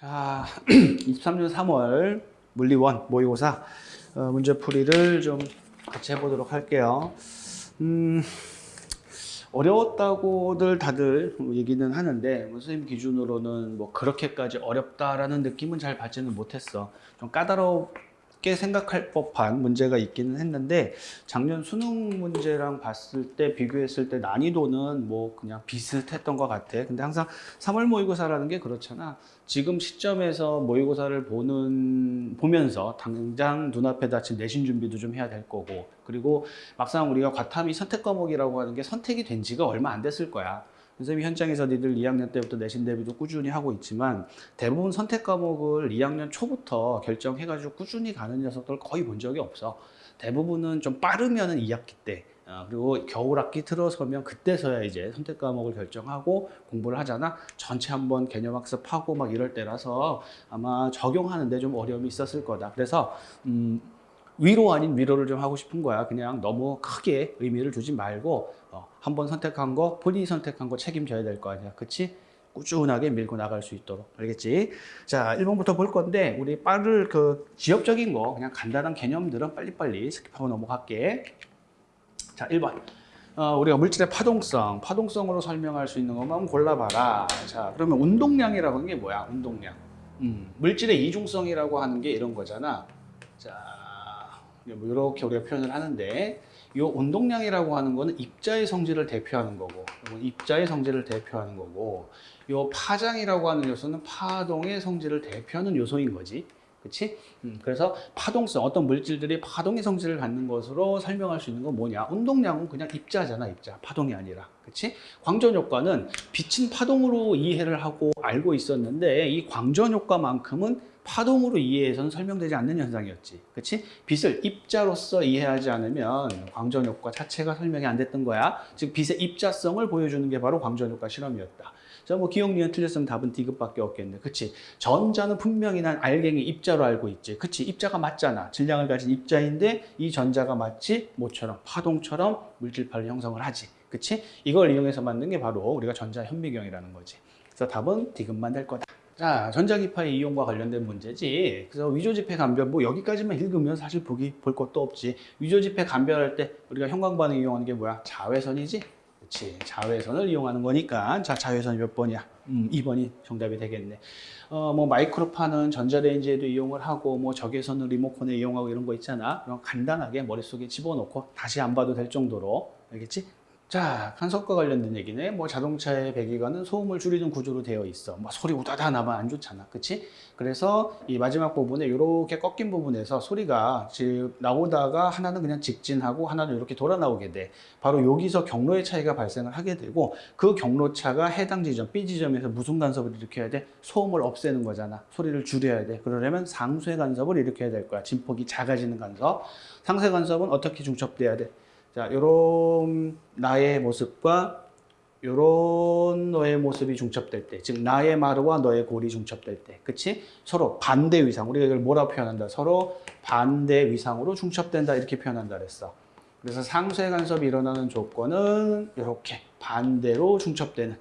자, 23년 3월 물리원 모의고사 어, 문제풀이를 좀 같이 해보도록 할게요. 음, 어려웠다고들 다들 얘기는 하는데 뭐 선생님 기준으로는 뭐 그렇게까지 어렵다라는 느낌은 잘 받지는 못했어. 좀 까다롭 게 생각할 법한 문제가 있기는 했는데 작년 수능 문제랑 봤을 때 비교했을 때 난이도는 뭐 그냥 비슷했던 것 같아. 근데 항상 3월 모의고사라는 게 그렇잖아. 지금 시점에서 모의고사를 보는 보면서 당장 눈앞에 닥친 내신 준비도 좀 해야 될 거고 그리고 막상 우리가 과탐이 선택 과목이라고 하는 게 선택이 된 지가 얼마 안 됐을 거야. 선생님이 현장에서 니들 2학년 때부터 내신 대비도 꾸준히 하고 있지만 대부분 선택 과목을 2학년 초부터 결정해가지고 꾸준히 가는 녀석들 거의 본 적이 없어. 대부분은 좀 빠르면은 2학기 때 어, 그리고 겨울 학기 들어서면 그때서야 이제 선택 과목을 결정하고 공부를 하잖아. 전체 한번 개념 학습하고 막 이럴 때라서 아마 적용하는데 좀 어려움이 있었을 거다. 그래서 음, 위로 아닌 위로를 좀 하고 싶은 거야. 그냥 너무 크게 의미를 두지 말고 어, 한번 선택한 거 본인이 선택한 거 책임져야 될 거 아니야. 그치? 꾸준하게 밀고 나갈 수 있도록. 알겠지? 자 1번부터 볼 건데 우리 빠를 그 지역적인 거 그냥 간단한 개념들은 빨리빨리 skip하고 넘어갈게. 자 1번. 어, 우리가 물질의 파동성 파동성으로 설명할 수 있는 것만 골라봐라. 자 그러면 운동량이라고 하는 게 뭐야? 운동량. 음, 물질의 이중성이라고 하는 게 이런 거잖아. 자뭐 이렇게 우리가 표현을 하는데 이 운동량이라고 하는 거는 입자의 성질을 대표하는 거고 입자의 성질을 대표하는 거고 이 파장이라고 하는 요소는 파동의 성질을 대표하는 요소인 거지 그치? 음, 그래서 파동성, 어떤 물질들이 파동의 성질을 갖는 것으로 설명할 수 있는 건 뭐냐? 운동량은 그냥 입자잖아, 입자. 파동이 아니라. 그치? 광전 효과는 빛은 파동으로 이해를 하고 알고 있었는데 이 광전 효과만큼은 파동으로 이해해서는 설명되지 않는 현상이었지. 그치? 빛을 입자로서 이해하지 않으면 광전 효과 자체가 설명이 안 됐던 거야. 즉 빛의 입자성을 보여주는 게 바로 광전 효과 실험이었다. 자, 뭐 기억 니은 틀렸으면 답은 D급밖에 없겠네. 그치? 전자는 분명히 난 알갱이 입자로 알고 있지. 그치? 입자가 맞잖아. 질량을 가진 입자인데 이 전자가 마치 뭐처럼 파동처럼 물질파를 형성을 하지. 그치? 이걸 이용해서 만든 게 바로 우리가 전자 현미경이라는 거지. 그래서 답은 D급만 될 거다. 자, 전자기파의 이용과 관련된 문제지. 그래서 위조지폐 감별, 뭐 여기까지만 읽으면 사실 보기 볼 것도 없지. 위조지폐 감별할 때 우리가 형광반응 이용하는 게 뭐야? 자외선이지. 그렇지. 자외선을 이용하는 거니까. 자, 자외선이 몇 번이야? 음, 2번이 정답이 되겠네. 어, 뭐 마이크로파는 전자레인지에도 이용을 하고 뭐 적외선을 리모컨에 이용하고 이런 거 있잖아. 그럼 간단하게 머릿속에 집어넣고 다시 안 봐도 될 정도로 알겠지? 자, 간섭과 관련된 얘기네. 뭐 자동차의 배기관은 소음을 줄이는 구조로 되어 있어. 뭐 소리 우다다 나면 안 좋잖아. 그치? 그래서 이 마지막 부분에 이렇게 꺾인 부분에서 소리가 지금 나오다가 하나는 그냥 직진하고 하나는 이렇게 돌아 나오게 돼. 바로 여기서 경로의 차이가 발생을 하게 되고 그 경로차가 해당 지점, B 지점에서 무슨 간섭을 일으켜야 돼? 소음을 없애는 거잖아. 소리를 줄여야 돼. 그러려면 상쇄 간섭을 일으켜야 될 거야. 진폭이 작아지는 간섭. 상쇄 간섭은 어떻게 중첩돼야 돼? 자, 요런 나의 모습과 요런 너의 모습이 중첩될 때, 즉 나의 마루와 너의 골이 중첩될 때, 그치? 서로 반대 위상, 우리가 이걸 뭐라 표현한다? 서로 반대 위상으로 중첩된다 이렇게 표현한다 그랬어. 그래서 상쇄 간섭이 일어나는 조건은 이렇게 반대로 중첩되는,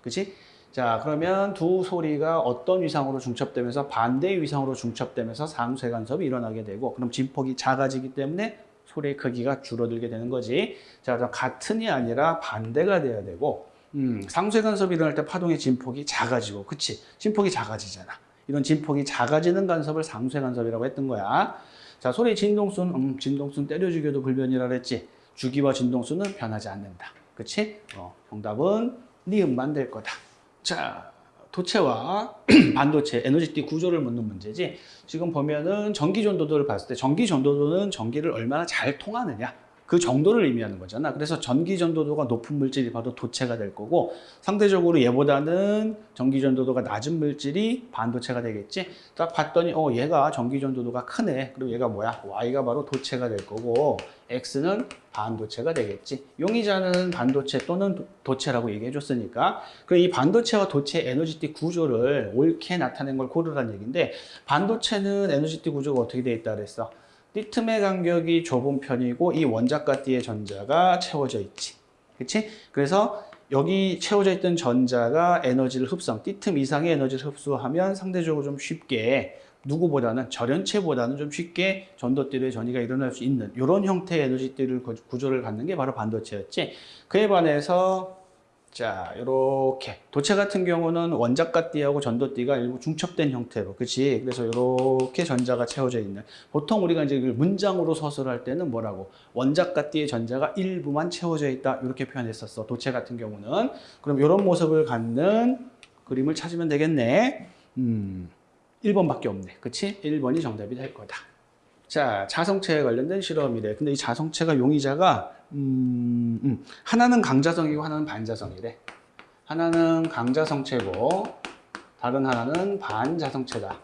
그치? 자, 그러면 두 소리가 어떤 위상으로 중첩되면서 반대 위상으로 중첩되면서 상쇄 간섭이 일어나게 되고, 그럼 진폭이 작아지기 때문에 소리의 크기가 줄어들게 되는 거지. 자, 같은이 아니라 반대가 돼야 되고, 음, 상쇄 간섭이 일어날 때 파동의 진폭이 작아지고, 그치? 진폭이 작아지잖아. 이런 진폭이 작아지는 간섭을 상쇄 간섭이라고 했던 거야. 자, 소리의 진동수는, 음, 진동수는 때려 죽여도 불변이라 그랬지. 주기와 진동수는 변하지 않는다. 그치? 어, 정답은 니은만 될 거다. 자, 도체와 반도체, 에너지띠 구조를 묻는 문제지. 지금 보면은 전기 전도도를 봤을 때 전기 전도도는 전기를 얼마나 잘 통하느냐. 그 정도를 의미하는 거잖아. 그래서 전기 전도도가 높은 물질이 바로 도체가 될 거고 상대적으로 얘보다는 전기 전도도가 낮은 물질이 반도체가 되겠지. 딱 봤더니 어 얘가 전기 전도도가 크네. 그리고 얘가 뭐야? Y가 바로 도체가 될 거고 X는 반도체가 되겠지. 용의자는 반도체 또는 도체라고 얘기해 줬으니까 그럼 이 반도체와 도체 에너지띠 구조를 옳게 나타낸 걸 고르라는 얘기인데 반도체는 에너지띠 구조가 어떻게 돼 있다 그랬어? 띠틈의 간격이 좁은 편이고 이 원자과 띠의 전자가 채워져 있지. 그치? 그래서 여기 채워져 있던 전자가 에너지를 흡수함, 띠틈 이상의 에너지를 흡수하면 상대적으로 좀 쉽게 누구보다는 절연체보다는 좀 쉽게 전도띠의 전이가 일어날 수 있는 이런 형태의 에너지띠를 구- 구조를 갖는 게 바로 반도체였지. 그에 반해서 자 이렇게. 도체 같은 경우는 원자가띠하고 전도띠가 일부 중첩된 형태로 그치? 그래서 이렇게 전자가 채워져 있는. 보통 우리가 이제 문장으로 서술할 때는 뭐라고? 원자가띠의 전자가 일부만 채워져 있다. 이렇게 표현했었어 도체 같은 경우는. 그럼 이런 모습을 갖는 그림을 찾으면 되겠네. 음 1번밖에 없네. 그치? 1번이 정답이 될 거다 자 자성체에 관련된 실험이래 근데 이 자성체가 용의자가 음, 음. 하나는 강자성이고 하나는 반자성이래. 하나는 강자성체고 다른 하나는 반자성체다.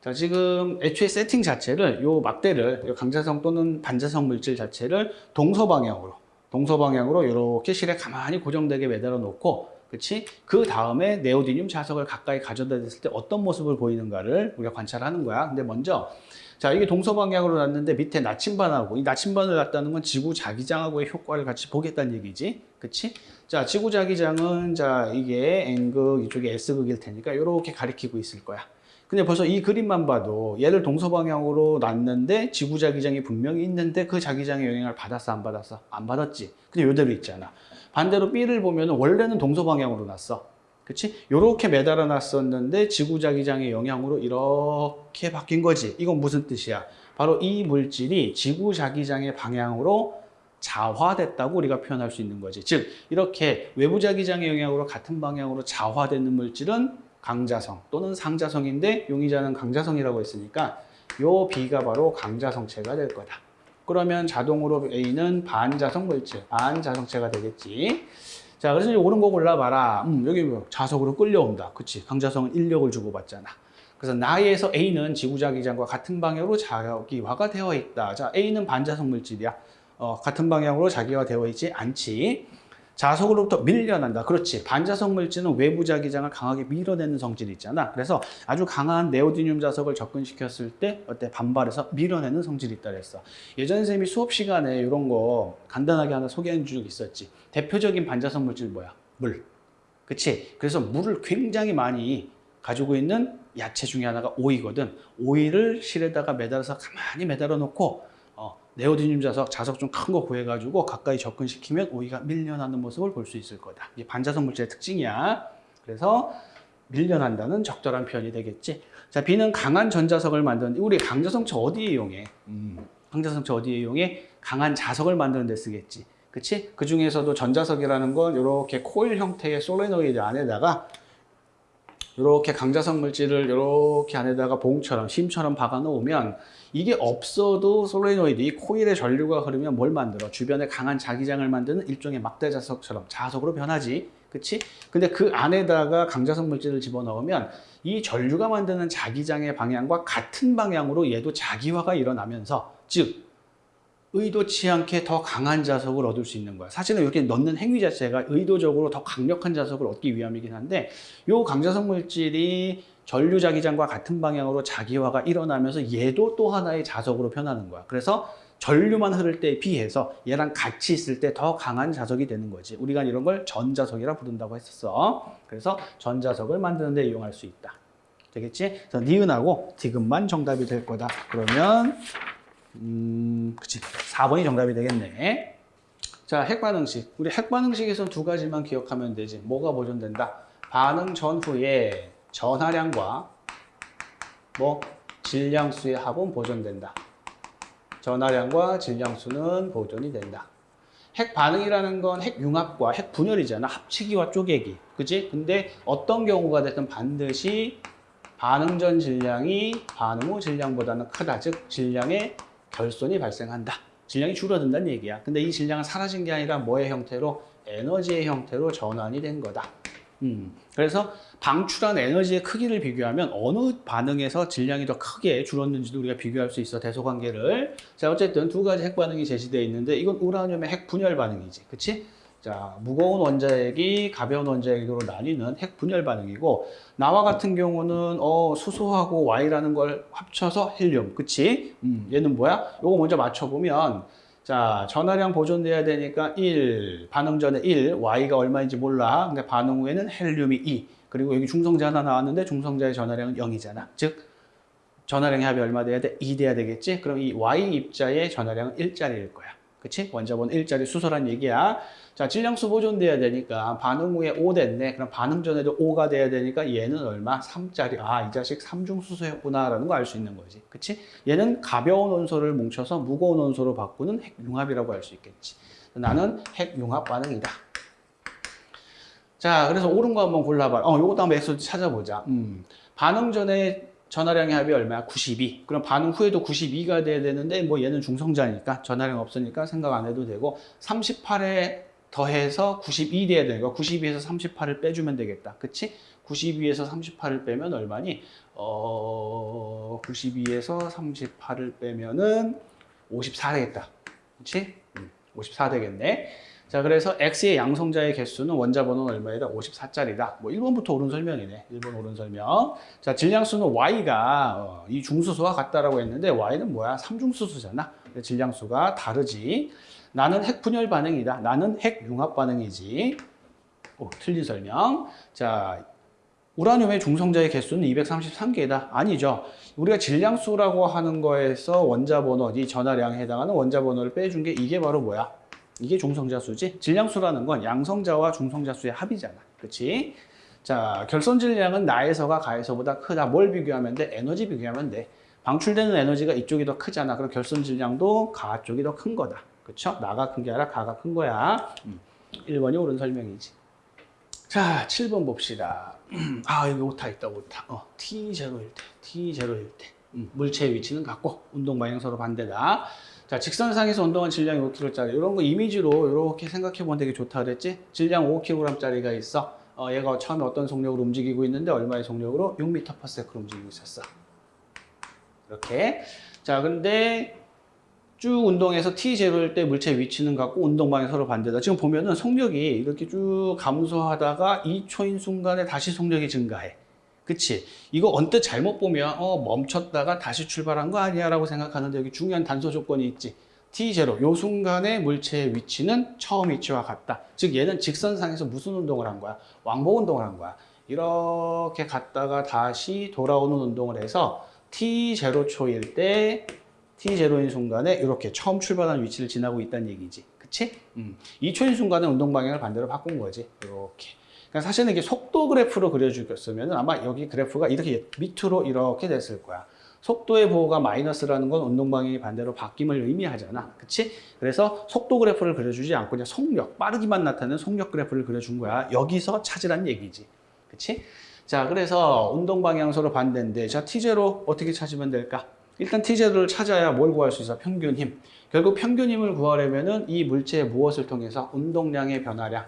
자, 지금 애초에 세팅 자체를 요 막대를 요 강자성 또는 반자성 물질 자체를 동서 방향으로 동서 방향으로 이렇게 실에 가만히 고정되게 매달아 놓고 그치? 그 다음에 네오디듐 자석을 가까이 가져다 댔을 때 어떤 모습을 보이는가를 우리가 관찰하는 거야. 근데 먼저 자, 이게 동서 방향으로 놨는데 밑에 나침반하고 이 나침반을 놨다는 건 지구 자기장하고의 효과를 같이 보겠다는 얘기지. 그치? 자, 지구 자기장은 자, 이게 N극, 이쪽에 S극일 테니까 이렇게 가리키고 있을 거야. 근데 벌써 이 그림만 봐도 얘를 동서 방향으로 놨는데 지구 자기장이 분명히 있는데 그 자기장의 영향을 받았어, 안 받았어? 안 받았지. 근데 이대로 있잖아. 반대로 B를 보면 원래는 동서 방향으로 놨어. 그치? 요렇게 매달아 놨었는데 지구자기장의 영향으로 이렇게 바뀐 거지. 이건 무슨 뜻이야? 바로 이 물질이 지구자기장의 방향으로 자화됐다고 우리가 표현할 수 있는 거지. 즉, 이렇게 외부자기장의 영향으로 같은 방향으로 자화되는 물질은 강자성 또는 상자성인데 용의자는 강자성이라고 했으니까 요 B가 바로 강자성체가 될 거다. 그러면 자동으로 A는 반자성 물질, 반자성체가 되겠지. 자, 그래서 이제 옳은 거 골라봐라. 음, 여기 뭐 자석으로 끌려온다. 그치? 강자성은 인력을 주고받잖아. 그래서 나에서 A는 지구자기장과 같은 방향으로 자기화가 되어 있다. 자, A는 반자성 물질이야. 어, 같은 방향으로 자기화되어 있지 않지. 자석으로부터 밀려난다. 그렇지. 반자성 물질은 외부 자기장을 강하게 밀어내는 성질이 있잖아. 그래서 아주 강한 네오디듐 자석을 접근시켰을 때 어때 반발해서 밀어내는 성질이 있다 그랬어. 예전 선생님이 수업 시간에 이런 거 간단하게 하나 소개한 적 있었지. 대표적인 반자성 물질 뭐야? 물. 그치? 그래서 물을 굉장히 많이 가지고 있는 야채 중에 하나가 오이거든. 오이를 실에다가 매달아서 가만히 매달아 놓고 어, 네오디듐 자석, 자석 좀 큰 거 구해가지고 가까이 접근시키면 오이가 밀려나는 모습을 볼 수 있을 거다. 이게 반자성 물질의 특징이야. 그래서 밀려난다는 적절한 표현이 되겠지. 자, B는 강한 전자석을 만드는데 우리 강자성체 어디에 이용해? 음, 강자성체 어디에 이용해? 강한 자석을 만드는 데 쓰겠지. 그치? 그 중에서도 전자석이라는 건 이렇게 코일 형태의 솔레노이드 안에다가 이렇게 강자성 물질을 이렇게 안에다가 봉처럼 심처럼 박아 놓으면 이게 없어도 솔레노이드 이 코일의 전류가 흐르면 뭘 만들어? 주변에 강한 자기장을 만드는 일종의 막대 자석처럼 자석으로 변하지. 그치? 근데 그 안에다가 강자성 물질을 집어넣으면 이 전류가 만드는 자기장의 방향과 같은 방향으로 얘도 자기화가 일어나면서 즉 의도치 않게 더 강한 자석을 얻을 수 있는 거야. 사실은 이렇게 넣는 행위 자체가 의도적으로 더 강력한 자석을 얻기 위함이긴 한데 이 강자석 물질이 전류 자기장과 같은 방향으로 자기화가 일어나면서 얘도 또 하나의 자석으로 변하는 거야. 그래서 전류만 흐를 때에 비해서 얘랑 같이 있을 때 더 강한 자석이 되는 거지. 우리가 이런 걸 전자석이라 부른다고 했었어. 그래서 전자석을 만드는 데 이용할 수 있다. 되겠지? 그래서 니은하고 디귿만 정답이 될 거다. 그러면 음, 그치. 4번이 정답이 되겠네. 자, 핵반응식. 우리 핵반응식에서는 두 가지만 기억하면 되지. 뭐가 보존된다? 반응 전후에 전하량과 뭐 질량수의 합은 보존된다. 전하량과 질량수는 보존이 된다. 핵 반응이라는 건 핵 융합과 핵 분열이잖아. 합치기와 쪼개기. 그치? 근데 어떤 경우가 됐든 반드시 반응 전 질량이 반응 후 질량보다는 크다. 즉, 질량의 결손이 발생한다. 질량이 줄어든다는 얘기야. 근데 이 질량은 사라진 게 아니라 뭐의 형태로? 에너지의 형태로 전환이 된 거다. 음, 그래서 방출한 에너지의 크기를 비교하면 어느 반응에서 질량이 더 크게 줄었는지도 우리가 비교할 수 있어 대소관계를 자 어쨌든 두 가지 핵 반응이 제시되어 있는데 이건 우라늄의 핵 분열 반응이지 그치? 자 무거운 원자핵이 가벼운 원자핵으로 나뉘는 핵 분열 반응이고 나와 같은 경우는 어 수소하고 Y라는 걸 합쳐서 헬륨 그치? 음, 얘는 뭐야? 요거 먼저 맞춰보면 자, 전화량 보존돼야 되니까 1, 반응 전에 1, Y가 얼마인지 몰라. 근데 반응 후에는 헬륨이 2. 그리고 여기 중성자 하나 나왔는데 중성자의 전화량은 0이잖아. 즉, 전화량의 합이 얼마 돼야 돼? 2 돼야 되겠지? 그럼 이 Y 입자의 전화량은 1짜리일 거야. 그치? 원자번 1짜리 수소란 얘기야. 자, 질량수 보존돼야 되니까 반응 후에 5 됐네. 그럼 반응 전에도 5가 돼야 되니까 얘는 얼마? 3짜리. 아, 이 자식 삼중수소였구나라는 거 알 수 있는 거지. 그치? 얘는 가벼운 원소를 뭉쳐서 무거운 원소로 바꾸는 핵융합이라고 할 수 있겠지. 나는 핵융합 반응이다. 자, 그래서 옳은 거 한번 골라봐. 어, 요것도 한번 X도 찾아보자. 음, 반응 전에 전화량의 합이 얼마야? 92. 그럼 반응 후에도 92가 돼야 되는데 뭐 얘는 중성자니까 전화량 없으니까 생각 안 해도 되고 38에 더해서 92 돼야 되니까 92에서 38을 빼주면 되겠다. 그치? 92에서 38을 빼면 얼마니? 어, 92에서 38을 빼면은 54 되겠다. 그치? 음, 54 되겠네. 자, 그래서 X의 양성자의 개수는 원자 번호는 얼마이다? 54짜리다. 뭐 1번부터 옳은 설명이네. 1번 옳은 설명. 자, 질량수는 Y가 어, 이 중수소와 같다라고 했는데 Y는 뭐야? 삼중수소잖아. 질량수가 다르지. 나는 핵분열 반응이다. 나는 핵융합 반응이지. 오, 틀린 설명. 자, 우라늄의 중성자의 개수는 233개다. 아니죠. 우리가 질량수라고 하는 거에서 원자 번호, 이 전하량에 해당하는 원자 번호를 빼준 게 이게 바로 뭐야? 이게 중성자 수지. 질량수라는 건 양성자와 중성자 수의 합이잖아. 그렇지? 자, 결선 질량은 나에서가 가에서보다 크다. 뭘 비교하면 돼? 에너지 비교하면 돼. 방출되는 에너지가 이쪽이 더 크잖아. 그럼 결선 질량도 가 쪽이 더 큰 거다. 그렇죠? 나가 큰 게 아니라 가가 큰 거야. 음. 1번이 옳은 설명이지. 자, 7번 봅시다. 아, 여기 오타 있다, 오타. 어, T0일 때, T0일 때. 음, 물체의 위치는 같고, 운동 방향 서로 반대다. 자, 직선상에서 운동한 질량이 5kg짜리. 이런 거 이미지로 이렇게 생각해 보면 되게 좋다 그랬지? 질량 5kg짜리가 있어. 어, 얘가 처음에 어떤 속력으로 움직이고 있는데 얼마의 속력으로? 6m/s로 움직이고 있었어. 이렇게. 자, 근데 쭉 운동해서 T0일 때 물체 위치는 같고 운동 방향 서로 반대다. 지금 보면은 속력이 이렇게 쭉 감소하다가 2초인 순간에 다시 속력이 증가해. 그치? 이거 언뜻 잘못 보면 어 멈췄다가 다시 출발한 거 아니야 라고 생각하는데 여기 중요한 단서 조건이 있지. T0, 요 순간에 물체의 위치는 처음 위치와 같다. 즉 얘는 직선상에서 무슨 운동을 한 거야? 왕복 운동을 한 거야. 이렇게 갔다가 다시 돌아오는 운동을 해서 T0초일 때 T0인 순간에 이렇게 처음 출발한 위치를 지나고 있다는 얘기지. 그치? 음. 2초인 순간에 운동 방향을 반대로 바꾼 거지. 이렇게. 그러니까 사실은 이게 속도 그래프로 그려주셨으면 아마 여기 그래프가 이렇게 밑으로 이렇게 됐을 거야. 속도의 보호가 마이너스라는 건 운동 방향이 반대로 바뀜을 의미하잖아. 그치? 그래서 속도 그래프를 그려주지 않고 그냥 속력, 빠르기만 나타내는 속력 그래프를 그려준 거야. 여기서 찾으란 얘기지. 그치? 자, 그래서 운동 방향 서로 반대인데, 자, T0 어떻게 찾으면 될까? 일단 T0를 찾아야 뭘 구할 수 있어? 평균 힘. 결국 평균 힘을 구하려면 은 이 물체의 무엇을 통해서? 운동량의 변화량.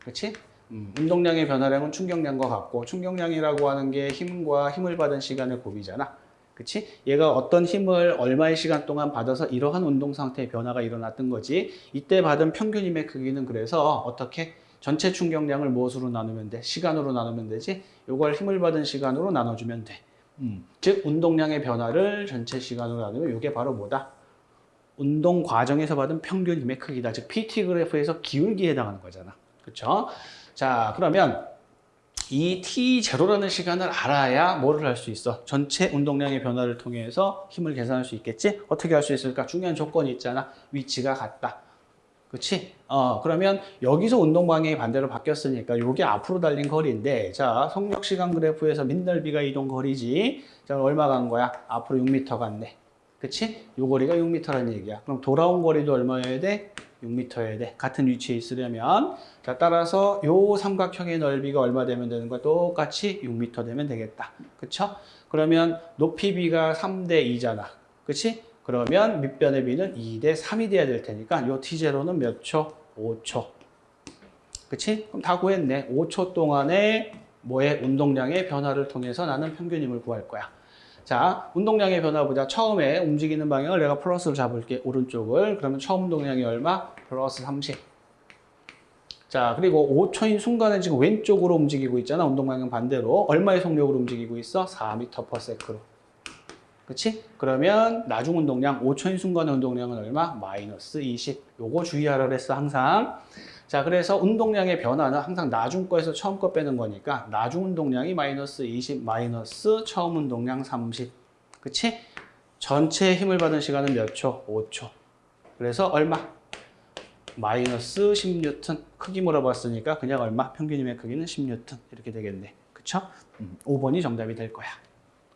그치? 음, 운동량의 변화량은 충격량과 같고 충격량이라고 하는 게 힘과 힘을 받은 시간의 곱이잖아. 그치? 얘가 어떤 힘을 얼마의 시간 동안 받아서 이러한 운동 상태의 변화가 일어났던 거지. 이때 받은 평균 힘의 크기는 그래서 어떻게 전체 충격량을 무엇으로 나누면 돼? 시간으로 나누면 되지? 요걸 힘을 받은 시간으로 나눠주면 돼. 음, 즉 운동량의 변화를 전체 시간으로 나누면 이게 바로 뭐다? 운동 과정에서 받은 평균 힘의 크기다. 즉 PT 그래프에서 기울기에 해당하는 거잖아. 그렇죠? 자, 그러면 이 T0라는 시간을 알아야 뭐를 할 수 있어? 전체 운동량의 변화를 통해서 힘을 계산할 수 있겠지? 어떻게 할 수 있을까? 중요한 조건이 있잖아. 위치가 같다. 그렇지? 어, 그러면 여기서 운동 방향이 반대로 바뀌었으니까 이게 앞으로 달린 거리인데 자, 속력 시간 그래프에서 민넓이가 이동 거리지. 자, 얼마 간 거야? 앞으로 6m 갔네. 그치? 요 거리가 6m라는 얘기야. 그럼 돌아온 거리도 얼마여야 돼? 6m여야 돼. 같은 위치에 있으려면. 자, 따라서 요 삼각형의 넓이가 얼마 되면 되는 거야? 똑같이 6m 되면 되겠다. 그쵸? 그러면 높이 비가 3대 2잖아. 그치? 그러면 밑변의 비는 2대 3이 돼야 될 테니까 요 T0는 몇 초? 5초. 그치? 그럼 다 구했네. 5초 동안에 뭐의 운동량의 변화를 통해서 나는 평균 힘을 구할 거야. 자, 운동량의 변화 보자. 처음에 움직이는 방향을 내가 플러스로 잡을게. 오른쪽을. 그러면 처음 운동량이 얼마? 플러스 30. 자, 그리고 5초인 순간에 지금 왼쪽으로 움직이고 있잖아. 운동 방향 반대로. 얼마의 속력으로 움직이고 있어? 4m/s로. 그치? 그러면 나중 운동량 5초인 순간 운동량은 얼마? 마이너스 20. 요거 주의하라 그랬어 항상. 자 그래서 운동량의 변화는 항상 나중 거에서 처음 거 빼는 거니까 나중 운동량이 마이너스 20 마이너스 처음 운동량 30. 그치? 전체 힘을 받은 시간은 몇 초? 5초. 그래서 얼마? 마이너스 10뉴턴. 크기 물어봤으니까 그냥 얼마? 평균임의 크기는 10뉴턴. 이렇게 되겠네. 그쵸? 음, 5번이 정답이 될 거야.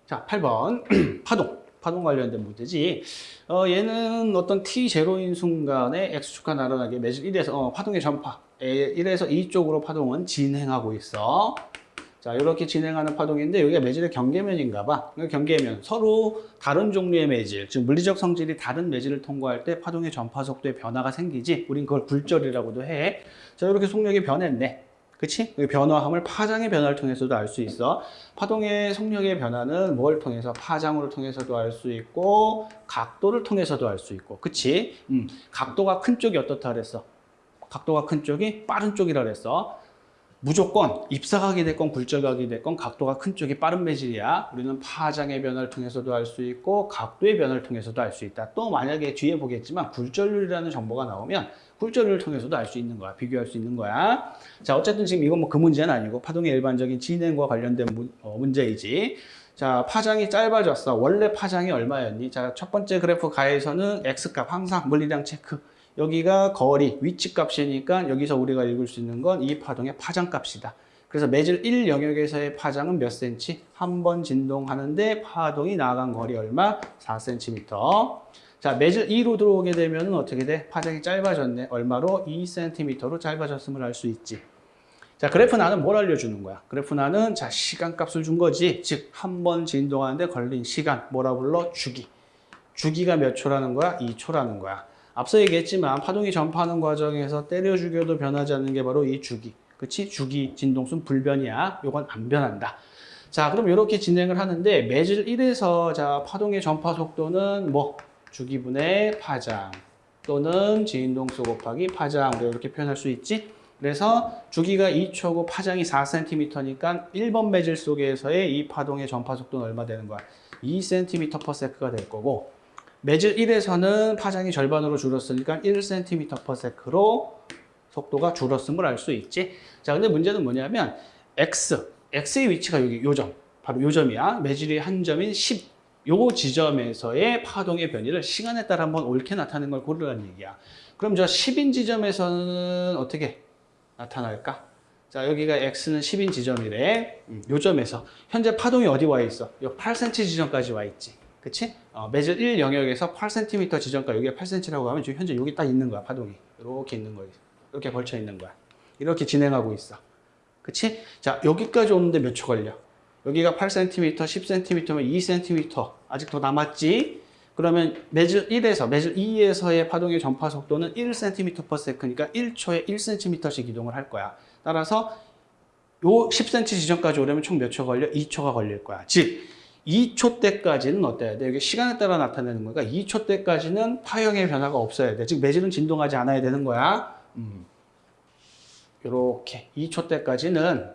자, 8번. 파동. 파동 관련된 문제지. 어, 얘는 어떤 t0인 순간에 x축과 나란하게 매질 1에서, 어, 파동의 전파. 1에서 2 쪽으로 파동은 진행하고 있어. 자, 이렇게 진행하는 파동인데 여기가 매질의 경계면인가 봐. 그러니까 경계면 서로 다른 종류의 매질, 즉 물리적 성질이 다른 매질을 통과할 때 파동의 전파 속도에 변화가 생기지. 우린 그걸 굴절이라고도 해. 자, 이렇게 속력이 변했네. 그치? 그 변화함을 파장의 변화를 통해서도 알 수 있어. 파동의 속력의 변화는 뭘 통해서? 파장으로 통해서도 알 수 있고, 각도를 통해서도 알 수 있고. 그치? 음, 각도가 큰 쪽이 어떻다 그랬어? 각도가 큰 쪽이 빠른 쪽이라 그랬어. 무조건 입사각이 됐건 굴절각이 됐건 각도가 큰 쪽이 빠른 매질이야. 우리는 파장의 변화를 통해서도 알 수 있고 각도의 변화를 통해서도 알 수 있다. 또 만약에 뒤에 보겠지만 굴절률이라는 정보가 나오면 굴절률을 통해서도 알 수 있는 거야. 비교할 수 있는 거야. 자, 어쨌든 지금 이건 뭐 그 문제는 아니고 파동의 일반적인 진행과 관련된 문, 어, 문제이지. 자, 파장이 짧아졌어. 원래 파장이 얼마였니? 자, 첫 번째 그래프 가에서는 X값 항상 물리량 체크. 여기가 거리, 위치 값이니까 여기서 우리가 읽을 수 있는 건 이 파동의 파장 값이다. 그래서 매질 1 영역에서의 파장은 몇 cm? 한번 진동하는데 파동이 나간 거리 얼마? 4cm. 자, 매질 2로 들어오게 되면 어떻게 돼? 파장이 짧아졌네. 얼마로? 2cm로 짧아졌음을 알 수 있지. 자, 그래프 나는 뭘 알려주는 거야? 그래프 나는 자, 시간값을 준 거지. 즉, 한 번 진동하는데 걸린 시간. 뭐라 불러? 주기. 주기가 몇 초라는 거야? 2초라는 거야. 앞서 얘기했지만 파동이 전파하는 과정에서 때려 죽여도 변하지 않는 게 바로 이 주기. 그치? 주기 진동수는 불변이야. 요건 안 변한다. 자, 그럼 이렇게 진행을 하는데 매질 1에서 자, 파동의 전파 속도는 뭐 주기분의 파장 또는 진동수 곱하기 파장 이렇게 표현할 수 있지? 그래서 주기가 2초고 파장이 4cm니까 1번 매질 속에서의 이 파동의 전파 속도는 얼마 되는 거야? 2cm/s가 될 거고 매질 1에서는 파장이 절반으로 줄었으니까 1cm/s로 속도가 줄었음을 알 수 있지. 자, 근데 문제는 뭐냐면 x, x의 위치가 여기 요점, 바로 요점이야. 매질의 한 점인 10, 요 지점에서의 파동의 변이를 시간에 따라 한번 옳게 나타내는 걸 고르라는 얘기야. 그럼 저 10인 지점에서는 어떻게 나타날까? 자, 여기가 x는 10인 지점이래. 음, 요점에서 현재 파동이 어디 와 있어? 요 8cm 지점까지 와 있지. 그치? 어, 매질 1 영역에서 8cm 지점까지 여기가 8cm라고 하면 지금 현재 여기 딱 있는 거야 파동이 이렇게 있는 거야 이렇게 걸쳐 있는 거야 이렇게 진행하고 있어 그치? 자 여기까지 오는데 몇 초 걸려? 여기가 8cm, 10cm면 2cm 아직 더 남았지? 그러면 매질 1에서 매질 2에서의 파동의 전파 속도는 1cm/s니까 1초에 1cm씩 이동을 할 거야 따라서 요 10cm 지점까지 오려면 총 몇 초 걸려? 2초가 걸릴 거야 즉 2초 때까지는 어때야 돼? 이게 시간에 따라 나타내는 거니까 2초 때까지는 파형의 변화가 없어야 돼. 즉 매질은 진동하지 않아야 되는 거야. 음. 이렇게 2초 때까지는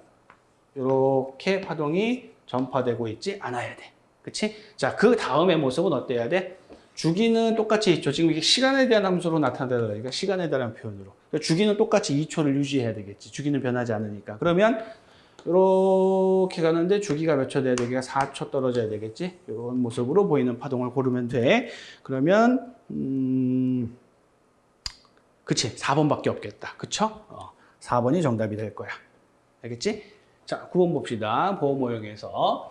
이렇게 파동이 전파되고 있지 않아야 돼. 그치? 자, 그 다음의 모습은 어때야 돼? 주기는 똑같이 2초. 지금 이게 시간에 대한 함수로 나타내니까 시간에 대한 표현으로. 그러니까 주기는 똑같이 2초를 유지해야 되겠지. 주기는 변하지 않으니까. 그러면 이렇게 가는데 주기가 몇 초 돼야 돼? 여기가 4초 떨어져야 되겠지? 이런 모습으로 보이는 파동을 고르면 돼. 그러면 음, 그치? 4번밖에 없겠다. 그쵸? 어, 4번이 정답이 될 거야. 알겠지? 자, 9번 봅시다. 보호 모형에서.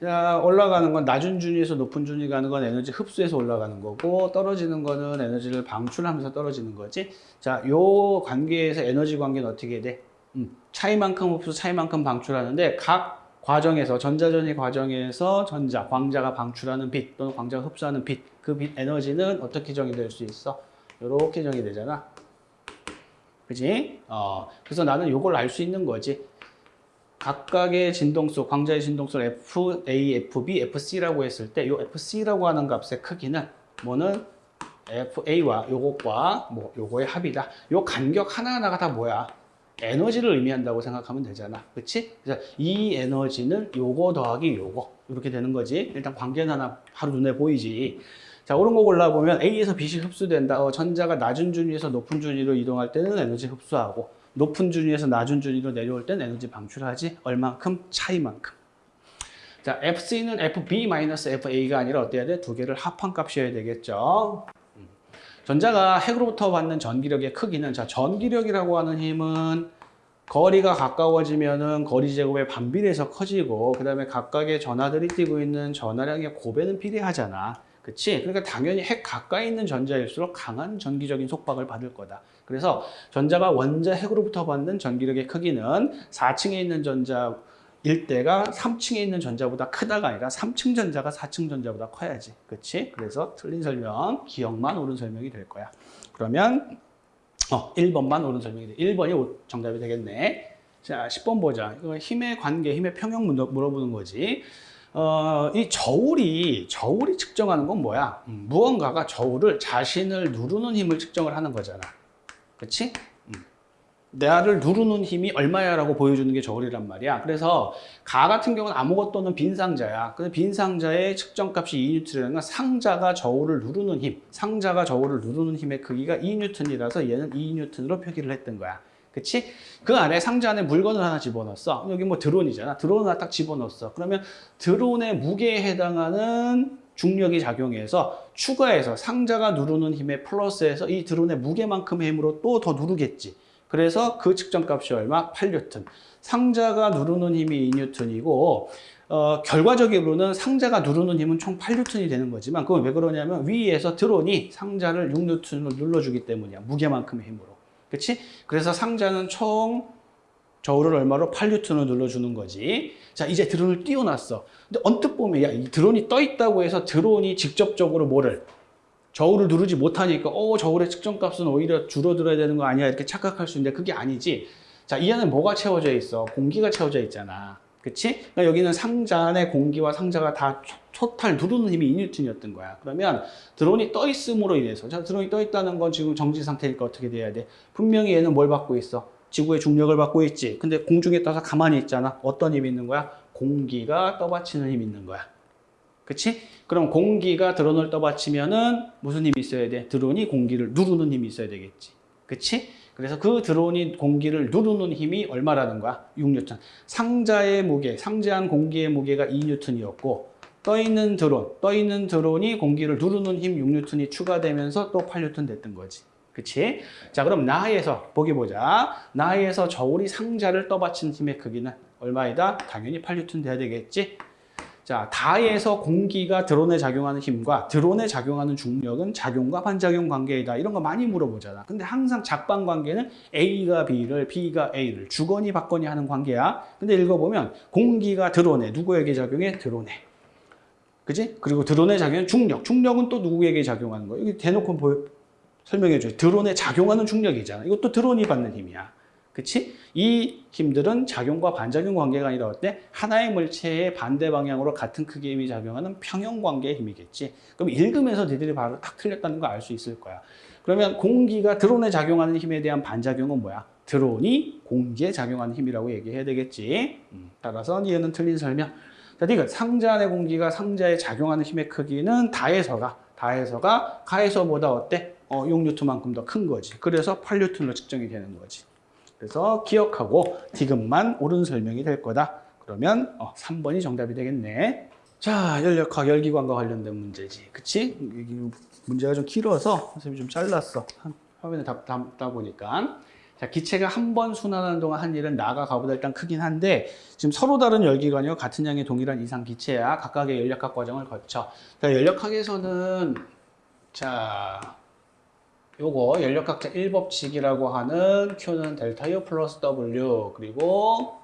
자, 올라가는 건 낮은 준위에서 높은 준위 가는 건 에너지 흡수해서 올라가는 거고 떨어지는 거는 에너지를 방출하면서 떨어지는 거지. 자, 요 관계에서 에너지 관계는 어떻게 돼? 음, 차이만큼 흡수, 차이만큼 방출하는데 각 과정에서 전자전이 과정에서 전자, 광자가 방출하는 빛 또는 광자가 흡수하는 빛, 그 빛 에너지는 어떻게 정의될 수 있어? 이렇게 정의되잖아. 그지? 어, 그래서 나는 이걸 알 수 있는 거지. 각각의 진동수, 광자의 진동수를 F, A, F, B, F, C라고 했을 때 이 F, C라고 하는 값의 크기는 뭐는 F, A와 요것과 뭐 요거의 합이다. 요 간격 하나하나가 다 뭐야? 에너지를 의미한다고 생각하면 되잖아. 그치? 그래서 이 에너지는 요거 더하기 요거. 이렇게 되는 거지. 일단 관계는 하나 바로 눈에 보이지. 자, 오른 거 골라보면 A에서 B씩 흡수된다. 어, 전자가 낮은 준위에서 높은 준위로 이동할 때는 에너지 흡수하고 높은 준위에서 낮은 준위로 내려올 때는 에너지 방출하지. 얼만큼? 차이만큼. 자, FC는 FB-FA가 아니라 어때야 돼? 두 개를 합한 값이어야 되겠죠. 음. 전자가 핵으로부터 받는 전기력의 크기는 자, 전기력이라고 하는 힘은 거리가 가까워지면은 거리 제곱의 반비례해서 커지고 그 다음에 각각의 전하들이 띄고 있는 전하량의 고배는 비례하잖아. 그치? 그러니까 당연히 핵 가까이 있는 전자일수록 강한 전기적인 속박을 받을 거다. 그래서 전자가 원자 핵으로부터 받는 전기력의 크기는 4층에 있는 전자 일 때가 3층에 있는 전자보다 크다가 아니라 3층 전자가 4층 전자보다 커야지. 그치? 그래서 틀린 설명, 기억만 옳은 설명이 될 거야. 그러면 어, 1번만 옳은 설명이 돼. 1번이 정답이 되겠네. 자, 10번 보자. 이거 힘의 관계, 힘의 평형 물어- 물어보는 거지. 어, 이 저울이, 저울이 측정하는 건 뭐야? 음, 무언가가 저울을 자신을 누르는 힘을 측정을 하는 거잖아. 음. 나를 누르는 힘이 얼마야 라고 보여주는 게 저울이란 말이야. 그래서 가 같은 경우는 아무것도 없는 빈 상자야. 근데 빈 상자의 측정값이 2N이라는 건 상자가 저울을 누르는 힘, 상자가 저울을 누르는 힘의 크기가 2N이라서 얘는 2N으로 표기를 했던 거야. 그치? 그 안에 상자 안에 물건을 하나 집어넣었어. 여기 뭐 드론이잖아. 드론 하나 딱 집어넣었어. 그러면 드론의 무게에 해당하는 중력이 작용해서 추가해서 상자가 누르는 힘에 플러스해서 이 드론의 무게만큼의 힘으로 또 더 누르겠지. 그래서 그 측정값이 얼마? 8뉴턴. 상자가 누르는 힘이 2뉴턴이고 어, 결과적으로는 상자가 누르는 힘은 총 8뉴턴이 되는 거지만 그건 왜 그러냐면 위에서 드론이 상자를 6뉴턴으로 눌러주기 때문이야. 무게만큼의 힘으로. 그치? 그래서 상자는 총 저울을 얼마로 8뉴턴을 눌러주는 거지. 자, 이제 드론을 띄워놨어. 근데 언뜻 보면, 야, 이 드론이 떠 있다고 해서 드론이 직접적으로 뭐를 저울을 누르지 못하니까, 어, 저울의 측정값은 오히려 줄어들어야 되는 거 아니야? 이렇게 착각할 수 있는데 그게 아니지. 자, 이 안에 뭐가 채워져 있어? 공기가 채워져 있잖아. 그치? 그러니까 여기는 상자 안에 공기와 상자가 다 초- 토탈 누르는 힘이 2뉴턴이었던 거야. 그러면 드론이 떠 있음으로 인해서, 자, 드론이 떠 있다는 건 지금 정지 상태니까 어떻게 돼야 돼? 분명히 얘는 뭘 받고 있어? 지구의 중력을 받고 있지. 근데 공중에 떠서 가만히 있잖아. 어떤 힘이 있는 거야? 공기가 떠받치는 힘이 있는 거야. 그치? 그럼 공기가 드론을 떠받치면은 무슨 힘이 있어야 돼? 드론이 공기를 누르는 힘이 있어야 되겠지. 그치? 그래서 그 드론이 공기를 누르는 힘이 얼마라는 거야? 6뉴턴. 상자의 무게, 상자한 공기의 무게가 2뉴턴이었고 떠있는 드론, 떠있는 드론이 공기를 누르는 힘 6뉴턴이 추가되면서 또 8뉴턴 됐던 거지. 그치? 자, 그럼 나에서 보기 보자. 나에서 저울이 상자를 떠받친 힘의 크기는 얼마이다? 당연히 8뉴턴 돼야 되겠지? 자, 다에서 공기가 드론에 작용하는 힘과 드론에 작용하는 중력은 작용과 반작용 관계이다. 이런 거 많이 물어보잖아. 근데 항상 작반 관계는 A가 B를, B가 A를 주거니 받거니 하는 관계야. 근데 읽어보면 공기가 드론에 누구에게 작용해? 드론에. 그지? 그리고 드론에 작용하는 중력. 중력은 또 누구에게 작용하는 거야? 여기 대놓고 보여, 설명해 줘요. 드론에 작용하는 중력이잖아. 이것도 드론이 받는 힘이야. 그치? 이 힘들은 작용과 반작용 관계가 아니라 어때? 하나의 물체의 반대 방향으로 같은 크기의 힘이 작용하는 평형 관계의 힘이겠지. 그럼 읽으면서 니들이 바로 딱 틀렸다는 거 알 수 있을 거야. 그러면 공기가 드론에 작용하는 힘에 대한 반작용은 뭐야? 드론이 공기에 작용하는 힘이라고 얘기해야 되겠지. 음, 따라서 얘는 틀린 설명. 자, 니가 상자 안의 공기가 상자에 작용하는 힘의 크기는 다에서가 다에서가 가에서보다 어때? 어, 6뉴턴만큼 더 큰 거지. 그래서 8뉴턴으로 측정이 되는 거지. 그래서 기억하고 디귿만 옳은 설명이 될 거다. 그러면 어, 3번이 정답이 되겠네. 자, 열역학 열기관과 관련된 문제지. 그치? 이 문제가 좀 길어서 선생님이 좀 잘랐어. 한 화면에 담, 담다 보니까. 자, 기체가 한 번 순환하는 동안 한 일은 나가 가보다 일단 크긴 한데 지금 서로 다른 열기관이요. 같은 양의 동일한 이상 기체야. 각각의 열역학 과정을 거쳐. 자, 열역학에서는 자, 요거 연력학자 1법칙이라고 하는 Q는 델타 U 플러스 W 그리고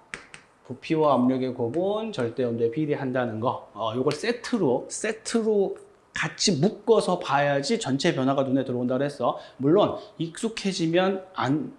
부피와 압력의 곱은 절대 온도에 비례한다는 거. 어, 요걸 세트로 세트로 같이 묶어서 봐야지 전체 변화가 눈에 들어온다 그랬어. 물론 익숙해지면 안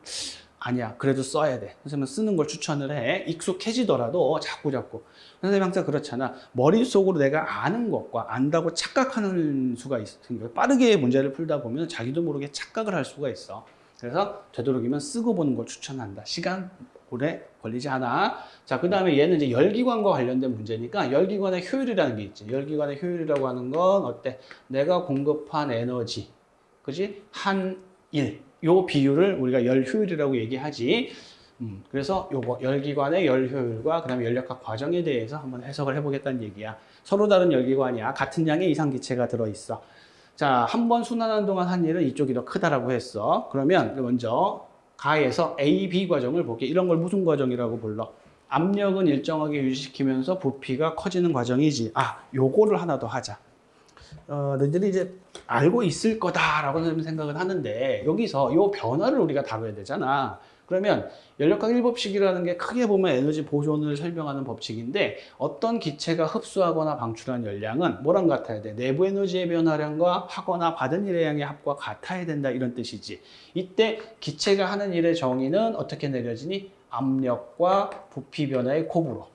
아니야. 그래도 써야 돼. 선생님은 쓰는 걸 추천을 해. 익숙해지더라도 자꾸 자꾸. 선생님 항상 그렇잖아. 머릿속으로 내가 아는 것과 안다고 착각하는 수가 있어요. 빠르게 문제를 풀다 보면 자기도 모르게 착각을 할 수가 있어. 그래서 되도록이면 쓰고 보는 걸 추천한다. 시간 오래 걸리지 않아. 자, 그 다음에 얘는 이제 열기관과 관련된 문제니까 열기관의 효율이라는 게 있지. 열기관의 효율이라고 하는 건 어때? 내가 공급한 에너지, 그지? 한 일. 요 비율을 우리가 열 효율이라고 얘기하지. 음, 그래서 요거 열기관의 열 효율과 그다음에 연력학 과정에 대해서 한번 해석을 해보겠다는 얘기야. 서로 다른 열기관이야. 같은 양의 이상 기체가 들어있어. 자, 한 번 순환하는 동안 한 일은 이쪽이 더 크다라고 했어. 그러면 먼저 가에서 A, B 과정을 볼게. 이런 걸 무슨 과정이라고 불러? 압력은 일정하게 유지시키면서 부피가 커지는 과정이지. 아, 요거를 하나 더 하자. 어, 너희들이 이제 알고 있을 거다라고 생각은 하는데 여기서 요 변화를 우리가 다뤄야 되잖아. 그러면 연력학 1법칙이라는 게 크게 보면 에너지 보존을 설명하는 법칙인데 어떤 기체가 흡수하거나 방출한 열량은 뭐랑 같아야 돼? 내부 에너지의 변화량과 하거나 받은 일의 양의 합과 같아야 된다 이런 뜻이지. 이때 기체가 하는 일의 정의는 어떻게 내려지니? 압력과 부피 변화의 곱으로.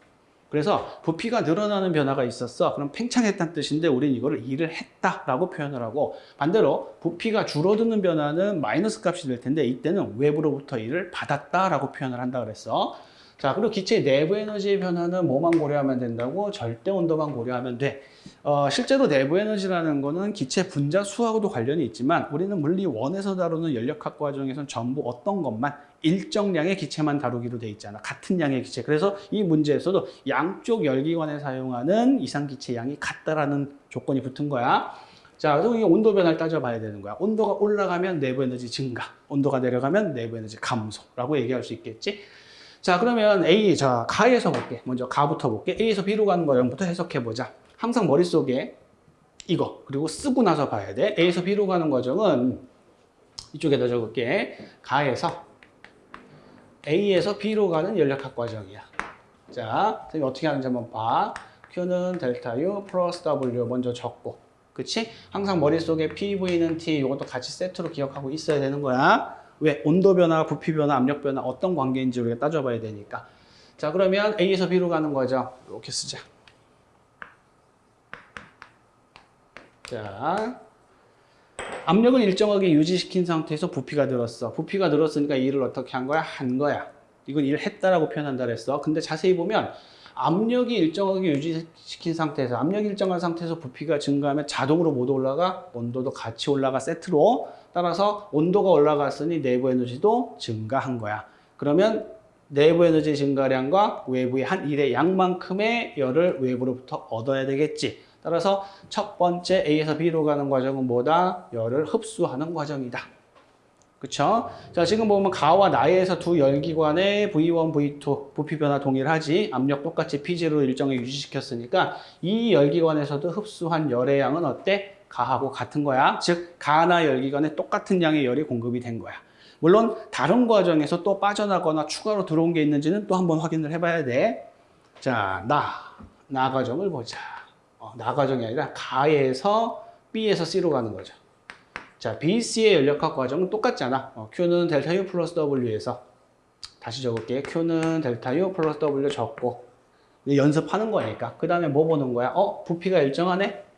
그래서 부피가 늘어나는 변화가 있었어. 그럼 팽창했다는 뜻인데 우리는 이거를 일을 했다라고 표현을 하고 반대로 부피가 줄어드는 변화는 마이너스 값이 될 텐데 이때는 외부로부터 일을 받았다라고 표현을 한다 그랬어. 자, 그리고 기체의 내부 에너지의 변화는 뭐만 고려하면 된다고? 절대 온도만 고려하면 돼. 어, 실제로 내부 에너지라는 거는 기체 분자 수하고도 관련이 있지만 우리는 물리 원에서 다루는 연력학 과정에서는 전부 어떤 것만 일정량의 기체만 다루기로 돼 있잖아. 같은 양의 기체. 그래서 이 문제에서도 양쪽 열기관에 사용하는 이상기체 양이 같다라는 조건이 붙은 거야. 자, 그래서 이 온도 변화를 따져봐야 되는 거야. 온도가 올라가면 내부 에너지 증가, 온도가 내려가면 내부 에너지 감소라고 얘기할 수 있겠지. 자, 그러면 A, 자, 가에서 볼게. 먼저 가부터 볼게. A에서 B로 가는 과정부터 해석해 보자. 항상 머릿속에 이거, 그리고 쓰고 나서 봐야 돼. A에서 B로 가는 과정은 이쪽에다 적을게. 가에서 A에서 B로 가는 연력학 과정이야. 자, 선생님 어떻게 하는지 한번 봐. Q는 델타 U 플러스 W 먼저 적고. 그치? 항상 머릿속에 PV는 T 이것도 같이 세트로 기억하고 있어야 되는 거야. 왜? 온도 변화, 부피 변화, 압력 변화 어떤 관계인지 우리가 따져봐야 되니까. 자, 그러면 A에서 B로 가는 거죠. 이렇게 쓰자. 자, 압력은 일정하게 유지시킨 상태에서 부피가 늘었어. 부피가 늘었으니까 일을 어떻게 한 거야? 한 거야. 이건 일을 했다라고 표현한다 그랬어. 근데 자세히 보면 압력이 일정하게 유지시킨 상태에서 압력이 일정한 상태에서 부피가 증가하면 자동으로 못 올라가 온도도 같이 올라가 세트로 따라서 온도가 올라갔으니 내부 에너지도 증가한 거야. 그러면 내부 에너지 증가량과 외부의 한 일의 양만큼의 열을 외부로부터 얻어야 되겠지. 따라서 첫 번째 A에서 B로 가는 과정은 뭐다? 열을 흡수하는 과정이다. 그쵸? 자, 지금 보면 가와 나에서 두 열기관의 V1, V2 부피 변화 동일하지. 압력 똑같이 P0로 일정을 유지시켰으니까 이 열기관에서도 흡수한 열의 양은 어때? 가하고 같은 거야. 즉, 가나 열기관에 똑같은 양의 열이 공급이 된 거야. 물론 다른 과정에서 또 빠져나거나 추가로 들어온 게 있는지는 또 한번 확인을 해봐야 돼. 자, 나, 나 과정을 보자. 어, 나 과정이 아니라 가에서 B에서 C로 가는 거죠. 자, BC의 연력학 과정은 똑같잖아. 어, Q는 델타 U 플러스 W에서 다시 적을게. Q는 델타 U 플러스 W 적고 연습하는 거니까. 그 다음에 뭐 보는 거야? 어? 부피가 일정하네?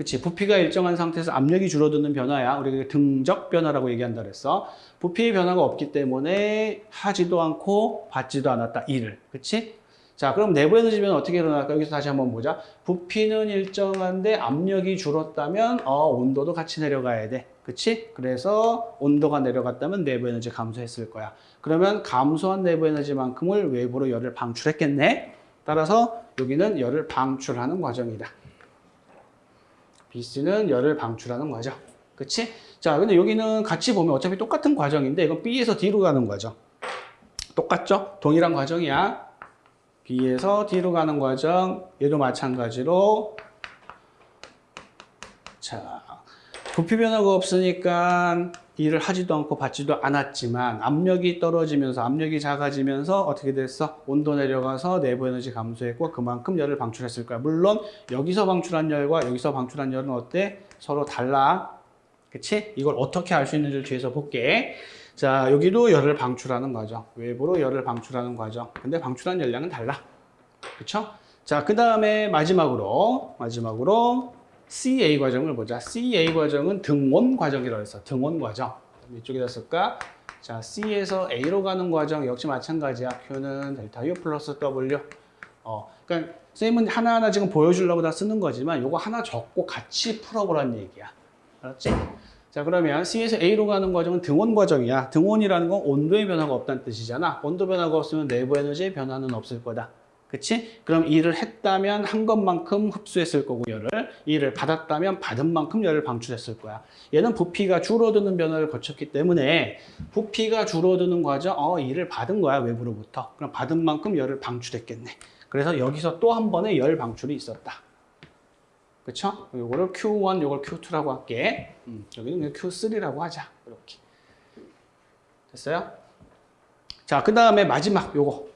그치. 부피가 일정한 상태에서 압력이 줄어드는 변화야. 우리가 등적 변화라고 얘기한다 그랬어. 부피의 변화가 없기 때문에 하지도 않고 받지도 않았다. 일을. 그치? 자, 그럼 내부 에너지 변화 어떻게 일어날까? 여기서 다시 한번 보자. 부피는 일정한데 압력이 줄었다면 어, 온도도 같이 내려가야 돼. 그치? 그래서 온도가 내려갔다면 내부 에너지 감소했을 거야. 그러면 감소한 내부 에너지만큼을 외부로 열을 방출했겠네? 따라서 여기는 열을 방출하는 과정이다. BC는 열을 방출하는 과정. 그치? 자, 근데 여기는 같이 보면 어차피 똑같은 과정인데 이건 B에서 D로 가는 과정. 똑같죠? 동일한 과정이야. B에서 D로 가는 과정. 얘도 마찬가지로 자, 부피 변화가 없으니까 일을 하지도 않고 받지도 않았지만 압력이 떨어지면서 압력이 작아지면서 어떻게 됐어? 온도 내려가서 내부 에너지 감소했고 그만큼 열을 방출했을 거야. 물론 여기서 방출한 열과 여기서 방출한 열은 어때? 서로 달라. 그치? 이걸 어떻게 알 수 있는지를 뒤에서 볼게. 자, 여기도 열을 방출하는 과정. 외부로 열을 방출하는 과정. 근데 방출한 열량은 달라. 그쵸? 자, 그 다음에 마지막으로, 마지막으로 CA 과정을 보자. CA 과정은 등원 과정이라고 했어. 등원 과정. 이쪽에다 쓸까? 자, C에서 A로 가는 과정 역시 마찬가지야. Q는 델타 U 플러스 W. 어, 그러니까 쌤은 하나하나 지금 보여주려고 다 쓰는 거지만 요거 하나 적고 같이 풀어보라는 얘기야. 알았지? 자, 그러면 C에서 A로 가는 과정은 등원 과정이야. 등원이라는 건 온도의 변화가 없다는 뜻이잖아. 온도 변화가 없으면 내부 에너지의 변화는 없을 거다. 그치? 그럼 일을 했다면 한 것만큼 흡수했을 거고 열을 일을 받았다면 받은 만큼 열을 방출했을 거야. 얘는 부피가 줄어드는 변화를 거쳤기 때문에 부피가 줄어드는 과정, 어 일을 받은 거야 외부로부터. 그럼 받은 만큼 열을 방출했겠네. 그래서 여기서 또 한 번의 열 방출이 있었다. 그쵸? 요거를 Q1, 요걸 Q2라고 할게. 음, 여기는 그냥 Q3라고 하자. 이렇게. 됐어요? 자, 그 다음에 마지막 요거.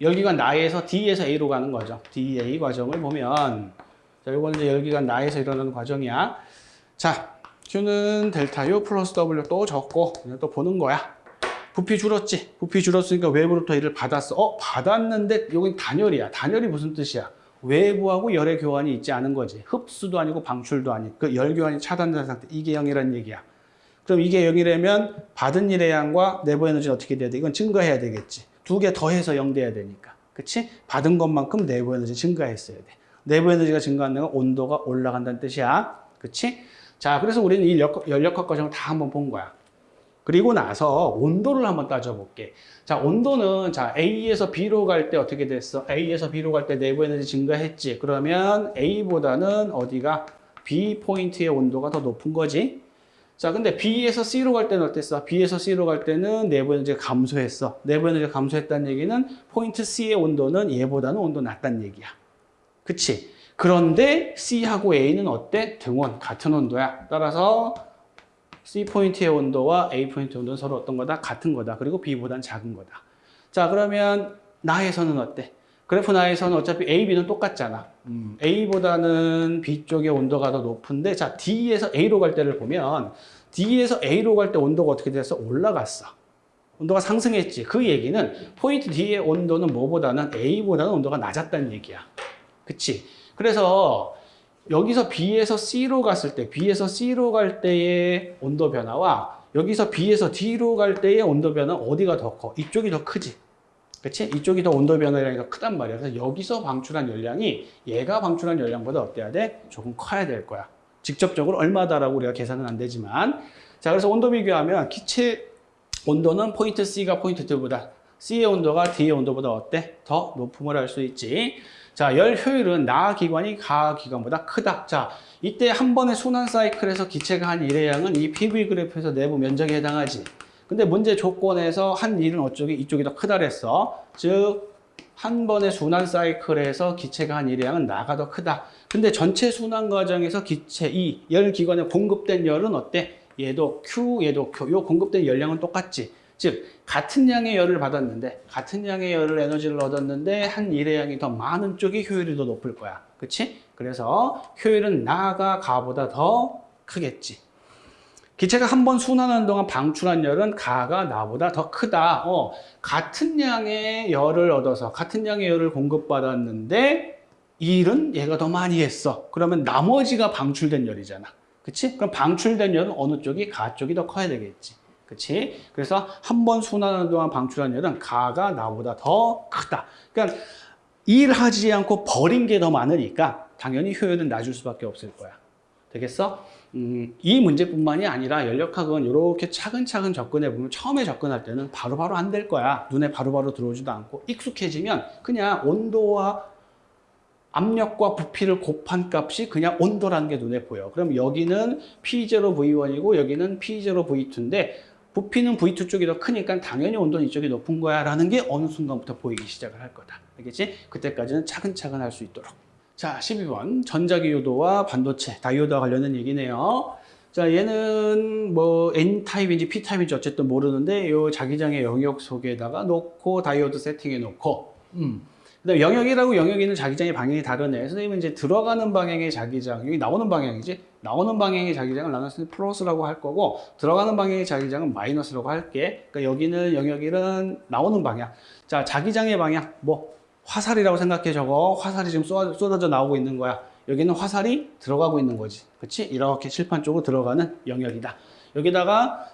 열기관 나에서 D에서 A로 가는 거죠. DA 과정을 보면 자, 이거는 이제 열기관 나에서 일어나는 과정이야. 자, Q는 델타 U 플러스 W 또 적고 또 보는 거야. 부피 줄었지. 부피 줄었으니까 외부로부터 일을 받았어. 어, 받았는데 여긴 단열이야. 단열이 무슨 뜻이야? 외부하고 열의 교환이 있지 않은 거지. 흡수도 아니고 방출도 아니고 그 열 교환이 차단된 상태. 이게 0이라는 얘기야. 그럼 이게 0이라면 받은 일의 양과 내부 에너지는 어떻게 돼야 돼? 이건 증가해야 되겠지. 두 개 더해서 0 돼야 되니까. 그치? 받은 것만큼 내부 에너지 증가했어야 돼. 내부 에너지가 증가하는 건 온도가 올라간다는 뜻이야. 그치? 자, 그래서 우리는 이 역- 연력학 과정을 다 한번 본 거야. 그리고 나서 온도를 한번 따져볼게. 자, 온도는 자 A에서 B로 갈 때 어떻게 됐어? A에서 B로 갈 때 내부 에너지 증가했지. 그러면 A보다는 어디가 B 포인트의 온도가 더 높은 거지. 자, 근데 B에서 C로 갈 때는 어땠어? B에서 C로 갈 때는 내부 에너지가 감소했어. 내부 에너지가 감소했다는 얘기는 포인트 C의 온도는 얘보다는 온도 낮다는 얘기야. 그치? 그런데 C하고 A는 어때? 등온, 같은 온도야. 따라서 C 포인트의 온도와 A 포인트의 온도는 서로 어떤 거다? 같은 거다. 그리고 B보다는 작은 거다. 자, 그러면 나에서는 어때? 그래프 나에서는 어차피 A, B는 똑같잖아. 음, A보다는 B 쪽의 온도가 더 높은데, 자, D에서 A로 갈 때를 보면, D에서 A로 갈 때 온도가 어떻게 됐어? 올라갔어. 온도가 상승했지. 그 얘기는 포인트 D의 온도는 뭐보다는 A보다는 온도가 낮았다는 얘기야. 그치? 그래서 여기서 B에서 C로 갔을 때, B에서 C로 갈 때의 온도 변화와 여기서 B에서 D로 갈 때의 온도 변화는 어디가 더 커? 이쪽이 더 크지. 그치? 이쪽이 더 온도 변화량이 더 크단 말이야. 그래서 여기서 방출한 열량이 얘가 방출한 열량보다 어때야 돼? 조금 커야 될 거야. 직접적으로 얼마다라고 우리가 계산은 안 되지만. 자, 그래서 온도 비교하면 기체 온도는 포인트 C가 포인트 D보다 C의 온도가 D의 온도보다 어때? 더 높음을 알 수 있지. 자, 열 효율은 나 기관이 가 기관보다 크다. 자, 이때 한 번의 순환 사이클에서 기체가 한 일의 양은 이 PV 그래프에서 내부 면적에 해당하지. 근데 문제 조건에서 한 일은 어쪽이 이쪽이 더 크다 그랬어. 즉, 한 번의 순환 사이클에서 기체가 한 일의 양은 나가 더 크다. 근데 전체 순환 과정에서 기체 이열 기관에 공급된 열은 어때? 얘도 Q, 얘도 Q. 요 공급된 열량은 똑같지. 즉 같은 양의 열을 받았는데 같은 양의 열을 에너지를 얻었는데 한 일의 양이 더 많은 쪽이 효율이 더 높을 거야. 그치? 그래서 효율은 나가 가보다 더 크겠지. 기체가 한 번 순환하는 동안 방출한 열은 가가 나보다 더 크다. 어, 같은 양의 열을 얻어서 같은 양의 열을 공급받았는데 일은 얘가 더 많이 했어. 그러면 나머지가 방출된 열이잖아. 그치? 그럼 방출된 열은 어느 쪽이 가 쪽이 더 커야 되겠지. 그치? 그래서 한 번 순환하는 동안 방출한 열은 가가 나보다 더 크다. 그러니까 일하지 않고 버린 게 더 많으니까 당연히 효율은 낮을 수밖에 없을 거야. 되겠어? 음, 이 문제뿐만이 아니라 연력학은 이렇게 차근차근 접근해 보면 처음에 접근할 때는 바로바로 안 될 거야. 눈에 바로바로 들어오지도 않고 익숙해지면 그냥 온도와 압력과 부피를 곱한 값이 그냥 온도라는 게 눈에 보여. 그럼 여기는 P0 V1이고 여기는 P0 V2인데 부피는 V2 쪽이 더 크니까 당연히 온도는 이쪽이 높은 거야 라는 게 어느 순간부터 보이기 시작을 할 거다. 알겠지? 그때까지는 차근차근 할 수 있도록. 자, 12번. 전자기 요도와 반도체, 다이오드와 관련된 얘기네요. 자, 얘는 뭐 N타입인지 P타입인지 어쨌든 모르는데 요 자기장의 영역 속에다가 놓고 다이오드 세팅해 놓고 음. 그다음에 영역이라고 영역이 있는 자기장의 방향이 다르네. 선생님은 이제 들어가는 방향의 자기장, 여기 나오는 방향이지. 나오는 방향의 자기장을 나눴을 때 플러스라고 할 거고 들어가는 방향의 자기장은 마이너스라고 할게. 그러니까 여기는 영역일은 나오는 방향. 자, 자기장의 방향 뭐 화살이라고 생각해 저거. 화살이 지금 쏟아- 쏟아져 나오고 있는 거야. 여기는 화살이 들어가고 있는 거지. 그렇지? 이렇게 칠판 쪽으로 들어가는 영역이다. 여기다가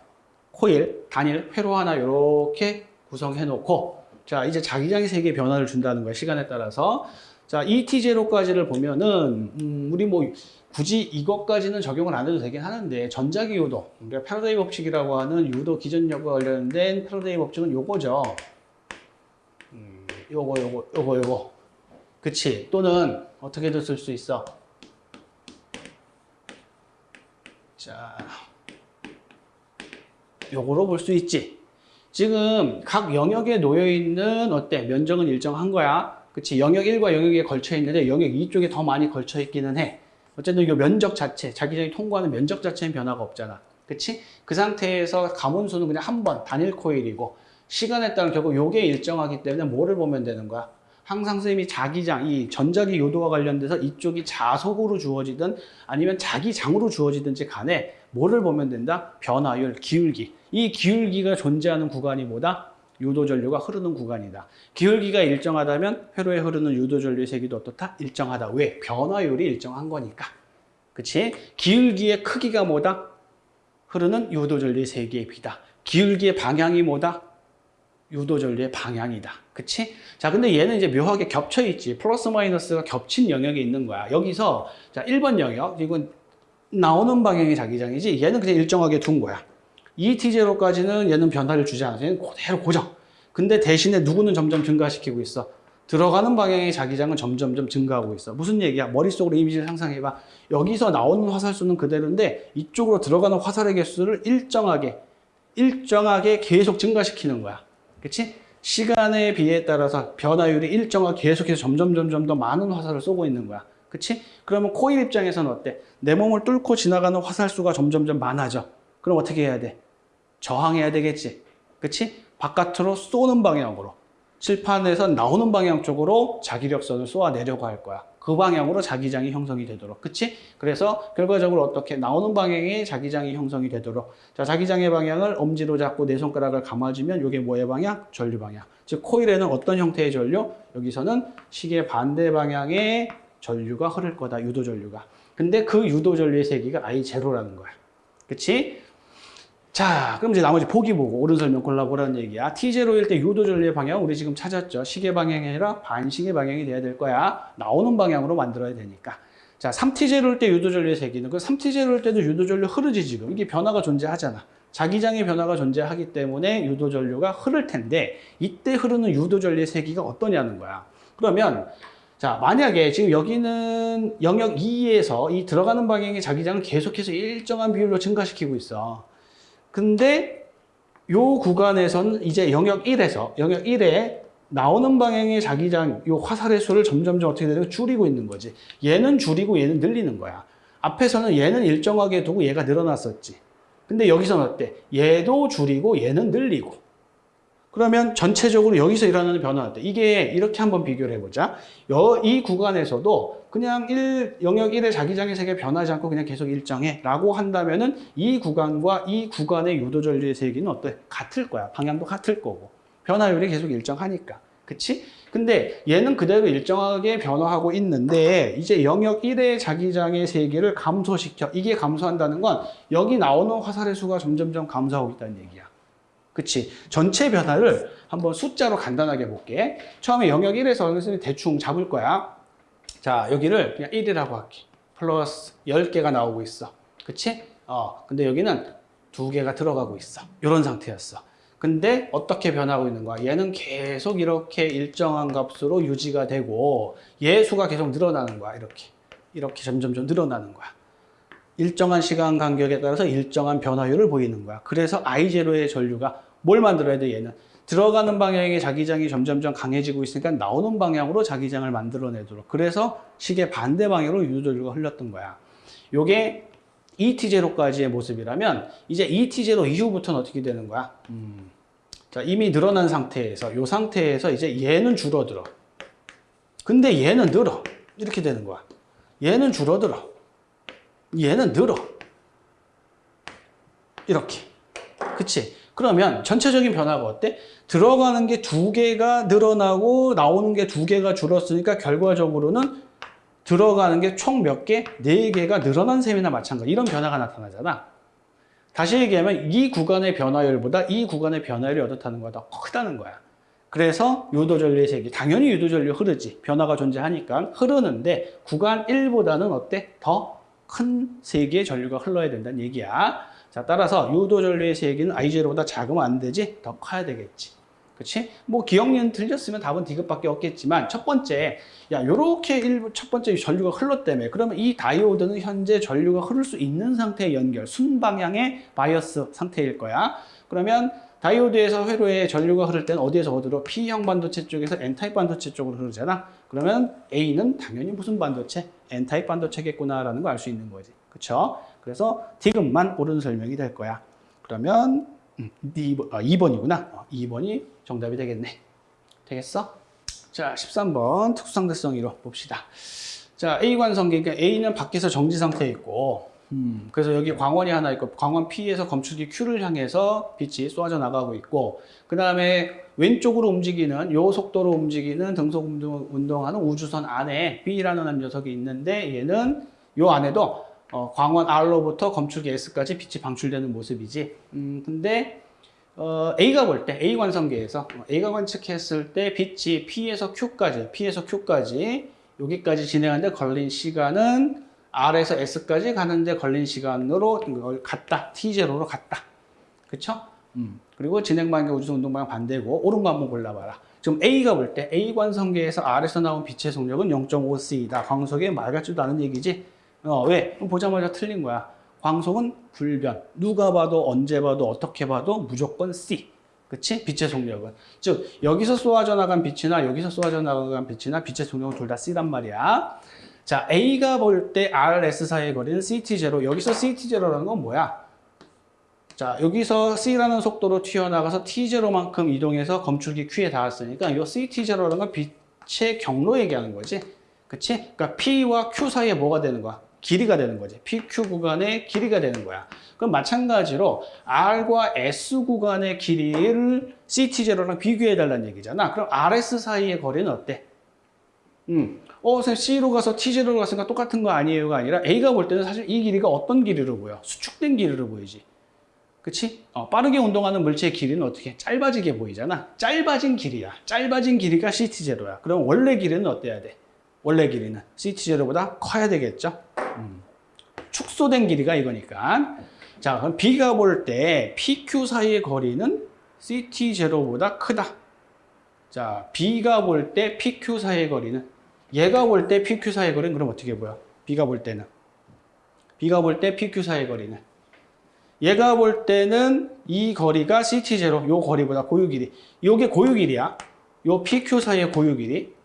코일, 단일, 회로 하나 이렇게 구성해 놓고 자 이제 자기장의 세기에 변화를 준다는 거야 시간에 따라서 자 2T0까지를 보면은 음, 우리 뭐 굳이 이것까지는 적용을 안 해도 되긴 하는데 전자기 유도 우리가 패러데이 법칙이라고 하는 유도 기전력과 관련된 패러데이 법칙은 요거죠 음, 요거 요거 요거 요거. 그치? 또는 어떻게도 쓸 수 있어. 자 요거로 볼 수 있지. 지금 각 영역에 놓여 있는 어때? 면적은 일정한 거야. 그치? 영역 1과 영역 2에 걸쳐 있는데 영역 2 쪽에 더 많이 걸쳐 있기는 해. 어쨌든 이 면적 자체 자기장이 통과하는 면적 자체는 변화가 없잖아. 그치? 그 상태에서 가문수는 그냥 한 번 단일 코일이고 시간에 따른 결국 요게 일정하기 때문에 뭐를 보면 되는 거야 항상 선생님이 자기장, 이 전자기 요도와 관련돼서 이쪽이 자속으로 주어지든 아니면 자기장으로 주어지든지 간에 뭐를 보면 된다? 변화율, 기울기. 이 기울기가 존재하는 구간이 뭐다? 유도전류가 흐르는 구간이다. 기울기가 일정하다면 회로에 흐르는 유도전류의 세기도 어떻다? 일정하다. 왜? 변화율이 일정한 거니까. 그치? 기울기의 크기가 뭐다? 흐르는 유도전류의 세기의 비다. 기울기의 방향이 뭐다? 유도 전류의 방향이다. 그치? 자, 근데 얘는 이제 묘하게 겹쳐 있지. 플러스 마이너스가 겹친 영역에 있는 거야. 여기서, 자, 1번 영역. 이건 나오는 방향이 자기장이지. 얘는 그냥 일정하게 둔 거야. ET0까지는 얘는 변화를 주지 않아서 얘는 그대로 고정. 근데 대신에 누구는 점점 증가시키고 있어. 들어가는 방향의 자기장은 점점점 증가하고 있어. 무슨 얘기야? 머릿속으로 이미지를 상상해봐. 여기서 나오는 화살 수는 그대로인데 이쪽으로 들어가는 화살의 개수를 일정하게, 일정하게 계속 증가시키는 거야. 그치? 시간에 비해 따라서 변화율이 일정하게 계속해서 점점 점점 더 많은 화살을 쏘고 있는 거야. 그치? 그러면 코일 입장에서는 어때? 내 몸을 뚫고 지나가는 화살 수가 점점점 많아져. 그럼 어떻게 해야 돼? 저항해야 되겠지. 그치? 바깥으로 쏘는 방향으로. 칠판에서 나오는 방향 쪽으로 자기력선을 쏘아내려고 할 거야. 그 방향으로 자기장이 형성이 되도록. 그치? 그래서 결과적으로 어떻게 나오는 방향에 자기장이 형성이 되도록. 자, 자기장의 방향을 엄지로 잡고 내 손가락을 감아주면 이게 뭐의 방향? 전류 방향. 즉, 코일에는 어떤 형태의 전류? 여기서는 시계 반대 방향의 전류가 흐를 거다. 유도 전류가. 근데 그 유도 전류의 세기가 I0라는 거야. 그치? 자, 그럼 이제 나머지 보기 보고 옳은 설명 골라보라는 얘기야. T0일 때 유도 전류의 방향 우리 지금 찾았죠. 시계 방향이 아니라 반시계 방향이 돼야 될 거야. 나오는 방향으로 만들어야 되니까. 자, 3T0일 때 유도 전류의 세기는 그 3T0일 때도 유도 전류 흐르지 지금. 이게 변화가 존재하잖아. 자기장의 변화가 존재하기 때문에 유도 전류가 흐를 텐데 이때 흐르는 유도 전류의 세기가 어떠냐는 거야. 그러면 자, 만약에 지금 여기는 영역 2에서 이 들어가는 방향의 자기장을 계속해서 일정한 비율로 증가시키고 있어. 근데 요 구간에서는 이제 영역 1에서 영역 1에 나오는 방향의 자기장 요 화살의 수를 점점점 어떻게 되는 줄이고 있는 거지. 얘는 줄이고 얘는 늘리는 거야. 앞에서는 얘는 일정하게 두고 얘가 늘어났었지. 근데 여기서는 어때? 얘도 줄이고 얘는 늘리고. 그러면 전체적으로 여기서 일어나는 변화는 어때? 이게 이렇게 한번 비교를 해보자. 여, 이 구간에서도 그냥 1, 영역 1의 자기장의 세계 변하지 않고 그냥 계속 일정해 라고 한다면은 이 구간과 이 구간의 유도 전류의 세기는 어때? 같을 거야. 방향도 같을 거고. 변화율이 계속 일정하니까. 그치? 근데 얘는 그대로 일정하게 변화하고 있는데 이제 영역 1의 자기장의 세기를 감소시켜. 이게 감소한다는 건 여기 나오는 화살의 수가 점점점 감소하고 있다는 얘기야. 그치? 전체 변화를 한번 숫자로 간단하게 볼게. 처음에 영역 1에서 선생님이 대충 잡을 거야. 자, 여기를 그냥 1이라고 할게. 플러스 10개가 나오고 있어. 그치? 어, 근데 여기는 두 개가 들어가고 있어. 이런 상태였어. 근데 어떻게 변하고 있는 거야? 얘는 계속 이렇게 일정한 값으로 유지가 되고 얘 수가 계속 늘어나는 거야. 이렇게. 이렇게 점점점 늘어나는 거야. 일정한 시간 간격에 따라서 일정한 변화율을 보이는 거야. 그래서 I0의 전류가 뭘 만들어야 돼, 얘는? 들어가는 방향의 자기장이 점점점 강해지고 있으니까 나오는 방향으로 자기장을 만들어내도록. 그래서 시계 반대 방향으로 유도전류가 흘렀던 거야. 요게 ET0까지의 모습이라면 이제 ET0 이후부터는 어떻게 되는 거야? 음. 자, 이미 늘어난 상태에서 요 상태에서 이제 얘는 줄어들어. 근데 얘는 늘어. 이렇게 되는 거야. 얘는 줄어들어. 얘는 늘어. 이렇게. 그치? 그러면 전체적인 변화가 어때? 들어가는 게 두 개가 늘어나고 나오는 게 두 개가 줄었으니까 결과적으로는 들어가는 게 총 몇 개? 네 개가 늘어난 셈이나 마찬가지. 이런 변화가 나타나잖아. 다시 얘기하면 이 구간의 변화율보다 이 구간의 변화율이 어떻다는 거야? 더 크다는 거야. 그래서 유도전류의 세기 당연히 유도전류 흐르지 변화가 존재하니까 흐르는데 구간 1보다는 어때? 더 큰 세기의 전류가 흘러야 된다는 얘기야. 자 따라서 유도전류의 세기는 I0보다 작으면 안 되지 더 커야 되겠지. 그치? 뭐 기역 니은 틀렸으면 답은 디귿밖에 없겠지만 첫 번째 야 요렇게 일부 첫 번째 전류가 흘렀다며 그러면 이 다이오드는 현재 전류가 흐를 수 있는 상태의 연결 순방향의 바이어스 상태일 거야. 그러면 다이오드에서 회로에 전류가 흐를 때는 어디에서 어디로 P형 반도체 쪽에서 N타입 반도체 쪽으로 흐르잖아. 그러면 A는 당연히 무슨 반도체? N타입 반도체겠구나 라는 걸알수 있는 거지. 그쵸? 그래서 디귿만 옳은 설명이 될 거야. 그러면 음, 2번, 아, 2번이구나. 어, 2번이 정답이 되겠네. 되겠어? 자, 13번 특수상대성 이로 봅시다. 자, A 관성계, 그러니까 A는 밖에서 정지 상태에 있고, 음, 그래서 여기 광원이 하나 있고, 광원 P에서 검출기 Q를 향해서 빛이 쏘아져 나가고 있고, 그 다음에 왼쪽으로 움직이는, 요 속도로 움직이는 등속 운동, 운동하는 우주선 안에 B라는 녀석이 있는데, 얘는 요 안에도 어, 광원 R로부터 검출기 S까지 빛이 방출되는 모습이지. 음, 근데 어, A가 볼 때, A 관성계에서 어, A가 관측했을 때 빛이 P에서 Q까지, P에서 Q까지 여기까지 진행하는데 걸린 시간은 R에서 S까지 가는데 걸린 시간으로 같다. T0로 같다. 그쵸? 음. 그리고 진행 방향 우주선 운동 방향 반대고 오른 거 한번 골라봐라. 지금 A가 볼 때 A 관성계에서 R에서 나온 빛의 속력은 0.5C이다. 광속에 말 같지도 않은 얘기지. 어, 왜? 보자마자 틀린 거야. 광속은 불변. 누가 봐도 언제 봐도 어떻게 봐도 무조건 C. 그치? 빛의 속력은. 즉 여기서 쏘아져 나간 빛이나 여기서 쏘아져 나간 빛이나 빛의 속력은 둘 다 C란 말이야. 자, A가 볼 때 RS 사이의 거리는 CT0. 여기서 CT0라는 건 뭐야? 자, 여기서 C라는 속도로 튀어나가서 T0만큼 이동해서 검출기 Q에 닿았으니까 이 CT0라는 건 빛의 경로 얘기하는 거지. 그치? 그러니까 P와 Q 사이에 뭐가 되는 거야? 길이가 되는 거지. PQ 구간의 길이가 되는 거야. 그럼 마찬가지로 R과 S 구간의 길이를 CT0랑 비교해 달라는 얘기잖아. 그럼 RS 사이의 거리는 어때? 음. 어, 선생님 C로 가서 T0로 갔으니까 똑같은 거 아니에요가 아니라 A가 볼 때는 사실 이 길이가 어떤 길이로 보여? 수축된 길이로 보이지. 그치? 어, 빠르게 운동하는 물체의 길이는 어떻게? 짧아지게 보이잖아. 짧아진 길이야. 짧아진 길이가 CT0야. 그럼 원래 길이는 어때야 돼? 원래 길이는 CT0보다 커야 되겠죠? 음. 축소된 길이가 이거니까. 자, 그럼 B가 볼 때 PQ 사이의 거리는 CT0보다 크다. 자, B가 볼 때 PQ 사이의 거리는 얘가 볼 때 PQ 사이의 거리는 그럼 어떻게 보여? B가 볼 때는 B가 볼 때 PQ 사이의 거리는 얘가 볼 때는 이 거리가 CT0, 요 거리보다 고유 길이. 요게 고유 길이야. 요 PQ 사이의 고유 길이.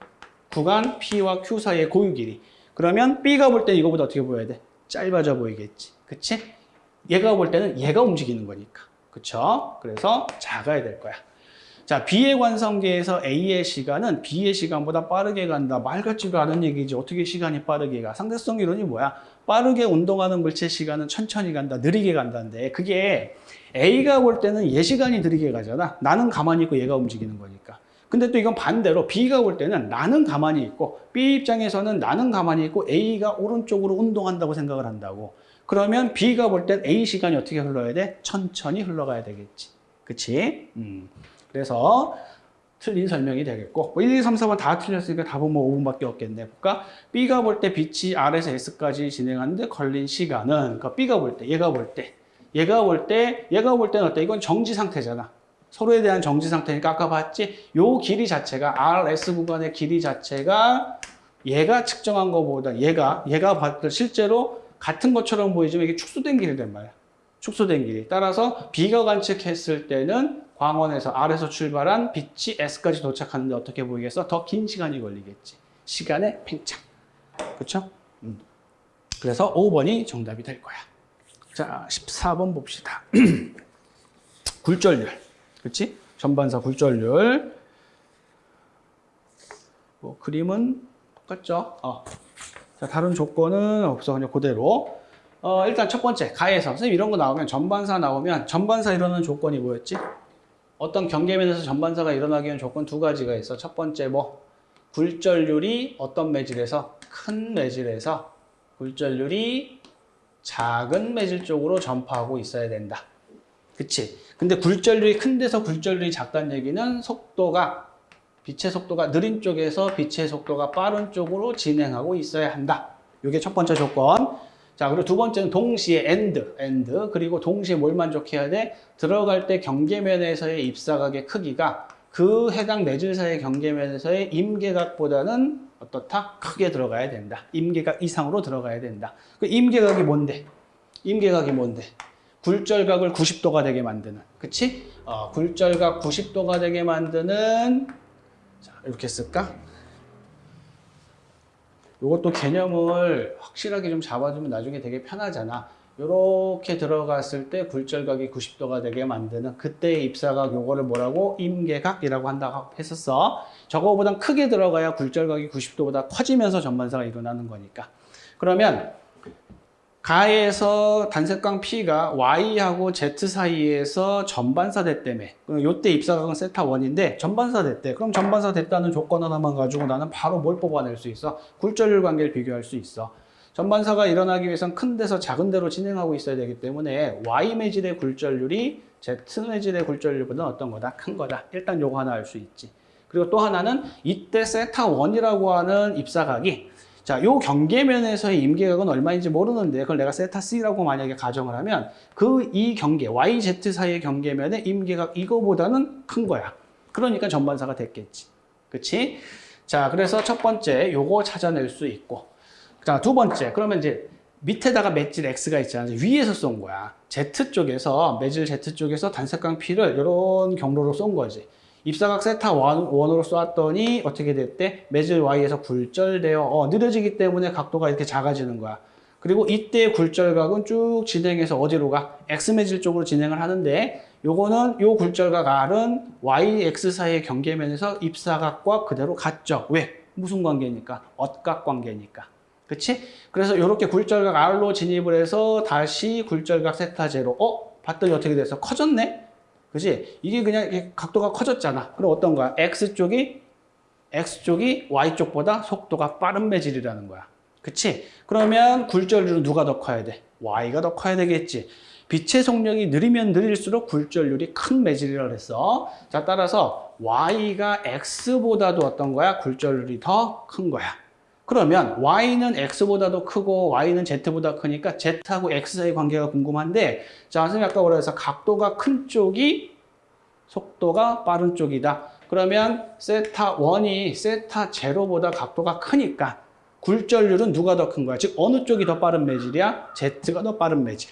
구간 P와 Q 사이의 고유 길이. 그러면 B가 볼때 이거보다 어떻게 보여야 돼? 짧아져 보이겠지. 그치? 얘가 볼 때는 얘가 움직이는 거니까. 그쵸? 그래서 작아야 될 거야. 자, B의 관성계에서 A의 시간은 B의 시간보다 빠르게 간다. 말 같지도 않은 얘기지. 어떻게 시간이 빠르게 가? 상대성 이론이 뭐야? 빠르게 운동하는 물체 시간은 천천히 간다. 느리게 간다는데 그게 A가 볼 때는 얘 시간이 느리게 가잖아. 나는 가만히 있고 얘가 움직이는 거니까. 근데 또 이건 반대로 B가 볼 때는 나는 가만히 있고 B 입장에서는 나는 가만히 있고 A가 오른쪽으로 운동한다고 생각을 한다고. 그러면 B가 볼 땐 A 시간이 어떻게 흘러야 돼? 천천히 흘러가야 되겠지. 그치? 음. 그래서 틀린 설명이 되겠고 뭐 1, 2, 3, 4번 다 틀렸으니까 답은 뭐 5분밖에 없겠네 볼까? B가 볼 때 빛이 R에서 S까지 진행하는데 걸린 시간은 그러니까 B가 볼 때, 얘가 볼 때 얘가 볼 때, 얘가 볼 때는 어때? 이건 정지 상태잖아 서로에 대한 정지 상태니까 아까 봤지? 요 길이 자체가 RS 구간의 길이 자체가 얘가 측정한 것보다 얘가 얘가 봤을 실제로 같은 것처럼 보이지만 이게 축소된 길이란 말이야. 축소된 길이. 따라서 B가 관측했을 때는 광원에서 R에서 출발한 빛이 S까지 도착하는데 어떻게 보이겠어? 더 긴 시간이 걸리겠지. 시간의 팽창. 그렇죠? 음. 그래서 5번이 정답이 될 거야. 자, 14번 봅시다. 굴절률. 그렇지? 전반사 굴절률. 뭐 그림은 똑같죠? 어. 자, 다른 조건은 없어. 그냥 그대로. 어, 일단 첫 번째, 가에서. 선생님 이런 거 나오면 전반사 나오면 전반사 이루는 조건이 뭐였지? 어떤 경계면에서 전반사가 일어나기 위한 조건 두 가지가 있어. 첫 번째 뭐 굴절률이 어떤 매질에서 큰 매질에서 굴절률이 작은 매질 쪽으로 전파하고 있어야 된다. 그치? 근데 굴절률이 큰 데서 굴절률이 작다는 얘기는 속도가 빛의 속도가 느린 쪽에서 빛의 속도가 빠른 쪽으로 진행하고 있어야 한다. 이게 첫 번째 조건. 자, 그리고 두 번째는 동시에 and, and 그리고 동시에 뭘 만족해야 돼? 들어갈 때 경계면에서의 입사각의 크기가 그 해당 매질사의 경계면에서의 임계각보다는 어떻다? 크게 들어가야 된다. 임계각 이상으로 들어가야 된다. 그 임계각이 뭔데? 임계각이 뭔데? 굴절각을 90도가 되게 만드는. 그치? 어, 굴절각 90도가 되게 만드는 자, 이렇게 쓸까? 이것도 개념을 확실하게 좀 잡아주면 나중에 되게 편하잖아. 이렇게 들어갔을 때 굴절각이 90도가 되게 만드는 그때의 입사각 요거를 뭐라고 임계각이라고 한다고 했었어. 저거보단 크게 들어가야 굴절각이 90도보다 커지면서 전반사가 일어나는 거니까. 그러면 가에서 단색광 P가 Y하고 Z 사이에서 전반사 됐다며. 요때 입사각은 세타 1인데 전반사 됐대. 그럼 전반사 됐다는 조건 하나만 가지고 나는 바로 뭘 뽑아낼 수 있어? 굴절률 관계를 비교할 수 있어. 전반사가 일어나기 위해선 큰 데서 작은 데로 진행하고 있어야 되기 때문에 Y 매질의 굴절률이 Z 매질의 굴절률보다 어떤 거다? 큰 거다. 일단 요거 하나 알 수 있지. 그리고 또 하나는 이때 세타 1이라고 하는 입사각이 자, 요 경계면에서의 임계각은 얼마인지 모르는데 그걸 내가 세타 C라고 만약에 가정을 하면 그 이 경계, YZ 사이의 경계면의 임계각 이거보다는 큰 거야. 그러니까 전반사가 됐겠지. 그치? 자, 그래서 첫 번째 요거 찾아낼 수 있고 자, 두 번째 그러면 이제 밑에다가 맷질 X가 있잖아. 위에서 쏜 거야. Z 쪽에서 매질 Z 쪽에서 단색광 P를 이런 경로로 쏜 거지. 입사각 세타 원, 원으로 쏘았더니 어떻게 됐대? 매질 Y에서 굴절되어 어, 느려지기 때문에 각도가 이렇게 작아지는 거야. 그리고 이때 굴절각은 쭉 진행해서 어디로 가? X 매질 쪽으로 진행을 하는데 요거는 요 굴절각 R은 Y, X 사이의 경계면에서 입사각과 그대로 같죠. 왜? 무슨 관계니까? 엇각 관계니까. 그치? 그래서 이렇게 굴절각 R로 진입을 해서 다시 굴절각 세타 제로 어? 봤더니 어떻게 됐어? 커졌네? 그지? 이게 그냥 각도가 커졌잖아. 그럼 어떤 거야? X쪽이, X쪽이 Y쪽보다 속도가 빠른 매질이라는 거야. 그치? 그러면 굴절률은 누가 더 커야 돼? Y가 더 커야 되겠지. 빛의 속력이 느리면 느릴수록 굴절률이 큰 매질이라고 그랬어. 자, 따라서 Y가 X보다도 어떤 거야? 굴절률이 더 큰 거야. 그러면 Y는 X보다도 크고 Y는 Z보다 크니까 Z하고 X 사이 관계가 궁금한데 자, 선생님 아까 해서 각도가 큰 쪽이 속도가 빠른 쪽이다. 그러면 세타 1이 세타 제로보다 각도가 크니까 굴절률은 누가 더 큰 거야? 즉 어느 쪽이 더 빠른 매질이야? Z가 더 빠른 매질.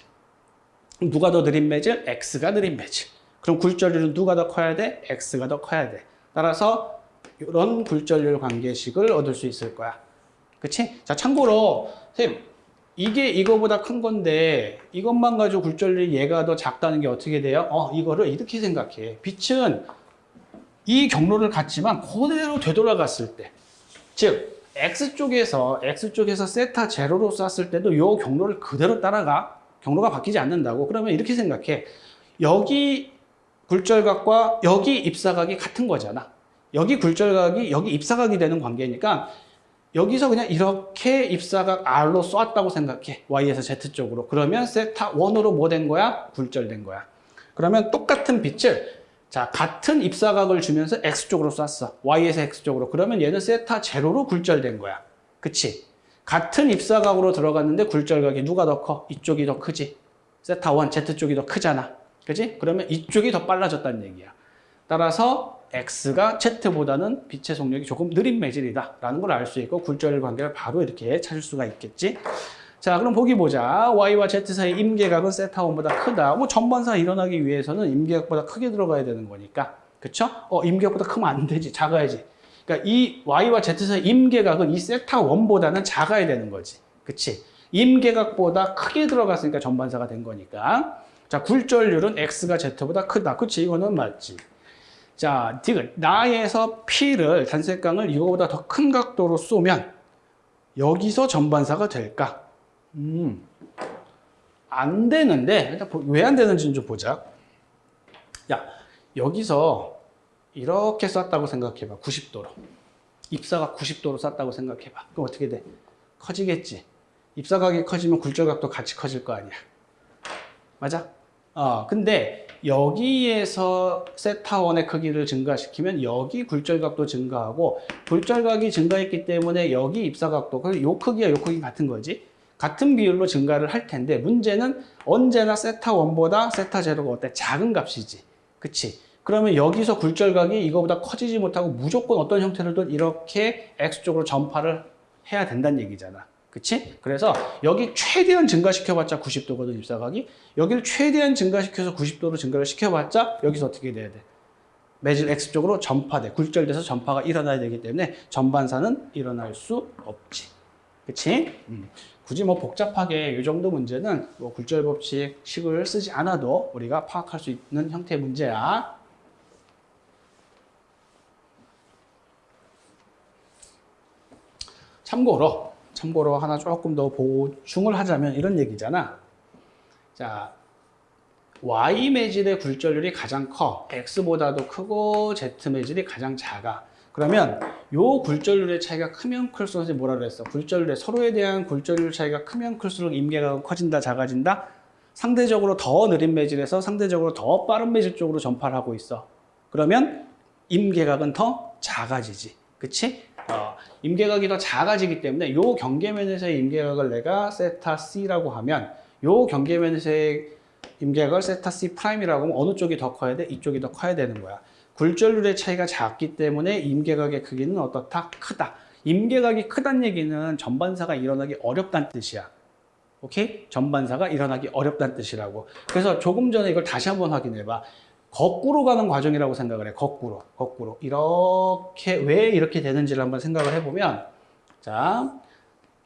누가 더 느린 매질? X가 느린 매질. 그럼 굴절률은 누가 더 커야 돼? X가 더 커야 돼. 따라서 이런 굴절률 관계식을 얻을 수 있을 거야. 그치? 자, 참고로, 선생님, 이게 이거보다 큰 건데, 이것만 가지고 굴절률이 얘가 더 작다는 게 어떻게 돼요? 어, 이거를 이렇게 생각해. 빛은 이 경로를 갔지만 그대로 되돌아갔을 때. 즉, X쪽에서, X쪽에서 세타 제로로 쐈을 때도 이 경로를 그대로 따라가. 경로가 바뀌지 않는다고. 그러면 이렇게 생각해. 여기 굴절각과 여기 입사각이 같은 거잖아. 여기 굴절각이 여기 입사각이 되는 관계니까 여기서 그냥 이렇게 입사각 R로 쏘았다고 생각해. Y에서 Z 쪽으로. 그러면 세타 1으로 뭐 된 거야? 굴절된 거야. 그러면 똑같은 빛을 자 같은 입사각을 주면서 X 쪽으로 쐈어. Y에서 X 쪽으로. 그러면 얘는 세타 제로로 굴절된 거야. 그치? 같은 입사각으로 들어갔는데 굴절각이 누가 더 커? 이쪽이 더 크지? 세타 1, Z 쪽이 더 크잖아. 그지? 그러면 이쪽이 더 빨라졌다는 얘기야. 따라서 X가 Z보다는 빛의 속력이 조금 느린 매질이다 라는 걸 알 수 있고 굴절 관계를 바로 이렇게 찾을 수가 있겠지. 자 그럼 보기 보자. Y와 Z 사이 임계각은 세타1보다 크다. 뭐 전반사 일어나기 위해서는 임계각보다 크게 들어가야 되는 거니까. 그쵸? 어 임계각보다 크면 안 되지. 작아야지. 그러니까 이 Y와 Z 사이 임계각은 이 세타1보다는 작아야 되는 거지. 그치? 임계각보다 크게 들어갔으니까 전반사가 된 거니까. 자 굴절률은 X가 Z보다 크다. 그치? 이거는 맞지 자, 디귿. 나에서 P를 단색광을 이거보다 더 큰 각도로 쏘면 여기서 전반사가 될까? 음, 안 되는데 왜 안 되는지는 좀 보자. 야, 여기서 이렇게 쐈다고 생각해봐. 90도로. 입사가 90도로 쐈다고 생각해봐. 그럼 어떻게 돼? 커지겠지. 입사각이 커지면 굴절각도 같이 커질 거 아니야. 맞아? 어, 근데 여기에서 세타원의 크기를 증가시키면 여기 굴절각도 증가하고 굴절각이 증가했기 때문에 여기 입사각도 그요 크기와 요 크기 같은 거지. 같은 비율로 증가를 할 텐데 문제는 언제나 세타1보다 세타0가 어때? 작은 값이지. 그치? 그러면 여기서 굴절각이 이거보다 커지지 못하고 무조건 어떤 형태로든 이렇게 X쪽으로 전파를 해야 된다는 얘기잖아. 그치? 그래서 여기 최대한 증가시켜봤자 90도거든, 입사각이. 여기를 최대한 증가시켜서 90도로 증가를 시켜봤자 여기서 어떻게 돼야 돼? 매질 X쪽으로 전파돼. 굴절돼서 전파가 일어나야 되기 때문에 전반사는 일어날 수 없지. 그치? 음. 굳이 뭐 복잡하게 이 정도 문제는 뭐 굴절 법칙 식을 쓰지 않아도 우리가 파악할 수 있는 형태의 문제야. 참고로 참고로 하나 조금 더 보충을 하자면 이런 얘기잖아. 자, Y 매질의 굴절률이 가장 커. X보다도 크고 Z 매질이 가장 작아. 그러면 요 굴절률의 차이가 크면 클수록 뭐라 그랬어? 굴절률의 서로에 대한 굴절률 차이가 크면 클수록 임계각은 커진다, 작아진다? 상대적으로 더 느린 매질에서 상대적으로 더 빠른 매질 쪽으로 전파를 하고 있어. 그러면 임계각은 더 작아지지. 그치? 어, 임계각이 더 작아지기 때문에 요 경계면에서의 임계각을 내가 세타 C라고 하면 요 경계면에서의 임계각을 세타 C prime이라고 하면 어느 쪽이 더 커야 돼? 이쪽이 더 커야 되는 거야. 굴절률의 차이가 작기 때문에 임계각의 크기는 어떻다? 크다. 임계각이 크다는 얘기는 전반사가 일어나기 어렵다는 뜻이야. 오케이? 전반사가 일어나기 어렵다는 뜻이라고. 그래서 조금 전에 이걸 다시 한번 확인해 봐. 거꾸로 가는 과정이라고 생각을 해. 거꾸로. 거꾸로. 이렇게 왜 이렇게 되는지를 한번 생각을 해 보면 자,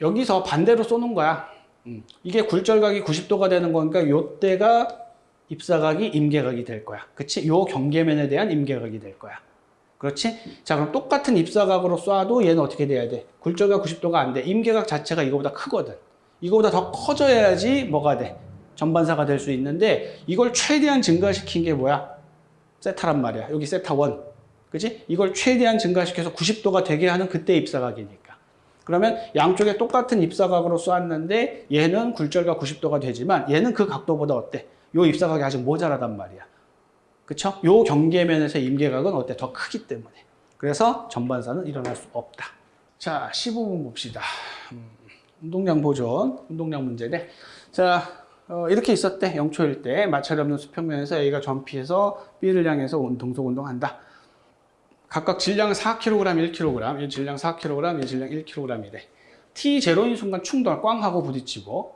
여기서 반대로 쏘는 거야. 음, 이게 굴절각이 90도가 되는 거니까 요때가 입사각이 임계각이 될 거야. 그치? 요 경계면에 대한 임계각이 될 거야. 그렇지? 자, 그럼 똑같은 입사각으로 쏴도 얘는 어떻게 돼야 돼? 굴절각 90도가 안 돼. 임계각 자체가 이거보다 크거든. 이거보다 더 커져야지 뭐가 돼? 전반사가 될 수 있는데 이걸 최대한 증가시킨 게 뭐야? 세타란 말이야. 여기 세타 1. 그지? 이걸 최대한 증가시켜서 90도가 되게 하는 그때 입사각이니까. 그러면 양쪽에 똑같은 입사각으로 쏘았는데 얘는 굴절각 90도가 되지만 얘는 그 각도보다 어때? 요 입사각이 아직 모자라단 말이야. 그쵸? 요 경계면에서 임계각은 어때? 더 크기 때문에. 그래서 전반사는 일어날 수 없다. 자, 15분 봅시다. 음, 운동량 보존, 운동량 문제네. 자, 어, 이렇게 있었대. 0초일 때 마찰이 없는 수평면에서 A가 전피해서 B를 향해서 운- 동속 운동한다. 각각 질량 4kg, 1kg, 이 질량 4kg, 이 질량 1kg이래. T0인 순간 충돌, 꽝 하고 부딪히고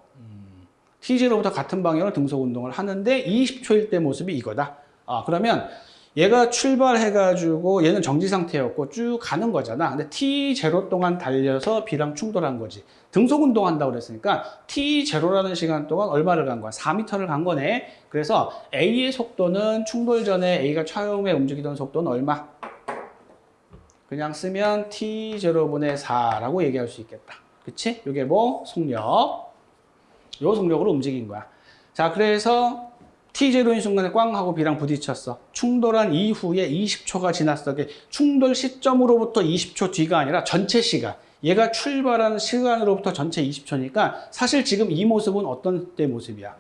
T0부터 같은 방향으로 등속 운동을 하는데 20초일 때 모습이 이거다. 아, 그러면 얘가 출발해가지고 얘는 정지 상태였고 쭉 가는 거잖아. 근데 T0 동안 달려서 B랑 충돌한 거지. 등속 운동한다고 그랬으니까 T0라는 시간 동안 얼마를 간 거야? 4m를 간 거네. 그래서 A의 속도는 충돌 전에 A가 처음에 움직이던 속도는 얼마? 그냥 쓰면 T0분의 4라고 얘기할 수 있겠다. 그치? 이게 뭐? 속력. 요 속력으로 움직인 거야. 자, 그래서 T0인 순간에 꽝 하고 B랑 부딪혔어. 충돌한 이후에 20초가 지났어. 충돌 시점으로부터 20초 뒤가 아니라 전체 시간. 얘가 출발하는 시간으로부터 전체 20초니까 사실 지금 이 모습은 어떤 때 모습이야?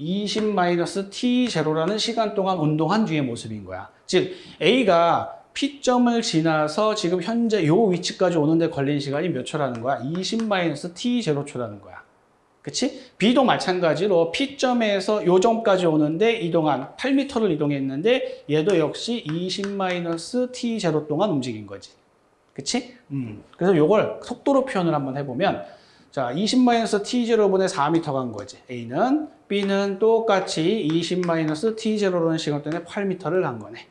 20-T0라는 시간 동안 운동한 뒤의 모습인 거야. 즉, A가 P점을 지나서 지금 현재 요 위치까지 오는데 걸린 시간이 몇 초라는 거야? 20-T0초라는 거야. 그치? B도 마찬가지로 P점에서 요 점까지 오는데 이동한 8m를 이동했는데 얘도 역시 20-T0 동안 움직인 거지. 그치? 음. 그래서 요걸 속도로 표현을 한번 해보면 자, 20-T0분의 4m 간 거지. A는 B는 똑같이 20-T0라는 시간 동안에 8m를 간 거네.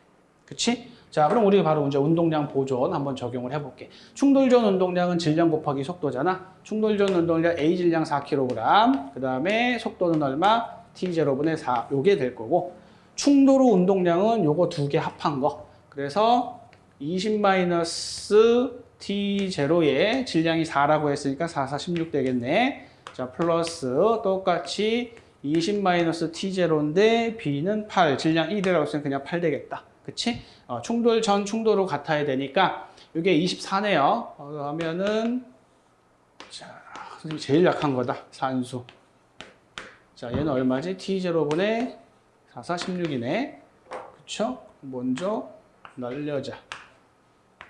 그치? 자, 그럼 우리 바로 이제 운동량 보존 한번 적용을 해볼게. 충돌 전 운동량은 질량 곱하기 속도잖아. 충돌 전 운동량 A 질량 4kg, 그 다음에 속도는 얼마? T0분의 4, 요게 될 거고, 충돌 후 운동량은 요거 두 개 합한 거. 그래서 20-T0에 질량이 4라고 했으니까 4, 4, 16 되겠네. 자, 플러스 똑같이 20-T0인데 B는 8, 질량 1이라고 했으면 그냥 8 되겠다. 그치? 어, 충돌 전 충돌로 같아야 되니까 이게 24네요. 어, 그러면은 자, 선생님 제일 약한 거다. 산수. 자, 얘는 얼마지? T0분의 4, 4, 16이네. 그쵸? 먼저 날려자.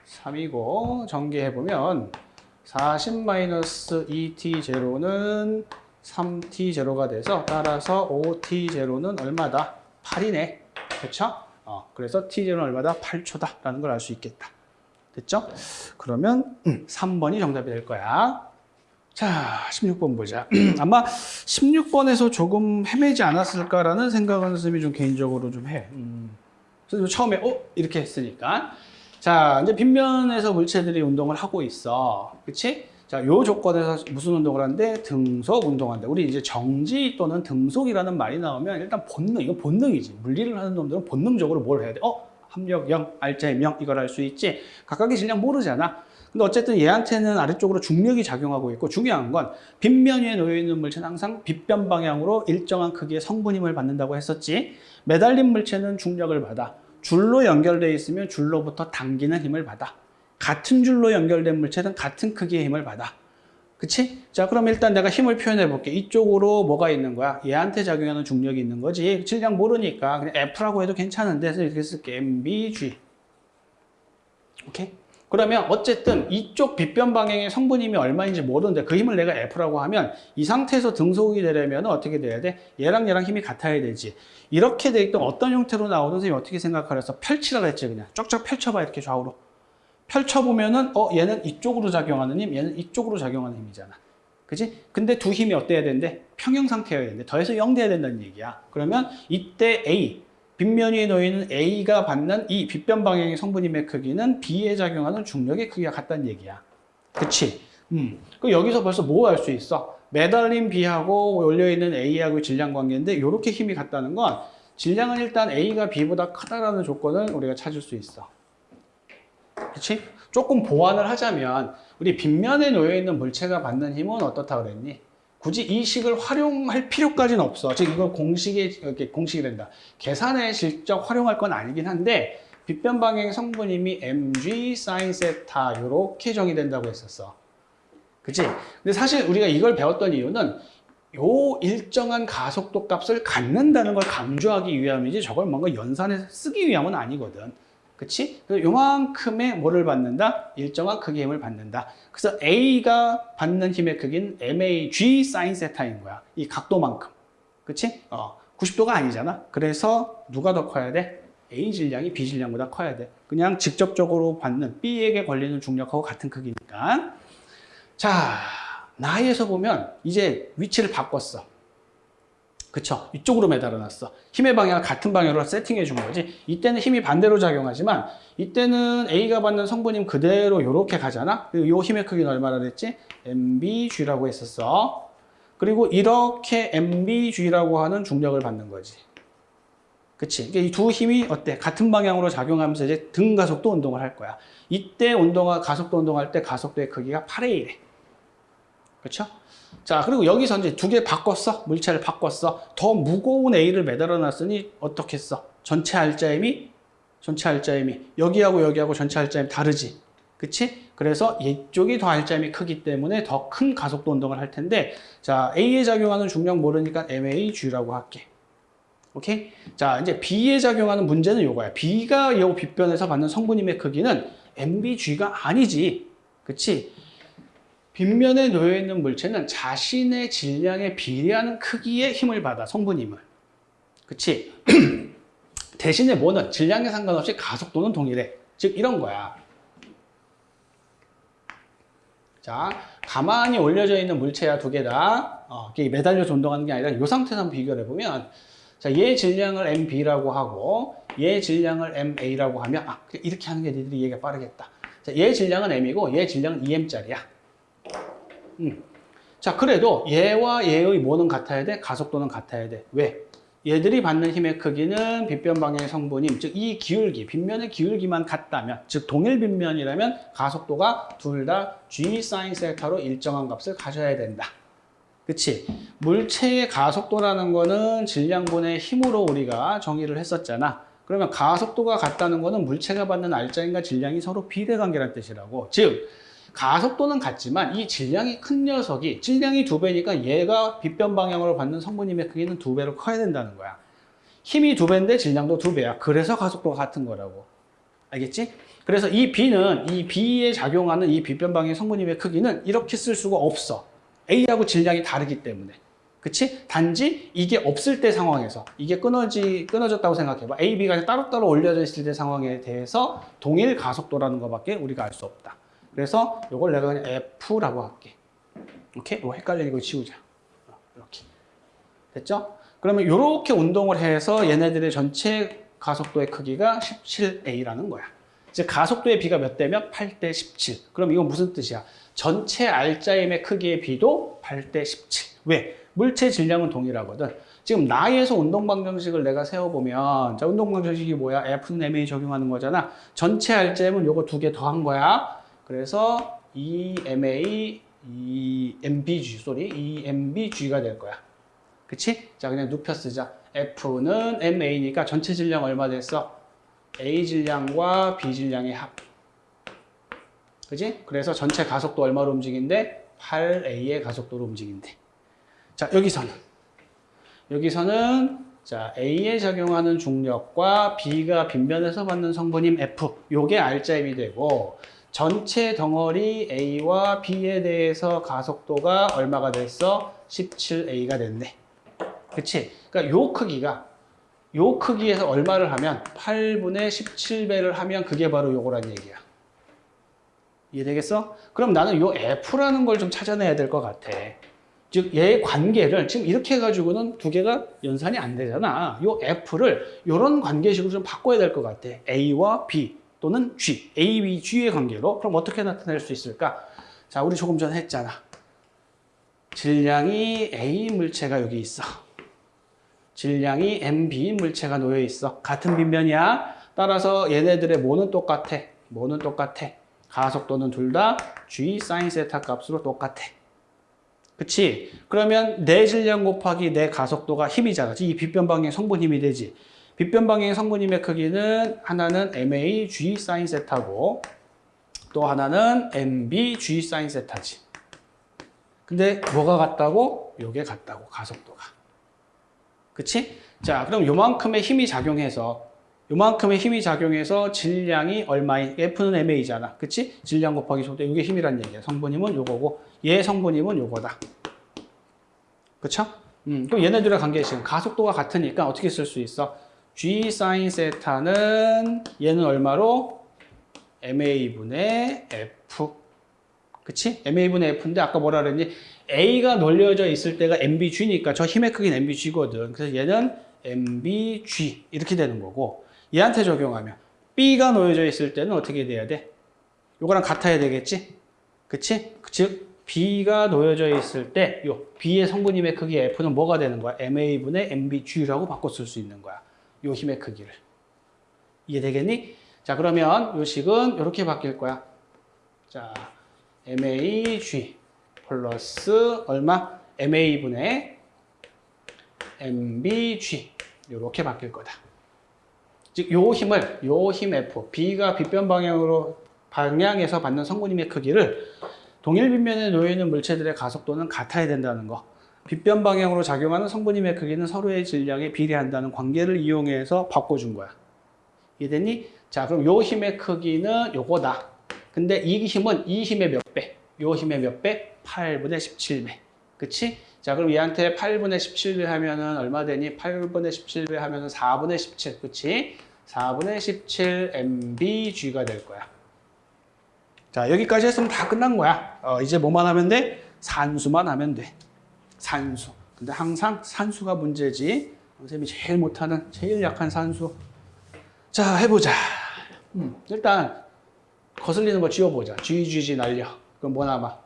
3이고 전개해보면 40-2T0는 3T0가 돼서 따라서 5T0는 얼마다? 8이네. 그쵸? 어, 그래서 T0는 얼마다? 8초다. 라는 걸 알 수 있겠다. 됐죠? 그러면 음, 3번이 정답이 될 거야. 자, 16번 보자. 아마 16번에서 조금 헤매지 않았을까라는 생각은 선생님이 좀 개인적으로 좀 해. 음. 선생님 처음에 어? 이렇게 했으니까. 자, 이제 빗면에서 물체들이 운동을 하고 있어. 그치? 자, 요 조건에서 무슨 운동을 하는데? 등속 운동한다. 우리 이제 정지 또는 등속이라는 말이 나오면 일단 본능, 이거 본능이지. 물리를 하는 놈들은 본능적으로 뭘 해야 돼? 어? 합력 0, 알자의 0 이걸 알수 있지. 각각의 질량 모르잖아. 근데 어쨌든 얘한테는 아래쪽으로 중력이 작용하고 있고 중요한 건 빗면 위에 놓여 있는 물체는 항상 빗변 방향으로 일정한 크기의 성분 힘을 받는다고 했었지. 매달린 물체는 중력을 받아. 줄로 연결되어 있으면 줄로부터 당기는 힘을 받아. 같은 줄로 연결된 물체는 같은 크기의 힘을 받아. 그치? 자, 그럼 일단 내가 힘을 표현해 볼게. 이쪽으로 뭐가 있는 거야? 얘한테 작용하는 중력이 있는 거지. 질량 모르니까 그냥 F라고 해도 괜찮은데, 그래서 이렇게 쓸게. MBG. 오케이? 그러면 어쨌든 이쪽 빗변 방향의 성분 힘이 얼마인지 모르는데 그 힘을 내가 F라고 하면 이 상태에서 등속이 되려면 어떻게 돼야 돼? 얘랑 얘랑 힘이 같아야 되지. 이렇게 돼 있던 어떤 형태로 선생님이 어떻게 생각하래서 펼치라 그랬지 그냥. 쫙쫙 펼쳐봐 이렇게 좌우로. 펼쳐보면은 어 얘는 이쪽으로 작용하는 힘, 얘는 이쪽으로 작용하는 힘이잖아. 그지? 근데 두 힘이 어때야 되는데? 평형 상태여야 되는데 더해서 0 돼야 된다는 얘기야. 그러면 이때 A, 빗면 위에 놓이는 A가 받는 이 빗변 방향의 성분힘의 크기는 B에 작용하는 중력의 크기가 같다는 얘기야. 그치? 음. 그 여기서 벌써 뭐 알 수 있어? 매달린 B하고 올려있는 A하고의 질량 관계인데 이렇게 힘이 같다는 건 질량은 일단 A가 B보다 크다라는 조건을 우리가 찾을 수 있어. 그치? 조금 보완을 하자면 우리 빗면에 놓여 있는 물체가 받는 힘은 어떻다 그랬니? 굳이 이 식을 활용할 필요까지는 없어. 즉 이거 공식에 이렇게 공식이 된다. 계산에 실적 활용할 건 아니긴 한데 빗변 방향 성분힘이 mg sin 세타 이렇게 정의된다고 했었어. 그치? 근데 사실 우리가 이걸 배웠던 이유는 요 일정한 가속도 값을 갖는다는 걸 강조하기 위함이지 저걸 뭔가 연산해서 쓰기 위함은 아니거든. 그치? 그래서 요만큼의 뭐를 받는다? 일정한 크기의 힘을 받는다. 그래서 A가 받는 힘의 크기는 MAG sin 세타인 거야. 이 각도만큼. 그치? 어, 90도가 아니잖아. 그래서 누가 더 커야 돼? A 질량이 B 질량보다 커야 돼. 그냥 직접적으로 받는 B에게 걸리는 중력하고 같은 크기니까. 자, 나이에서 보면 이제 위치를 바꿨어. 그쵸? 이쪽으로 매달아놨어. 힘의 방향을 같은 방향으로 세팅해 준 거지. 이때는 힘이 반대로 작용하지만 이때는 A가 받는 성분힘 그대로 이렇게 가잖아. 이 힘의 크기는 얼마나 됐지? MBG라고 했었어. 그리고 이렇게 MBG라고 하는 중력을 받는 거지. 그치? 이 두 힘이 어때? 같은 방향으로 작용하면서 이제 등 가속도 운동을 할 거야. 이때 운동화, 가속도 운동할 때 가속도의 크기가 8의 1에. 그렇죠? 자, 그리고 여기서 이제 두 개 바꿨어. 물체를 바꿨어. 더 무거운 A를 매달아 놨으니 어떻게 했어? 전체 알자임이 전체 알자임이 여기하고 여기하고 전체 알자임 다르지. 그치? 그래서 이쪽이 더 알자임이 크기 때문에 더 큰 가속도 운동을 할 텐데 자, A에 작용하는 중력 모르니까 MAG라고 할게. 오케이? 자, 이제 B에 작용하는 문제는 요거야. B가 이 빗변에서 받는 성분힘의 크기는 MBG가 아니지. 그치? 빗면에 놓여 있는 물체는 자신의 질량에 비례하는 크기의 힘을 받아 성분 힘을. 그치? 대신에 뭐는 질량에 상관없이 가속도는 동일해. 즉 이런 거야. 자 가만히 올려져 있는 물체야 두 개다. 어, 매달려서 운동하는 게 아니라 이 상태에서 비교를 해보면 자, 얘 질량을 MB라고 하고 얘 질량을 MA라고 하면 아 이렇게 하는 게 니들이 이해가 빠르겠다. 자, 얘 질량은 M이고 얘 질량은 EM짜리야 음. 자, 그래도 얘와 얘의 뭐는 같아야 돼? 가속도는 같아야 돼. 왜? 얘들이 받는 힘의 크기는 빗변 방향의 성분임, 즉 이 기울기, 빗면의 기울기만 같다면, 즉 동일 빗면이라면 가속도가 둘 다 g sin 세타로 일정한 값을 가져야 된다. 그치? 물체의 가속도라는 거는 질량분의 힘으로 우리가 정의를 했었잖아. 그러면 가속도가 같다는 거는 물체가 받는 알짜임과 질량이 서로 비례관계라는 뜻이라고. 즉, 가속도는 같지만 이 질량이 큰 녀석이 질량이 두 배니까 얘가 빗변 방향으로 받는 성분임의 크기는 두 배로 커야 된다는 거야. 힘이 두 배인데 질량도 두 배야. 그래서 가속도가 같은 거라고. 알겠지? 그래서 이 B는 이 B에 작용하는 이 빗변 방향 성분임의 크기는 이렇게 쓸 수가 없어. A하고 질량이 다르기 때문에. 그치? 단지 이게 없을 때 상황에서 이게 끊어지, 끊어졌다고 생각해봐. A, B가 따로따로 올려져 있을 때 상황에 대해서 동일 가속도라는 것밖에 우리가 알 수 없다. 그래서 이걸 내가 그냥 F라고 할게. 오케이? 이거 헷갈리는 거 지우자. 어, 이렇게. 됐죠? 그러면 이렇게 운동을 해서 얘네들의 전체 가속도의 크기가 17A라는 거야. 즉 가속도의 비가 몇 대면 8대 17. 그럼 이건 무슨 뜻이야? 전체 알짜임의 크기의 비도 8대 17. 왜? 물체 질량은 동일하거든. 지금 나에서 운동 방정식을 내가 세워보면 자 운동 방정식이 뭐야? F는 MA 적용하는 거잖아. 전체 알짜임은 요거 두 개 더 한 거야. 그래서 EMA, EMBG, 쏘리, EMBG가 될 거야. 그치? 자, 그냥 눕혀 쓰자. F는 MA니까 전체 질량 얼마 됐어? A 질량과 B 질량의 합. 그지? 그래서 전체 가속도 얼마로 움직인대? 8A의 가속도로 움직인대. 자, 여기서는. 여기서는 자, A에 작용하는 중력과 B가 빗면에서 받는 성분임 F. 요게 R자임이 되고 전체 덩어리 A와 B에 대해서 가속도가 얼마가 됐어? 17A가 됐네. 그치? 그러니까 요 크기가 요 크기에서 얼마를 하면 8분의 17배를 하면 그게 바로 요거란 얘기야. 이해되겠어? 그럼 나는 요 F라는 걸 좀 찾아내야 될 것 같아. 즉, 얘의 관계를 지금 이렇게 해가지고는 두 개가 연산이 안 되잖아. 요 F를 요런 관계식으로 좀 바꿔야 될 것 같아. A와 B 또는 G, A, B, G의 관계로. 그럼 어떻게 나타낼 수 있을까? 자, 우리 조금 전에 했잖아. 질량이 A 물체가 여기 있어. 질량이 MB 물체가 놓여 있어. 같은 빗면이야. 따라서 얘네들의 모는 똑같아. 모는 똑같아. 가속도는 둘 다 G 사인 세타 값으로 똑같아. 그치? 그러면 내 질량 곱하기 내 가속도가 힘이잖아. 이 빗변 방향 성분 힘이 되지. 빗변 방향 성분 힘의 크기는 하나는 MA G 사인 세타고 또 하나는 MB G 사인 세타지. 근데 뭐가 같다고? 요게 같다고 가속도가. 그치? 자, 그럼 요만큼의 힘이 작용해서 요만큼의 힘이 작용해서 질량이 얼마인 F는 MA잖아. 그치? 질량 곱하기 속도 이게 힘이란 얘기야. 성분힘은 요거고 얘 성분힘은 요거다. 그쵸? 음, 그럼 얘네들의 관계 지금 가속도가 같으니까 어떻게 쓸 수 있어? G 사인 세타는 얘는 얼마로? MA분의 F. 그치? MA분의 F인데 아까 뭐라 그랬니? A가 놀려져 있을 때가 MBG니까 저 힘의 크기는 MBG거든. 그래서 얘는 MBG 이렇게 되는 거고 얘한테 적용하면 B가 놓여져 있을 때는 어떻게 돼야 돼? 요거랑 같아야 되겠지? 그치? 즉 B가 놓여져 있을 때 요 B의 성분힘의 크기 F는 뭐가 되는 거야? MA분의 MBG라고 바꿔 쓸 수 있는 거야. 요 힘의 크기를. 이해되겠니? 자 그러면 요 식은 이렇게 바뀔 거야. 자 MAG 플러스 얼마? MA분의 MBG 이렇게 바뀔 거다. 즉, 요 힘을, 요 힘 F, B가 빗변 방향으로 방향에서 받는 성분힘의 크기를 동일 빗면에 놓여 있는 물체들의 가속도는 같아야 된다는 거. 빗변 방향으로 작용하는 성분힘의 크기는 서로의 질량에 비례한다는 관계를 이용해서 바꿔준 거야. 이해됐니? 자, 그럼 요 힘의 크기는 요거다. 근데 이 힘은 이 힘의 몇 배? 요 힘의 몇 배? 8분의 17배. 그치? 자, 그럼 얘한테 8분의 17배 하면은 얼마 되니? 8분의 17배 하면은 4분의 17. 그치? 4분의 17 MBG가 될 거야. 자, 여기까지 했으면 다 끝난 거야. 어, 이제 뭐만 하면 돼? 산수만 하면 돼. 산수. 근데 항상 산수가 문제지. 선생님이 제일 못하는, 제일 약한 산수. 자, 해보자. 음, 일단, 거슬리는 거 지워보자. GGG 날려. 그럼 뭐 남아?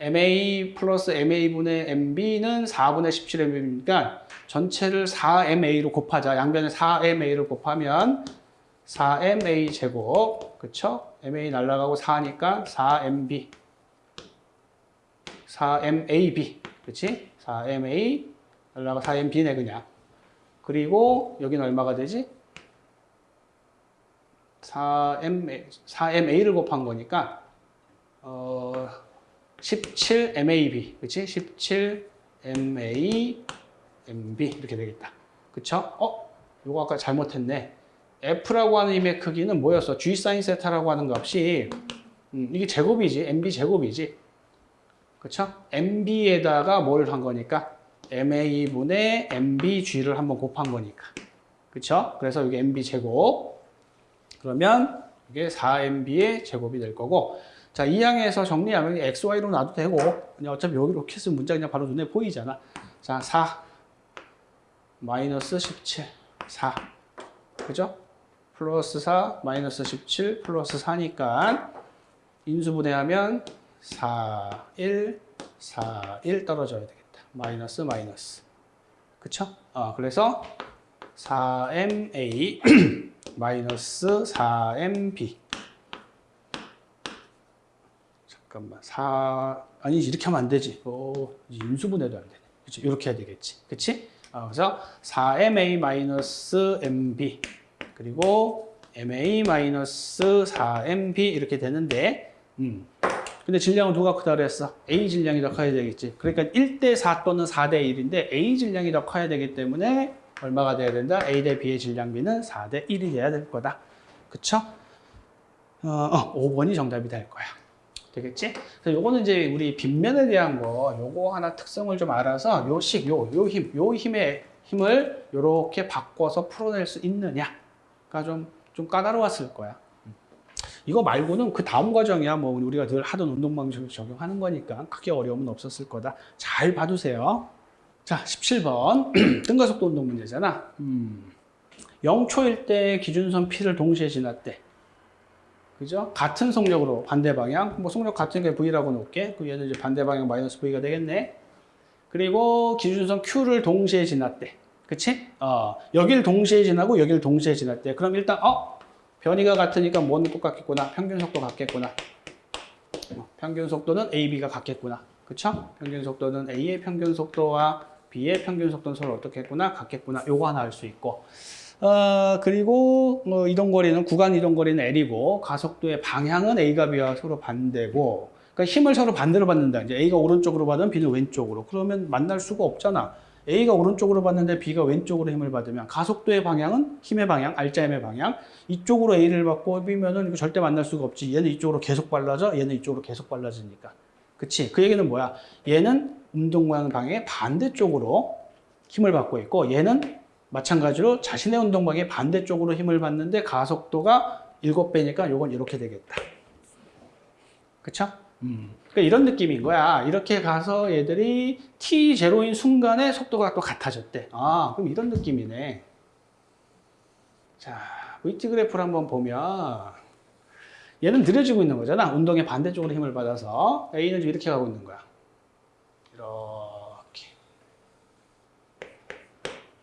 MA 플러스 MA분의 MB는 4분의 17MB니까 전체를 4MA로 곱하자. 양변에 4MA를 곱하면 4MA 제곱. 그쵸? MA 날라가고 4니까 4MB. 4MAB. 그치? 4MA 날라가 4MB네 그냥. 그리고 여기는 얼마가 되지? 4MA, 4MA를 곱한 거니까 어, 17 MAB, 그치? 17 MA MB 이렇게 되겠다. 그쵸? 어? 이거 아까 잘못했네. F라고 하는 힘의 크기는 뭐였어? G 사인 세타라고 하는 값이 음, 이게 제곱이지. MB 제곱이지. 그쵸? MB에다가 뭘 한 거니까? MA분의 MBG를 한번 곱한 거니까. 그쵸? 그래서 이게 MB 제곱. 그러면 이게 4MB의 제곱이 될 거고. 자, 이 항에서 정리하면 XY로 놔도 되고, 그냥 어차피 여기로 쓰면 문자 그냥 바로 눈에 보이잖아. 자, 4. 마이너스 17. 4. 그죠? 플러스 4, 마이너스 17, 플러스 4니까 인수분해하면 4, 1, 4, 1 떨어져야 되겠다. 마이너스, 마이너스. 그쵸? 아, 그래서 4MA 마이너스 4MB. 잠깐만. 4, 아니지. 이렇게 하면 안 되지. 어, 인수분해도 안 되네. 그치? 이렇게 해야 되겠지. 그치? 아, 그래서 4MA 마이너스 MB. 그리고 MA-4MB 이렇게 되는데 음. 근데 질량은 누가 크다 그랬어? A 질량이 더 커야 되겠지. 그러니까 1대 4 또는 4대 1인데 A 질량이 더 커야 되기 때문에 얼마가 돼야 된다? A 대 B의 질량비는 4대 1이 돼야 될 거다. 그쵸? 어, 어, 5번이 정답이 될 거야. 되겠지? 그래서 요거는 이제 우리 빗면에 대한 거 요거 하나 특성을 좀 알아서 요 식, 요, 요 힘, 요 힘의 힘을 요렇게 바꿔서 풀어낼 수 있느냐가 좀, 좀 까다로웠을 거야. 이거 말고는 그 다음 과정이야. 뭐 우리가 늘 하던 운동 방식을 적용하는 거니까 크게 어려움은 없었을 거다. 잘 봐두세요. 자, 17번 등가속도 운동 문제잖아. 음. 0초일 때 기준선 P를 동시에 지났대. 그죠? 같은 속력으로 반대 방향. 뭐 속력 같은 게 V라고 놓을게. 그 얘는 이제 반대 방향 마이너스 V가 되겠네. 그리고 기준선 Q를 동시에 지났대. 그치? 어, 여길 동시에 지나고 여길 동시에 지났대. 그럼 일단 어? 변이가 같으니까 뭐는 똑같겠구나. 평균 속도 같겠구나. 어, 평균 속도는 AB가 같겠구나. 그쵸? 평균 속도는 A의 평균 속도와 B의 평균 속도는 서로 어떻게 했구나? 같겠구나. 요거 하나 알 수 있고. 어, 그리고 뭐 이동 거리는 구간 이동 거리는 L이고 가속도의 방향은 A가 B와 서로 반대고 그러니까 힘을 서로 반대로 받는다. 이제 A가 오른쪽으로 받으면 B는 왼쪽으로. 그러면 만날 수가 없잖아. A가 오른쪽으로 받는데 B가 왼쪽으로 힘을 받으면 가속도의 방향은 힘의 방향, 알자임의 방향. 이쪽으로 A를 받고 B면은 이거 절대 만날 수가 없지. 얘는 이쪽으로 계속 발라져, 얘는 이쪽으로 계속 발라지니까. 그치? 그 얘기는 뭐야? 얘는 운동 방향의 반대쪽으로 힘을 받고 있고 얘는 마찬가지로 자신의 운동 방향의 반대쪽으로 힘을 받는데 가속도가 7배니까 요건 이렇게 되겠다. 그쵸? 음. 그러니까 이런 느낌인 거야. 이렇게 가서 얘들이 t0인 순간에 속도가 또 같아졌대. 아, 그럼 이런 느낌이네. 자, VT 그래프를 한번 보면 얘는 느려지고 있는 거잖아. 운동의 반대쪽으로 힘을 받아서 A는 지금 이렇게 가고 있는 거야. 이렇게.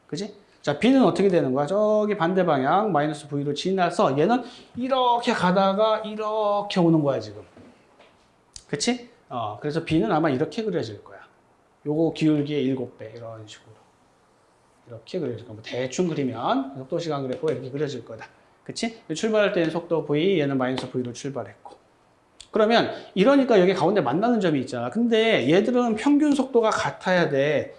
그지? 자, B는 어떻게 되는 거야? 저기 반대 방향 마이너스 V로 지나서 얘는 이렇게 가다가 이렇게 오는 거야, 지금. 그치? 어, 그래서 B는 아마 이렇게 그려질 거야. 요거 기울기의 7배, 이런 식으로. 이렇게 그려질 거야. 뭐 대충 그리면 속도 시간 그래프가 이렇게 그려질 거다. 그치? 출발할 때는 속도 V, 얘는 마이너스 V로 출발했고. 그러면 이러니까 여기 가운데 만나는 점이 있잖아. 근데 얘들은 평균 속도가 같아야 돼.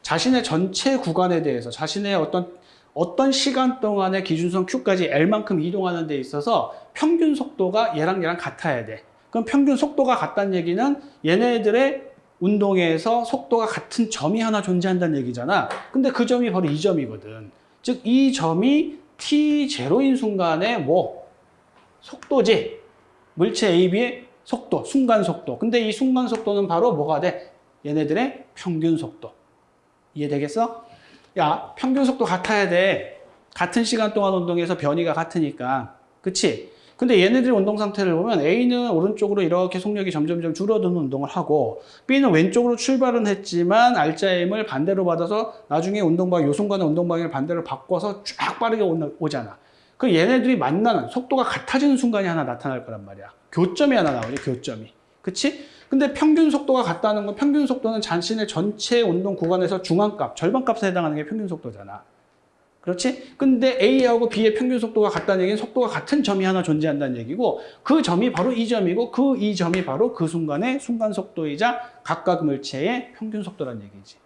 자신의 전체 구간에 대해서 자신의 어떤 어떤 시간 동안의 기준선 Q까지 L만큼 이동하는 데 있어서 평균 속도가 얘랑 얘랑 같아야 돼. 그럼 평균 속도가 같다는 얘기는 얘네들의 운동에서 속도가 같은 점이 하나 존재한다는 얘기잖아. 근데 그 점이 바로 이 점이거든. 즉, 이 점이 t0인 순간에 뭐? 속도지. 물체 AB의 속도, 순간 속도. 근데 이 순간 속도는 바로 뭐가 돼? 얘네들의 평균 속도. 이해되겠어? 야, 평균 속도 같아야 돼. 같은 시간 동안 운동해서 변이가 같으니까. 그치? 근데 얘네들의 운동 상태를 보면 A는 오른쪽으로 이렇게 속력이 점점점 줄어드는 운동을 하고 B는 왼쪽으로 출발은 했지만 알자임을 반대로 받아서 나중에 운동방, 요 순간에 운동방향을 반대로 바꿔서 쫙 빠르게 오잖아. 그 얘네들이 만나는 속도가 같아지는 순간이 하나 나타날 거란 말이야. 교점이 하나 나오지, 교점이. 그치? 근데 평균 속도가 같다는 건 평균 속도는 자신의 전체 운동 구간에서 중앙값, 절반값에 해당하는 게 평균 속도잖아. 그렇지? 근데 A하고 B의 평균 속도가 같다는 얘기는 속도가 같은 점이 하나 존재한다는 얘기고 그 점이 바로 이 점이고 그 이 점이 바로 그 순간의 순간 속도이자 각각 물체의 평균 속도라는 얘기지.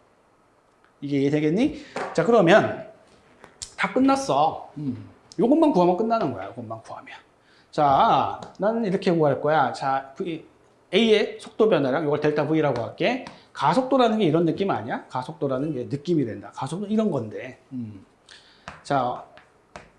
이게 이해되겠니? 자 그러면 다 끝났어. 음. 요것만 구하면 끝나는 거야. 요것만 구하면. 자, 나는 이렇게 구할 거야. 자, V, A의 속도 변화량, 이걸 델타 V라고 할게. 가속도라는 게 이런 느낌 아니야? 가속도라는 게 느낌이 된다. 가속도 이런 건데. 음. 자,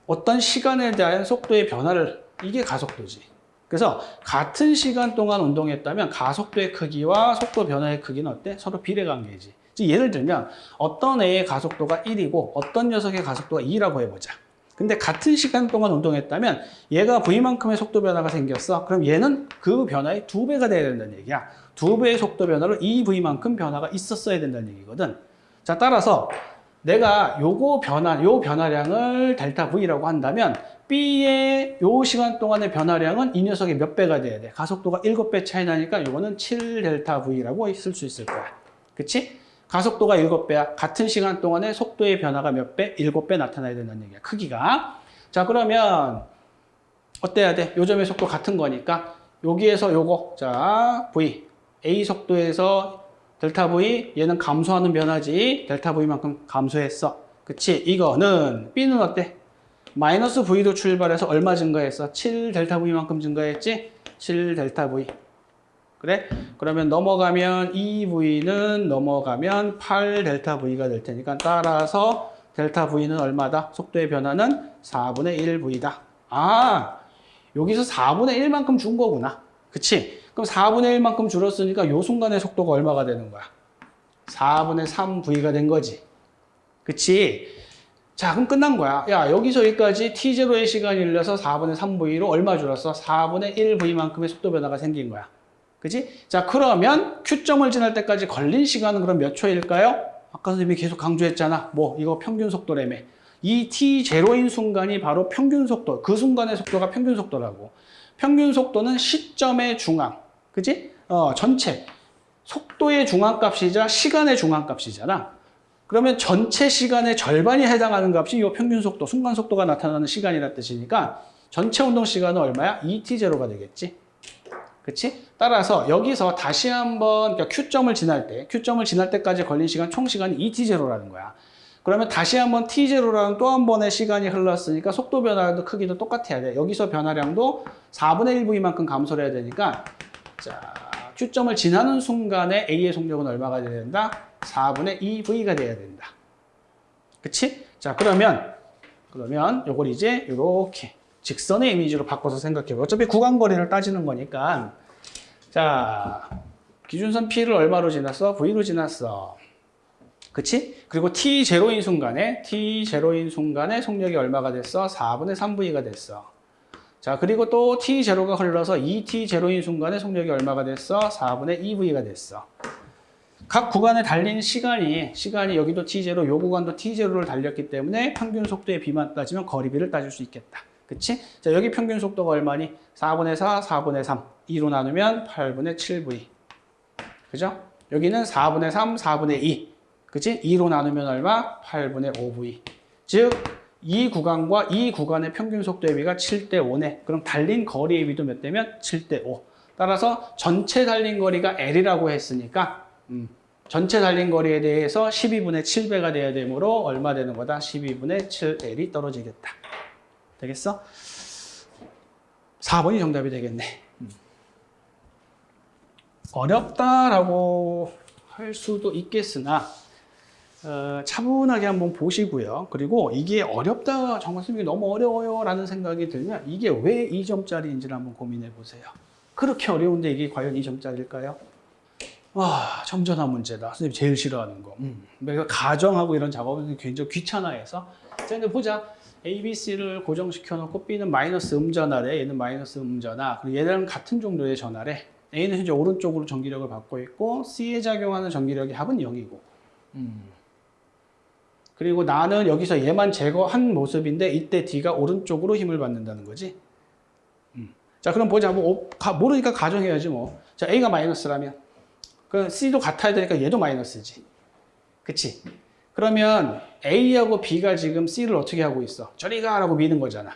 어떤 시간에 대한 속도의 변화를, 이게 가속도지. 그래서 같은 시간 동안 운동했다면 가속도의 크기와 속도 변화의 크기는 어때? 서로 비례관계지. 즉, 예를 들면 어떤 A의 가속도가 1이고 어떤 녀석의 가속도가 2라고 해보자. 근데 같은 시간 동안 운동했다면 얘가 V만큼의 속도 변화가 생겼어. 그럼 얘는 그 변화의 두 배가 돼야 된다는 얘기야. 두 배의 속도 변화로 이 V만큼 변화가 있었어야 된다는 얘기거든. 자, 따라서 내가 요거 변화, 요 변화량을 델타 V라고 한다면 B의 요 시간 동안의 변화량은 이 녀석의 몇 배가 돼야 돼? 가속도가 7배 차이 나니까 요거는 7 델타 V라고 쓸 수 있을 거야. 그치? 가속도가 7배야. 같은 시간 동안에 속도의 변화가 몇 배? 7배 나타나야 된다는 얘기야. 크기가. 자, 그러면 어때야 돼? 요점의 속도 같은 거니까 여기에서 요거 자, V A 속도에서 델타 V 얘는 감소하는 변화지. 델타 V만큼 감소했어. 그치? 이거는 B는 어때? 마이너스 V로 출발해서 얼마 증가했어? 7 델타 V만큼 증가했지? 7 델타 V. 그래? 그러면 넘어가면 2V는 넘어가면 8 델타 V가 될 테니까 따라서 델타 V는 얼마다? 속도의 변화는 4분의 1V다. 아, 여기서 4분의 1만큼 준 거구나. 그치? 그럼 4분의 1만큼 줄었으니까 요 순간의 속도가 얼마가 되는 거야? 4분의 3V가 된 거지. 그치? 자, 그럼 끝난 거야. 야, 여기서 여기까지 T0의 시간이 흘려서 4분의 3V로 얼마 줄었어? 4분의 1V만큼의 속도 변화가 생긴 거야. 그지? 자, 그러면 Q점을 지날 때까지 걸린 시간은 그럼 몇 초일까요? 아까 선생님이 계속 강조했잖아. 뭐, 이거 평균 속도라며. 이 T0인 순간이 바로 평균 속도, 그 순간의 속도가 평균 속도라고. 평균 속도는 시점의 중앙. 그지? 어, 전체. 속도의 중앙값이자 시간의 중앙값이잖아. 그러면 전체 시간의 절반이 해당하는 값이 이 평균 속도, 순간 속도가 나타나는 시간이라 뜻이니까 전체 운동 시간은 얼마야? 2t0가 되겠지. 그치? 따라서 여기서 다시 한번 그러니까 Q점을 지날 때, Q점을 지날 때까지 걸린 시간 총 시간이 2t0라는 거야. 그러면 다시 한번 t0라는 또 한 번의 시간이 흘렀으니까 속도 변화도 크기도 똑같아야 돼. 여기서 변화량도 4분의 1V만큼 감소를 해야 되니까 자, Q점을 지나는 순간에 A의 속력은 얼마가 돼야 된다? 4분의 2V가 돼야 된다. 그치? 자, 그러면 그러면 요걸 이제 이렇게 직선의 이미지로 바꿔서 생각해봐요. 어차피 구간거리를 따지는 거니까. 자, 기준선 P를 얼마로 지났어? V로 지났어. 그치? 그리고 T0인 순간에, T0인 순간에 속력이 얼마가 됐어? 4분의 3V가 됐어. 자, 그리고 또 T0가 흘러서 2T0인 순간에 속력이 얼마가 됐어? 4분의 2V가 됐어. 각 구간에 달린 시간이, 시간이 여기도 T0, 요 구간도 T0를 달렸기 때문에 평균 속도의 비만 따지면 거리비를 따질 수 있겠다. 그치? 자, 여기 평균 속도가 얼마니? 4분의 4, 4분의 3. 2로 나누면 8분의 7V. 그죠? 여기는 4분의 3, 4분의 2. 그치? 2로 나누면 얼마? 8분의 5V. 즉, 이 구간과 이 구간의 평균 속도의 비가 7대 5네. 그럼 달린 거리 의 비도 몇 대면? 7대 5. 따라서 전체 달린 거리가 L이라고 했으니까, 음, 전체 달린 거리에 대해서 12분의 7배가 돼야 되므로 얼마 되는 거다? 12분의 7L이 떨어지겠다. 되겠어? 4번이 정답이 되겠네. 음. 어렵다라고 할 수도 있겠으나 어, 차분하게 한번 보시고요. 그리고 이게 어렵다, 정말 선생님이 너무 어려워요 라는 생각이 들면 이게 왜 2점짜리인지를 한번 고민해 보세요. 그렇게 어려운데 이게 과연 2점짜리일까요? 와, 점전한 문제다. 선생님 제일 싫어하는 거. 음. 가정하고 이런 작업은 굉장히 귀찮아해서. 자, 근데 보자. A, B, C를 고정시켜 놓고 B는 마이너스 음전하래. 얘는 마이너스 음전하. 그리고 얘랑 같은 정도의 전하래. A는 현재 오른쪽으로 전기력을 받고 있고 C에 작용하는 전기력의 합은 0이고. 음. 그리고 나는 여기서 얘만 제거한 모습인데 이때 D가 오른쪽으로 힘을 받는다는 거지. 음. 자, 그럼 보자. 뭐 어, 가, 모르니까 가정해야지 뭐. 자, A가 마이너스라면 그 C도 같아야 되니까 얘도 마이너스지. 그치? 그러면 A하고 B가 지금 C를 어떻게 하고 있어? 저리 가라고 미는 거잖아.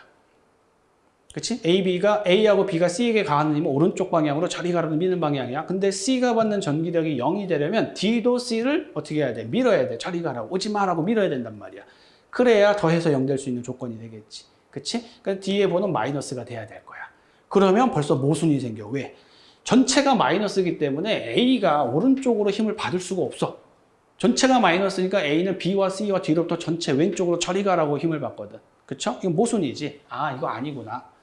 그치? A, B가 A하고 B가 C에게 가는 힘은 오른쪽 방향으로 가라고 미는 방향이야. 근데 C가 받는 전기력이 0이 되려면 D도 C를 어떻게 해야 돼? 밀어야 돼. 저리 가라고. 오지 마라고 밀어야 된단 말이야. 그래야 더해서 0 될 수 있는 조건이 되겠지. 그치? 그러니까 D의 번호는 마이너스가 돼야 될 거야. 그러면 벌써 모순이 생겨. 왜? 전체가 마이너스이기 때문에 A가 오른쪽으로 힘을 받을 수가 없어. 전체가 마이너스니까 A는 B와 C와 D로부터 전체 왼쪽으로 저리 가라고 힘을 받거든. 그쵸? 이건 모순이지. 아, 이거 아니구나.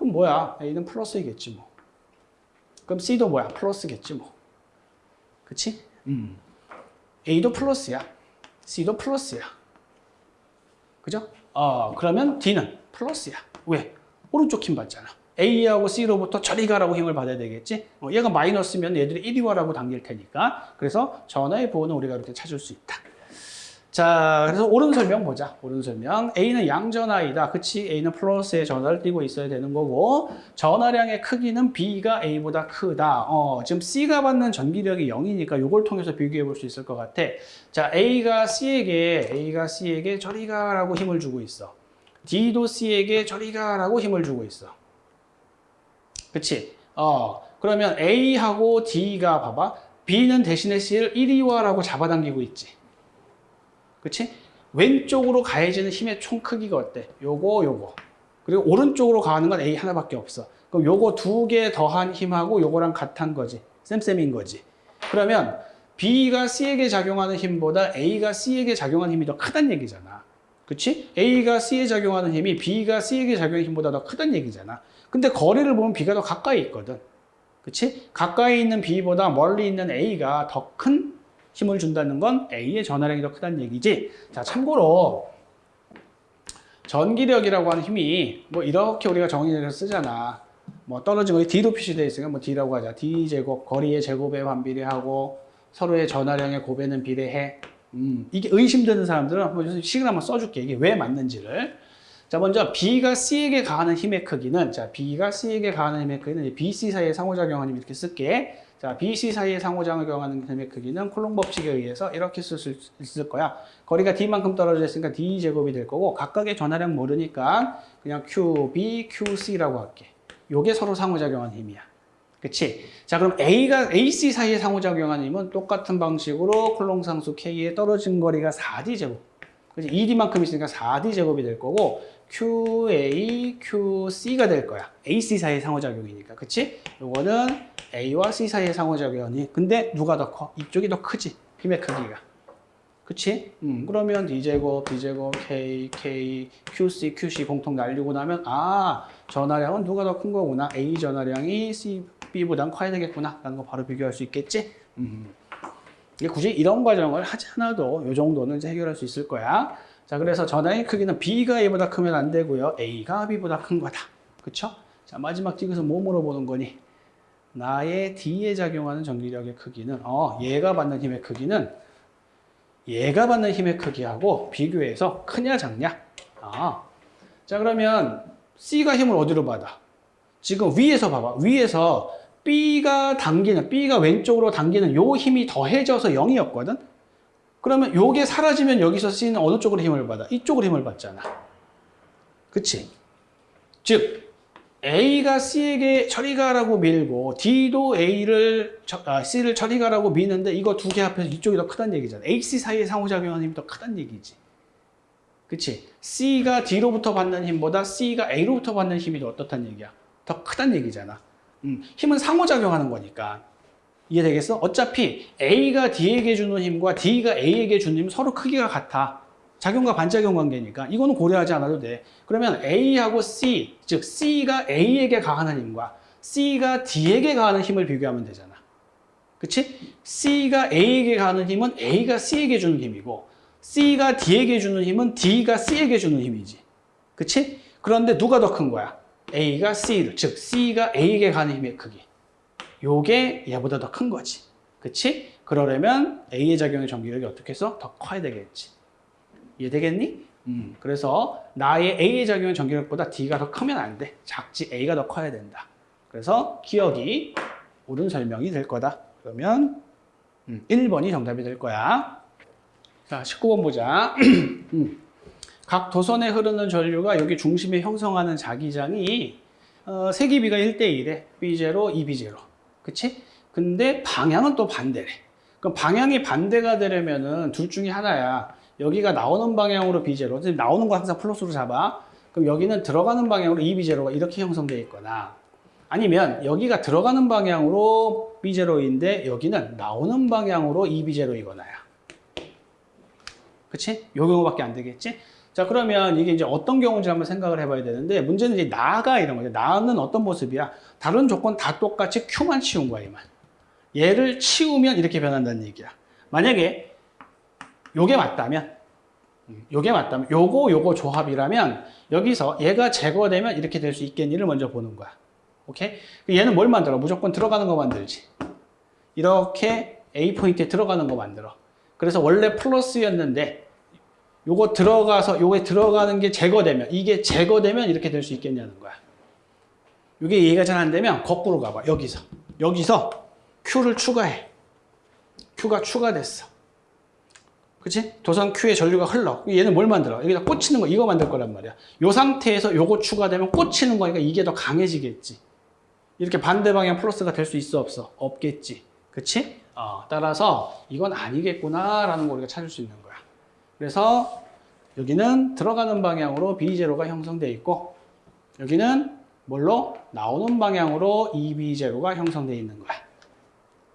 그럼 뭐야? A는 플러스이겠지 뭐. 그럼 C도 뭐야? 플러스겠지 뭐. 그치? 음. A도 플러스야. C도 플러스야. 그죠? 어, 그러면 D는 플러스야. 왜? 오른쪽 힘 받잖아. A하고 C로부터 저리 가라고 힘을 받아야 되겠지? 어, 얘가 마이너스면 얘들이 이리 와라고 당길 테니까. 그래서 전화의 부호는 우리가 이렇게 찾을 수 있다. 자, 그래서 옳은 설명 보자. 옳은 설명. A는 양전하이다. 그치? A는 플러스에 전화를 띄고 있어야 되는 거고, 전화량의 크기는 B가 A보다 크다. 어, 지금 C가 받는 전기력이 0이니까 이걸 통해서 비교해 볼 수 있을 것 같아. 자, A가 C에게, A가 C에게 저리 가라고 힘을 주고 있어. D도 C에게 저리 가라고 힘을 주고 있어. 그치? 어, 그러면 A하고 D가 봐봐. B는 대신에 C를 이리 와라고 잡아당기고 있지. 그치? 왼쪽으로 가해지는 힘의 총 크기가 어때? 요거, 요거. 그리고 오른쪽으로 가는 건 A 하나밖에 없어. 그럼 요거 두 개 더한 힘하고 요거랑 같은 거지. 쌤쌤인 거지. 그러면 B가 C에게 작용하는 힘보다 A가 C에게 작용하는 힘이 더 크다는 얘기잖아. 그치? A가 C에 작용하는 힘이 B가 C에게 작용하는 힘보다 더 크다는 얘기잖아. 근데 거리를 보면 B가 더 가까이 있거든. 그치? 가까이 있는 B보다 멀리 있는 A가 더 큰 힘을 준다는 건 A의 전화량이 더 크다는 얘기지. 자, 참고로 전기력이라고 하는 힘이 뭐 이렇게 우리가 정의해서 쓰잖아. 뭐 떨어진 거 D로 표시되어 있으니까 뭐 D라고 하자. D 제곱 거리의 제곱에 반비례하고 서로의 전화량의 곱에는 비례해. 음, 이게 의심되는 사람들은 한번 식을 한번 써줄게. 이게 왜 맞는지를. 자, 먼저 B가 C에게 가하는 힘의 크기는 자, B가 C에게 가하는 힘의 크기는 이제 B, C 사이의 상호작용하는 힘 이렇게 쓸게. 자, B, C 사이의 상호작용하는 힘의 크기는 콜롬 법칙에 의해서 이렇게 쓸 수 있을 거야. 거리가 D만큼 떨어져 있으니까 D 제곱이 될 거고 각각의 전화량 모르니까 그냥 QB, QC라고 할게. 요게 서로 상호작용하는 힘이야. 그치? 자, 그럼 A가 AC 사이에 상호작용하는 힘은 똑같은 방식으로 콜롬 상수 K의 떨어진 거리가 4D 제곱. 그치? 2D만큼 있으니까 4D 제곱이 될 거고 QA, QC가 될 거야. AC 사이의 상호작용이니까. 그치? 요거는 A와 C 사이의 상호작용이. 근데 누가 더 커? 이쪽이 더 크지. 힘의 크기가. 그치? 음, 그러면 D제곱, D제곱, K, K, QC, QC 공통 날리고 나면 아, 전화량은 누가 더 큰 거구나. A 전화량이 C, B보단 커야 되겠구나. 라는 거 바로 비교할 수 있겠지? 음. 굳이 이런 과정을 하지 않아도 이 정도는 이제 해결할 수 있을 거야. 자, 그래서 전화의 크기는 B가 A보다 크면 안 되고요. A가 B보다 큰 거다. 그쵸? 자, 마지막 디귿은 뭐 물어보는 거니? 나의 D에 작용하는 전기력의 크기는, 어, 얘가 받는 힘의 크기는 얘가 받는 힘의 크기하고 비교해서 크냐 작냐? 아. 자, 그러면 C가 힘을 어디로 받아? 지금 위에서 봐봐. 위에서 B가 당기는, B가 왼쪽으로 당기는 요 힘이 더해져서 0이었거든? 그러면 요게 사라지면 여기서 C는 어느 쪽으로 힘을 받아? 이쪽으로 힘을 받잖아. 그치? 즉, A가 C에게 처리 가라고 밀고 D도 A를 아, C를 처리 가라고 미는데 이거 두 개 합해서 이쪽이 더 크다는 얘기잖아. AC 사이에 상호작용하는 힘이 더 크다는 얘기지. 그치? C가 D로부터 받는 힘보다 C가 A로부터 받는 힘이 더 어떻다는 얘기야? 더 크다는 얘기잖아. 음, 힘은 상호작용하는 거니까. 이해되겠어? 어차피 A가 D에게 주는 힘과 D가 A에게 주는 힘은 서로 크기가 같아. 작용과 반작용 관계니까 이거는 고려하지 않아도 돼. 그러면 A하고 C, 즉 C가 A에게 가하는 힘과 C가 D에게 가하는 힘을 비교하면 되잖아. 그치? C가 A에게 가하는 힘은 A가 C에게 주는 힘이고 C가 D에게 주는 힘은 D가 C에게 주는 힘이지. 그치? 그런데 누가 더 큰 거야? A가 C를, 즉 C가 A에게 가는 힘의 크기. 요게 얘보다 더 큰 거지. 그치? 그러려면 A의 작용의 전기력이 어떻게 해서 더 커야 되겠지. 이해되겠니? 음, 그래서 나의 A의 작용의 전기력보다 D가 더 크면 안 돼. 작지 A가 더 커야 된다. 그래서 기억이 옳은 설명이 될 거다. 그러면 음, 1번이 정답이 될 거야. 자, 19번 보자. 음. 각 도선에 흐르는 전류가 여기 중심에 형성하는 자기장이 어, 세기비가 1대1에 B0, 2B0. 그치? 근데 방향은 또 반대래. 그럼 방향이 반대가 되려면은 둘 중에 하나야. 여기가 나오는 방향으로 B0. 지금 나오는 거 항상 플러스로 잡아. 그럼 여기는 들어가는 방향으로 2B0가 이렇게 형성되어 있거나 아니면 여기가 들어가는 방향으로 B0인데 여기는 나오는 방향으로 2B0이거나야. 그치? 요 경우밖에 안 되겠지? 자, 그러면 이게 이제 어떤 경우인지 한번 생각을 해봐야 되는데, 문제는 이제 나가 이런 거죠. 나는 어떤 모습이야? 다른 조건 다 똑같이 Q만 치운 거야, 이만. 얘를 치우면 이렇게 변한다는 얘기야. 만약에 요게 맞다면, 음, 요게 맞다면, 요거, 요거 조합이라면, 여기서 얘가 제거되면 이렇게 될 수 있겠니를 먼저 보는 거야. 오케이? 얘는 뭘 만들어? 무조건 들어가는 거 만들지. 이렇게 A 포인트에 들어가는 거 만들어. 그래서 원래 플러스였는데 요거 들어가서 요게 들어가는 게 제거되면 이게 제거되면 이렇게 될 수 있겠냐는 거야. 이게 이해가 잘 안 되면 거꾸로 가봐. 여기서 여기서 Q를 추가해. Q가 추가됐어. 그치? 도선 Q에 전류가 흘러. 얘는 뭘 만들어? 여기다 꽂히는 거 이거 만들 거란 말이야. 요 상태에서 요거 추가되면 꽂히는 거니까 이게 더 강해지겠지. 이렇게 반대 방향 플러스가 될 수 있어 없어? 없겠지. 그치? 어, 따라서 이건 아니겠구나라는 걸 우리가 찾을 수 있는 거야. 그래서 여기는 들어가는 방향으로 B0가 형성되어 있고 여기는 뭘로? 나오는 방향으로 EB0가 형성되어 있는 거야.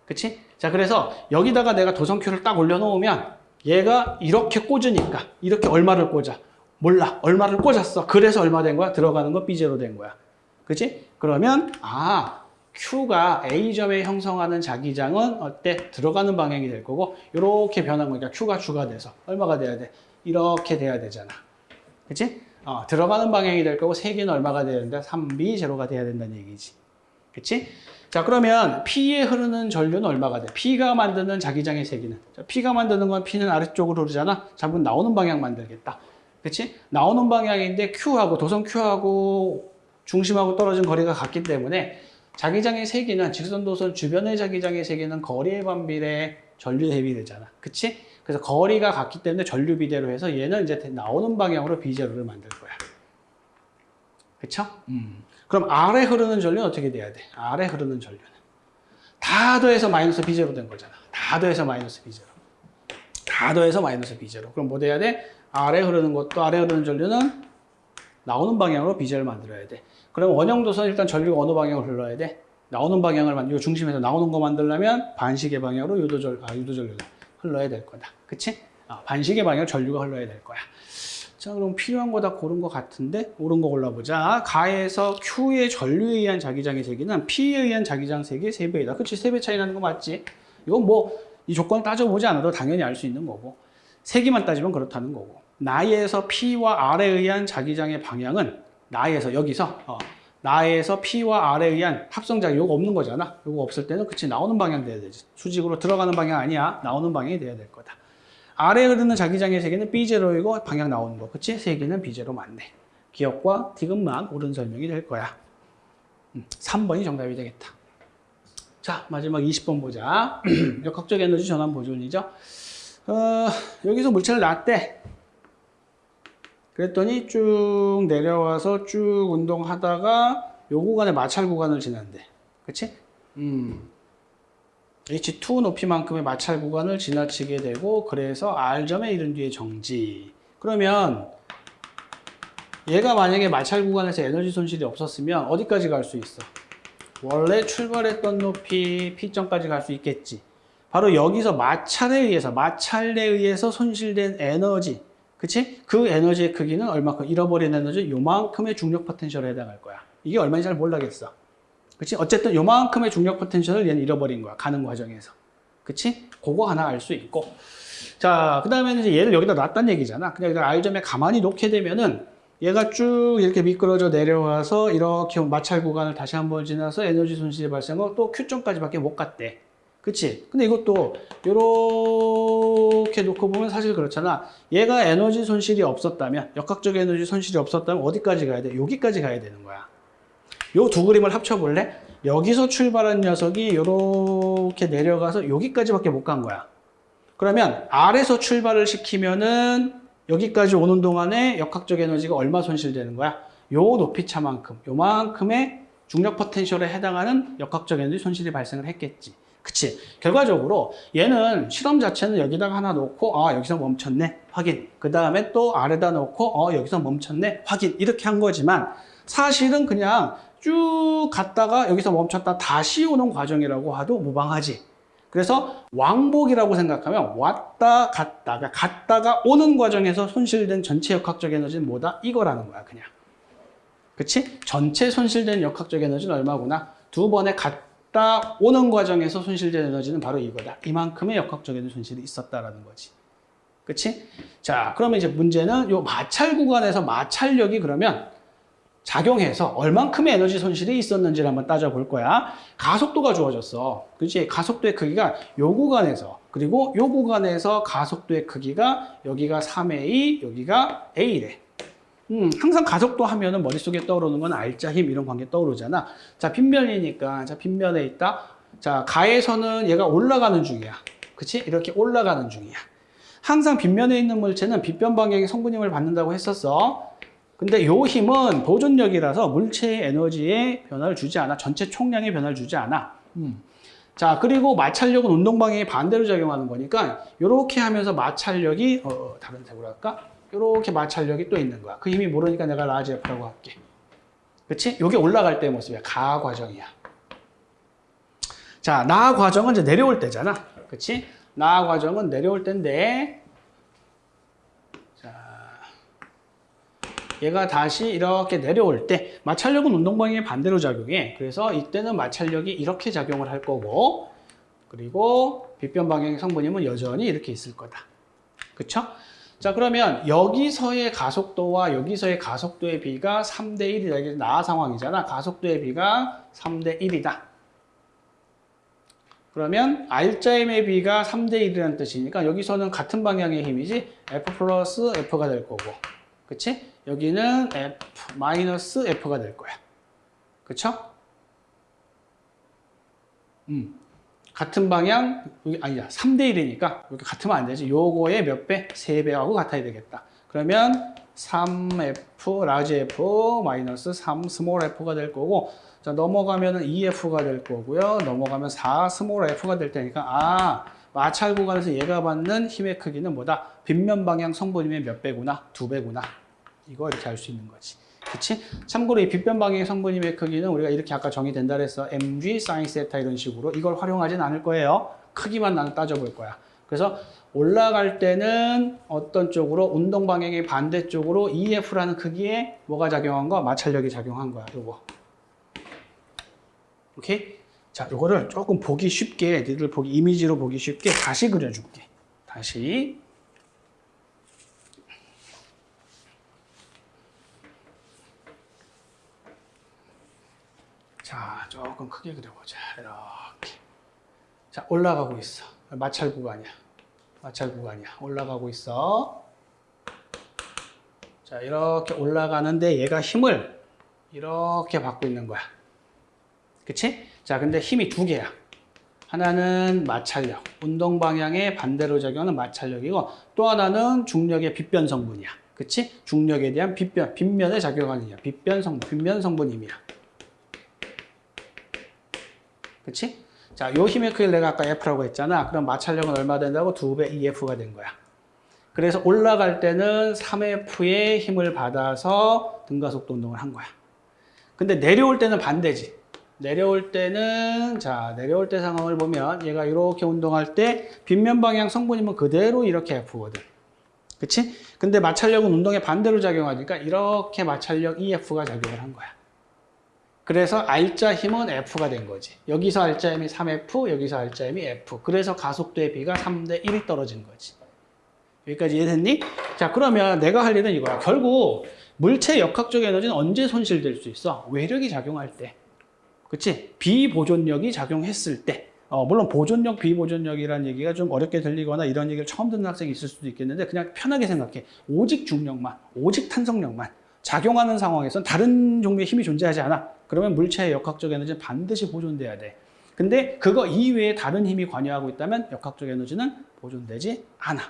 그치? 자, 그래서 여기다가 내가 도성큐를 딱 올려놓으면 얘가 이렇게 꽂으니까 이렇게 얼마를 꽂아? 몰라. 얼마를 꽂았어. 그래서 얼마 된 거야? 들어가는 거 B0 된 거야. 그치? 그러면 아 Q가 A점에 형성하는 자기장은 어때? 들어가는 방향이 될 거고 이렇게 변한 거니까 Q가 추가돼서 얼마가 돼야 돼? 이렇게 돼야 되잖아. 그치? 어, 들어가는 방향이 될 거고 세기는 얼마가 된다? 3B 제로가 돼야 된다는 얘기지. 그치? 자 그러면 P에 흐르는 전류는 얼마가 돼? P가 만드는 자기장의 세기는 자, P가 만드는 건 P는 아래쪽으로 흐르잖아. 잡은 나오는 방향 만들겠다. 그치? 나오는 방향인데 Q하고 도선 Q하고 중심하고 떨어진 거리가 같기 때문에 자기장의 세기는 직선 도선 주변의 자기장의 세기는 거리에 반비례 전류 대비 되잖아. 그치? 그래서 거리가 같기 때문에 전류 비대로 해서 얘는 이제 나오는 방향으로 비제로를 만들 거야. 그쵸? 음. 그럼 아래 흐르는 전류는 어떻게 돼야 돼? 아래 흐르는 전류는 다 더해서 마이너스 비제로 된 거잖아. 다 더해서 마이너스 비제로. 다 더해서 마이너스 비제로. 그럼 뭐 돼야 돼? 아래 흐르는 것도 아래 흐르는 전류는 나오는 방향으로 비제를 만들어야 돼. 그럼 원형도선 일단 전류가 어느 방향으로 흘러야 돼? 나오는 방향을 만, 요 중심에서 나오는 거 만들려면 반시계 방향으로 유도절, 아, 유도전류가 흘러야 될 거다. 그치? 아, 반시계 방향 전류가 흘러야 될 거야. 자, 그럼 필요한 거 다 고른 것 같은데? 옳은 거 골라보자. 가에서 Q의 전류에 의한 자기장의 세기는 P에 의한 자기장 세기의 3배이다. 그치? 3배 차이 나는 거 맞지? 이건 뭐, 이 조건 따져보지 않아도 당연히 알 수 있는 거고. 세기만 따지면 그렇다는 거고. 나에서 P와 R에 의한 자기장의 방향은 나에서 여기서 어, 나에서 P와 R에 의한 합성작용 요거 없는 거잖아. 요거 없을 때는 그치 나오는 방향 돼야 되지. 수직으로 들어가는 방향 아니야. 나오는 방향이 돼야 될 거다. 아래에 흐르는 자기장의 세기는 B0이고 방향 나오는 거. 그치? 세기는 B0 맞네. 기억과 디귿만 옳은 설명이 될 거야. 음, 3번이 정답이 되겠다. 자, 마지막 20번 보자. 역학적 에너지 전환 보존이죠. 어, 여기서 물체를 놨대. 그랬더니 쭉 내려와서 쭉 운동하다가 요 구간에 마찰 구간을 지난대. 그치? 음. H2 높이만큼의 마찰 구간을 지나치게 되고 그래서 R점에 이른 뒤에 정지. 그러면 얘가 만약에 마찰 구간에서 에너지 손실이 없었으면 어디까지 갈 수 있어? 원래 출발했던 높이 P점까지 갈 수 있겠지. 바로 여기서 마찰에 의해서 마찰에 의해서 손실된 에너지 그치? 그 에너지의 크기는 얼마큼 잃어버린 에너지 요만큼의 중력 포텐셜에 해당할 거야. 이게 얼마인지 잘 몰라겠어. 그치? 어쨌든 요만큼의 중력 포텐셜을 얘는 잃어버린 거야. 가는 과정에서. 그치? 그거 하나 알 수 있고. 자, 그 다음에는 이제 얘를 여기다 놨단 얘기잖아. 그냥 여기다 R점에 가만히 놓게 되면은 얘가 쭉 이렇게 미끄러져 내려와서 이렇게 마찰 구간을 다시 한번 지나서 에너지 손실이 발생하고 또 Q점까지밖에 못 갔대. 그치? 근데 이것도 이렇게 놓고 보면 사실 그렇잖아. 얘가 에너지 손실이 없었다면, 역학적 에너지 손실이 없었다면 어디까지 가야 돼? 여기까지 가야 되는 거야. 요 두 그림을 합쳐볼래? 여기서 출발한 녀석이 이렇게 내려가서 여기까지밖에 못 간 거야. 그러면 R에서 출발을 시키면은 여기까지 오는 동안에 역학적 에너지가 얼마 손실되는 거야? 요 높이 차만큼, 요만큼의 중력 포텐셜에 해당하는 역학적 에너지 손실이 발생을 했겠지. 그치? 결과적으로 얘는 실험 자체는 여기다가 하나 놓고 아 여기서 멈췄네 확인 그 다음에 또 아래다 놓고 어 여기서 멈췄네 확인 이렇게 한 거지만 사실은 그냥 쭉 갔다가 여기서 멈췄다 다시 오는 과정이라고 해도 무방하지 그래서 왕복이라고 생각하면 왔다 갔다 그러니까 갔다가 오는 과정에서 손실된 전체 역학적 에너지는 뭐다? 이거라는 거야 그냥 그치? 전체 손실된 역학적 에너지는 얼마구나? 두 번에 갔다 오는 과정에서 손실된 에너지는 바로 이거다. 이만큼의 역학적 에너지 손실이 있었다라는 거지. 그치? 자, 그러면 이제 문제는 요 마찰 구간에서 마찰력이 그러면 작용해서 얼만큼의 에너지 손실이 있었는지를 한번 따져볼 거야. 가속도가 주어졌어. 그치? 가속도의 크기가 요 구간에서 그리고 요 구간에서 가속도의 크기가 여기가 3A, 여기가 A래. 음, 항상 가속도 하면은 머릿속에 떠오르는 건 알자 힘 이런 관계 떠오르잖아. 자, 빗면이니까 자, 빗면에 있다. 자, 가에서는 얘가 올라가는 중이야. 그치? 이렇게 올라가는 중이야. 항상 빗면에 있는 물체는 빗면 방향의 성분힘을 받는다고 했었어. 근데 요 힘은 보존력이라서 물체의 에너지에 변화를 주지 않아. 전체 총량에 변화를 주지 않아. 음. 자, 그리고 마찰력은 운동 방향에 반대로 작용하는 거니까 이렇게 하면서 마찰력이 어, 어, 다른 색으로 할까? 이렇게 마찰력이 또 있는 거야. 그 힘이 모르니까 내가 large F라고 할게. 그치? 요게 올라갈 때의 모습이야. 가 과정이야. 자, 나 과정은 이제 내려올 때잖아. 그치? 나 과정은 내려올 때인데, 자, 얘가 다시 이렇게 내려올 때, 마찰력은 운동 방향의 반대로 작용해. 그래서 이때는 마찰력이 이렇게 작용을 할 거고, 그리고 빗변 방향의 성분임은 여전히 이렇게 있을 거다. 그쵸? 자 그러면 여기서의 가속도와 여기서의 가속도의 비가 3대 1이다. 이게 나 상황이잖아. 가속도의 비가 3대 1이다. 그러면 알짜힘의 비가 3대 1이라는 뜻이니까 여기서는 같은 방향의 힘이지 F 플러스 F가 될 거고 그치? 여기는 F 마이너스 F가 될 거야. 그쵸? 음. 같은 방향, 여기 아니야. 3대 1이니까 여기 같으면 안 되지. 요거의 몇 배? 3배하고 같아야 되겠다. 그러면 3F, large F, 마이너스 3, small F가 될 거고 자, 넘어가면 2F가 될 거고요. 넘어가면 4, small F가 될 테니까 아, 마찰 구간에서 얘가 받는 힘의 크기는 뭐다? 빗면 방향 성분 힘의 몇 배구나? 두 배구나. 이거 이렇게 알 수 있는 거지. 그치? 참고로 이 빗면 방향의 성분 힘의 크기는 우리가 이렇게 아까 정의된다 그랬어. mg sin 세타 이런 식으로 이걸 활용하진 않을 거예요. 크기만 나는 따져볼 거야. 그래서 올라갈 때는 어떤 쪽으로 운동 방향의 반대쪽으로 2F라는 크기에 뭐가 작용한 거? 마찰력이 작용한 거야. 요거. 오케이? 자, 요거를 조금 보기 쉽게 니들 보기 이미지로 보기 쉽게 다시 그려줄게. 다시 자, 조금 크게 그려보자. 이렇게. 자, 올라가고 있어. 마찰 구간이야. 마찰 구간이야. 올라가고 있어. 자, 이렇게 올라가는데 얘가 힘을 이렇게 받고 있는 거야. 그치? 자, 근데 힘이 두 개야. 하나는 마찰력, 운동 방향의 반대로 작용하는 마찰력이고 또 하나는 중력의 빗변 성분이야. 그치? 중력에 대한 빗변, 빗면에 작용하는 이야. 빗변 성분, 빗면 성분임이야. 그치? 자, 요 힘의 크기를 내가 아까 F라고 했잖아. 그럼 마찰력은 얼마 된다고? 2배 EF가 된 거야. 그래서 올라갈 때는 3F의 힘을 받아서 등가속도 운동을 한 거야. 근데 내려올 때는 반대지. 내려올 때는 자 내려올 때 상황을 보면 얘가 이렇게 운동할 때 빗면 방향 성분이면 그대로 이렇게 F거든. 그치? 근데 마찰력은 운동의 반대로 작용하니까 이렇게 마찰력 EF가 작용을 한 거야. 그래서 R자 힘은 F가 된 거지. 여기서 R자 힘이 3F, 여기서 R자 힘이 F. 그래서 가속도의 비가 3대 1이 떨어진 거지. 여기까지 이해됐니? 자, 그러면 내가 할 일은 이거야. 결국 물체 역학적 에너지는 언제 손실될 수 있어? 외력이 작용할 때. 그치? 비보존력이 작용했을 때. 어, 물론 보존력, 비보존력이라는 얘기가 좀 어렵게 들리거나 이런 얘기를 처음 듣는 학생이 있을 수도 있겠는데 그냥 편하게 생각해. 오직 중력만, 오직 탄성력만 작용하는 상황에서는 다른 종류의 힘이 존재하지 않아. 그러면 물체의 역학적 에너지는 반드시 보존돼야 돼. 근데 그거 이외에 다른 힘이 관여하고 있다면 역학적 에너지는 보존되지 않아.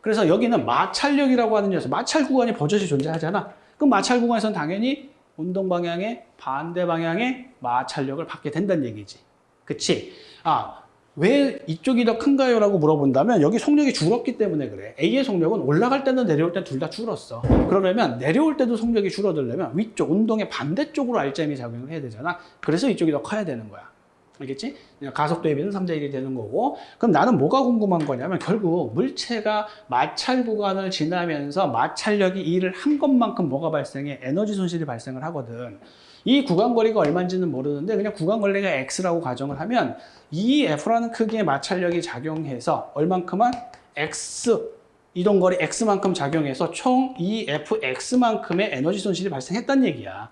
그래서 여기는 마찰력이라고 하는 녀석, 마찰 구간이 버젓이 존재하잖아. 그럼 마찰 구간에서는 당연히 운동 방향의 반대 방향의 마찰력을 받게 된다는 얘기지. 그치? 아, 왜 이쪽이 더 큰가요? 라고 물어본다면 여기 속력이 줄었기 때문에 그래. A의 속력은 올라갈 때는 내려올 때 둘 다 줄었어. 그러려면 내려올 때도 속력이 줄어들려면 위쪽, 운동의 반대쪽으로 알점이 작용을 해야 되잖아. 그래서 이쪽이 더 커야 되는 거야. 알겠지? 가속 대비는 3대 1이 되는 거고. 그럼 나는 뭐가 궁금한 거냐면 결국 물체가 마찰 구간을 지나면서 마찰력이 일을 한 것만큼 뭐가 발생해? 에너지 손실이 발생을 하거든. 이 구간 거리가 얼마인지는 모르는데 그냥 구간 거리가 x라고 가정을 하면 이 f라는 크기의 마찰력이 작용해서 얼만큼은 x 이동 거리 x만큼 작용해서 총 이 fx만큼의 에너지 손실이 발생했단 얘기야.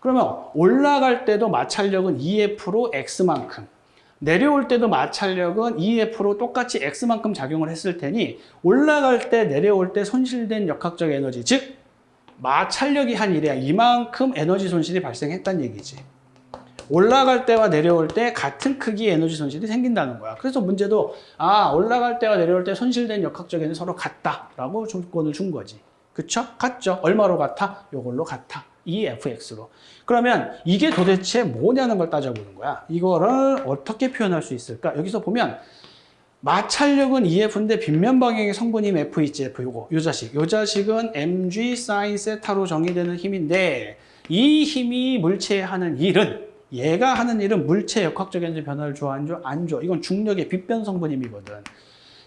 그러면 올라갈 때도 마찰력은 2F로 X만큼 내려올 때도 마찰력은 2F로 똑같이 X만큼 작용을 했을 테니 올라갈 때 내려올 때 손실된 역학적 에너지 즉 마찰력이 한 일이야 이만큼 에너지 손실이 발생했다는 얘기지 올라갈 때와 내려올 때 같은 크기의 에너지 손실이 생긴다는 거야 그래서 문제도 아 올라갈 때와 내려올 때 손실된 역학적 에너지 서로 같다라고 조건을 준 거지 그쵸? 같죠? 얼마로 같아? 요걸로 같아 EFX로. 그러면 이게 도대체 뭐냐는 걸 따져보는 거야. 이거를 어떻게 표현할 수 있을까? 여기서 보면 마찰력은 EF인데 빗면 방향의 성분임 FHF 요거 요 자식. 요 자식은 mg sin 세타로 정의되는 힘인데 이 힘이 물체에 하는 일은 얘가 하는 일은 물체 역학적 에너지 변화를 줘 안 줘? 안 줘. 이건 중력의 빗변 성분임이거든.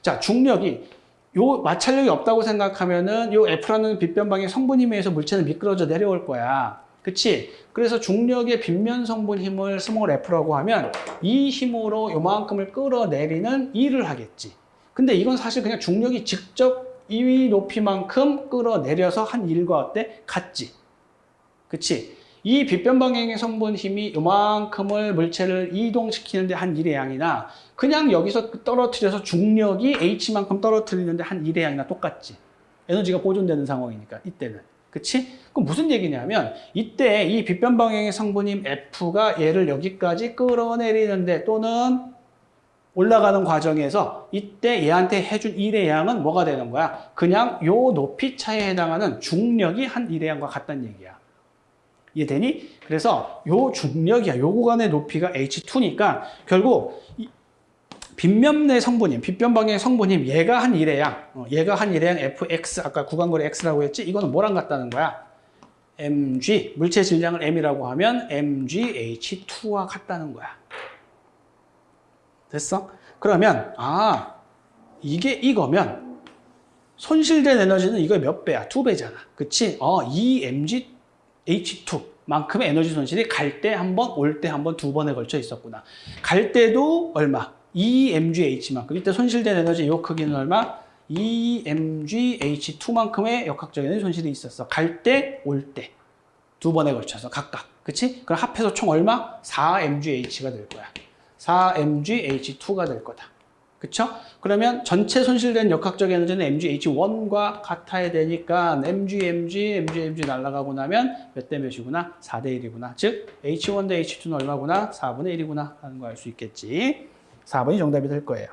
자, 중력이 요 마찰력이 없다고 생각하면은 요 F라는 빗면 방향의 성분 힘에 의해서 물체는 미끄러져 내려올 거야. 그치? 그래서 중력의 빗면 성분 힘을 small F라고 하면 이 힘으로 요만큼을 끌어내리는 일을 하겠지. 근데 이건 사실 그냥 중력이 직접 이 높이만큼 끌어내려서 한 일과 어때? 같지. 그치? 이 빗면 방향의 성분 힘이 요만큼을 물체를 이동시키는데 한 일의 양이나 그냥 여기서 떨어뜨려서 중력이 H만큼 떨어뜨리는데 한 일의 양이나 똑같지. 에너지가 보존되는 상황이니까 이때는. 그치? 그럼 무슨 얘기냐면 이때 이 빗변 방향의 성분인 F가 얘를 여기까지 끌어내리는데 또는 올라가는 과정에서 이때 얘한테 해준 일의 양은 뭐가 되는 거야? 그냥 요 높이 차에 해당하는 중력이 한 일의 양과 같다는 얘기야. 이해되니? 그래서 요 중력이야. 요 구간의 높이가 H2니까 결국 이 빗면내 성분임, 빗변방의 성분임 얘가 한 1의 양, 어, 얘가 한 1의 양 fx, 아까 구간거리 x라고 했지? 이거는 뭐랑 같다는 거야? Mg, 물체 질량을 m이라고 하면 mgh2와 같다는 거야. 됐어? 그러면 아 이게 이거면 손실된 에너지는 이거 몇 배야? 두 배잖아. 그치? 어, 이 mg H2만큼의 에너지 손실이 갈 때 한 번, 올 때 한 번, 두 번에 걸쳐 있었구나. 갈 때도 얼마? 2mgh만큼. 이때 손실된 에너지 요 크기는 얼마? 2mgh2만큼의 역학적 에너지 손실이 있었어. 갈 때, 올 때. 두 번에 걸쳐서 각각. 그치? 그럼 합해서 총 얼마? 4mgh가 될 거야. 4mgh2가 될 거다. 그쵸? 그러면 전체 손실된 역학적 에너지는 mgh1과 같아야 되니까 mg, mg, mg, mg 날아가고 나면 몇 대 몇이구나? 4대 1이구나. 즉 h1 대 h2는 얼마구나? 4분의 1이구나 하는 거 알 수 있겠지. 4번이 정답이 될 거예요.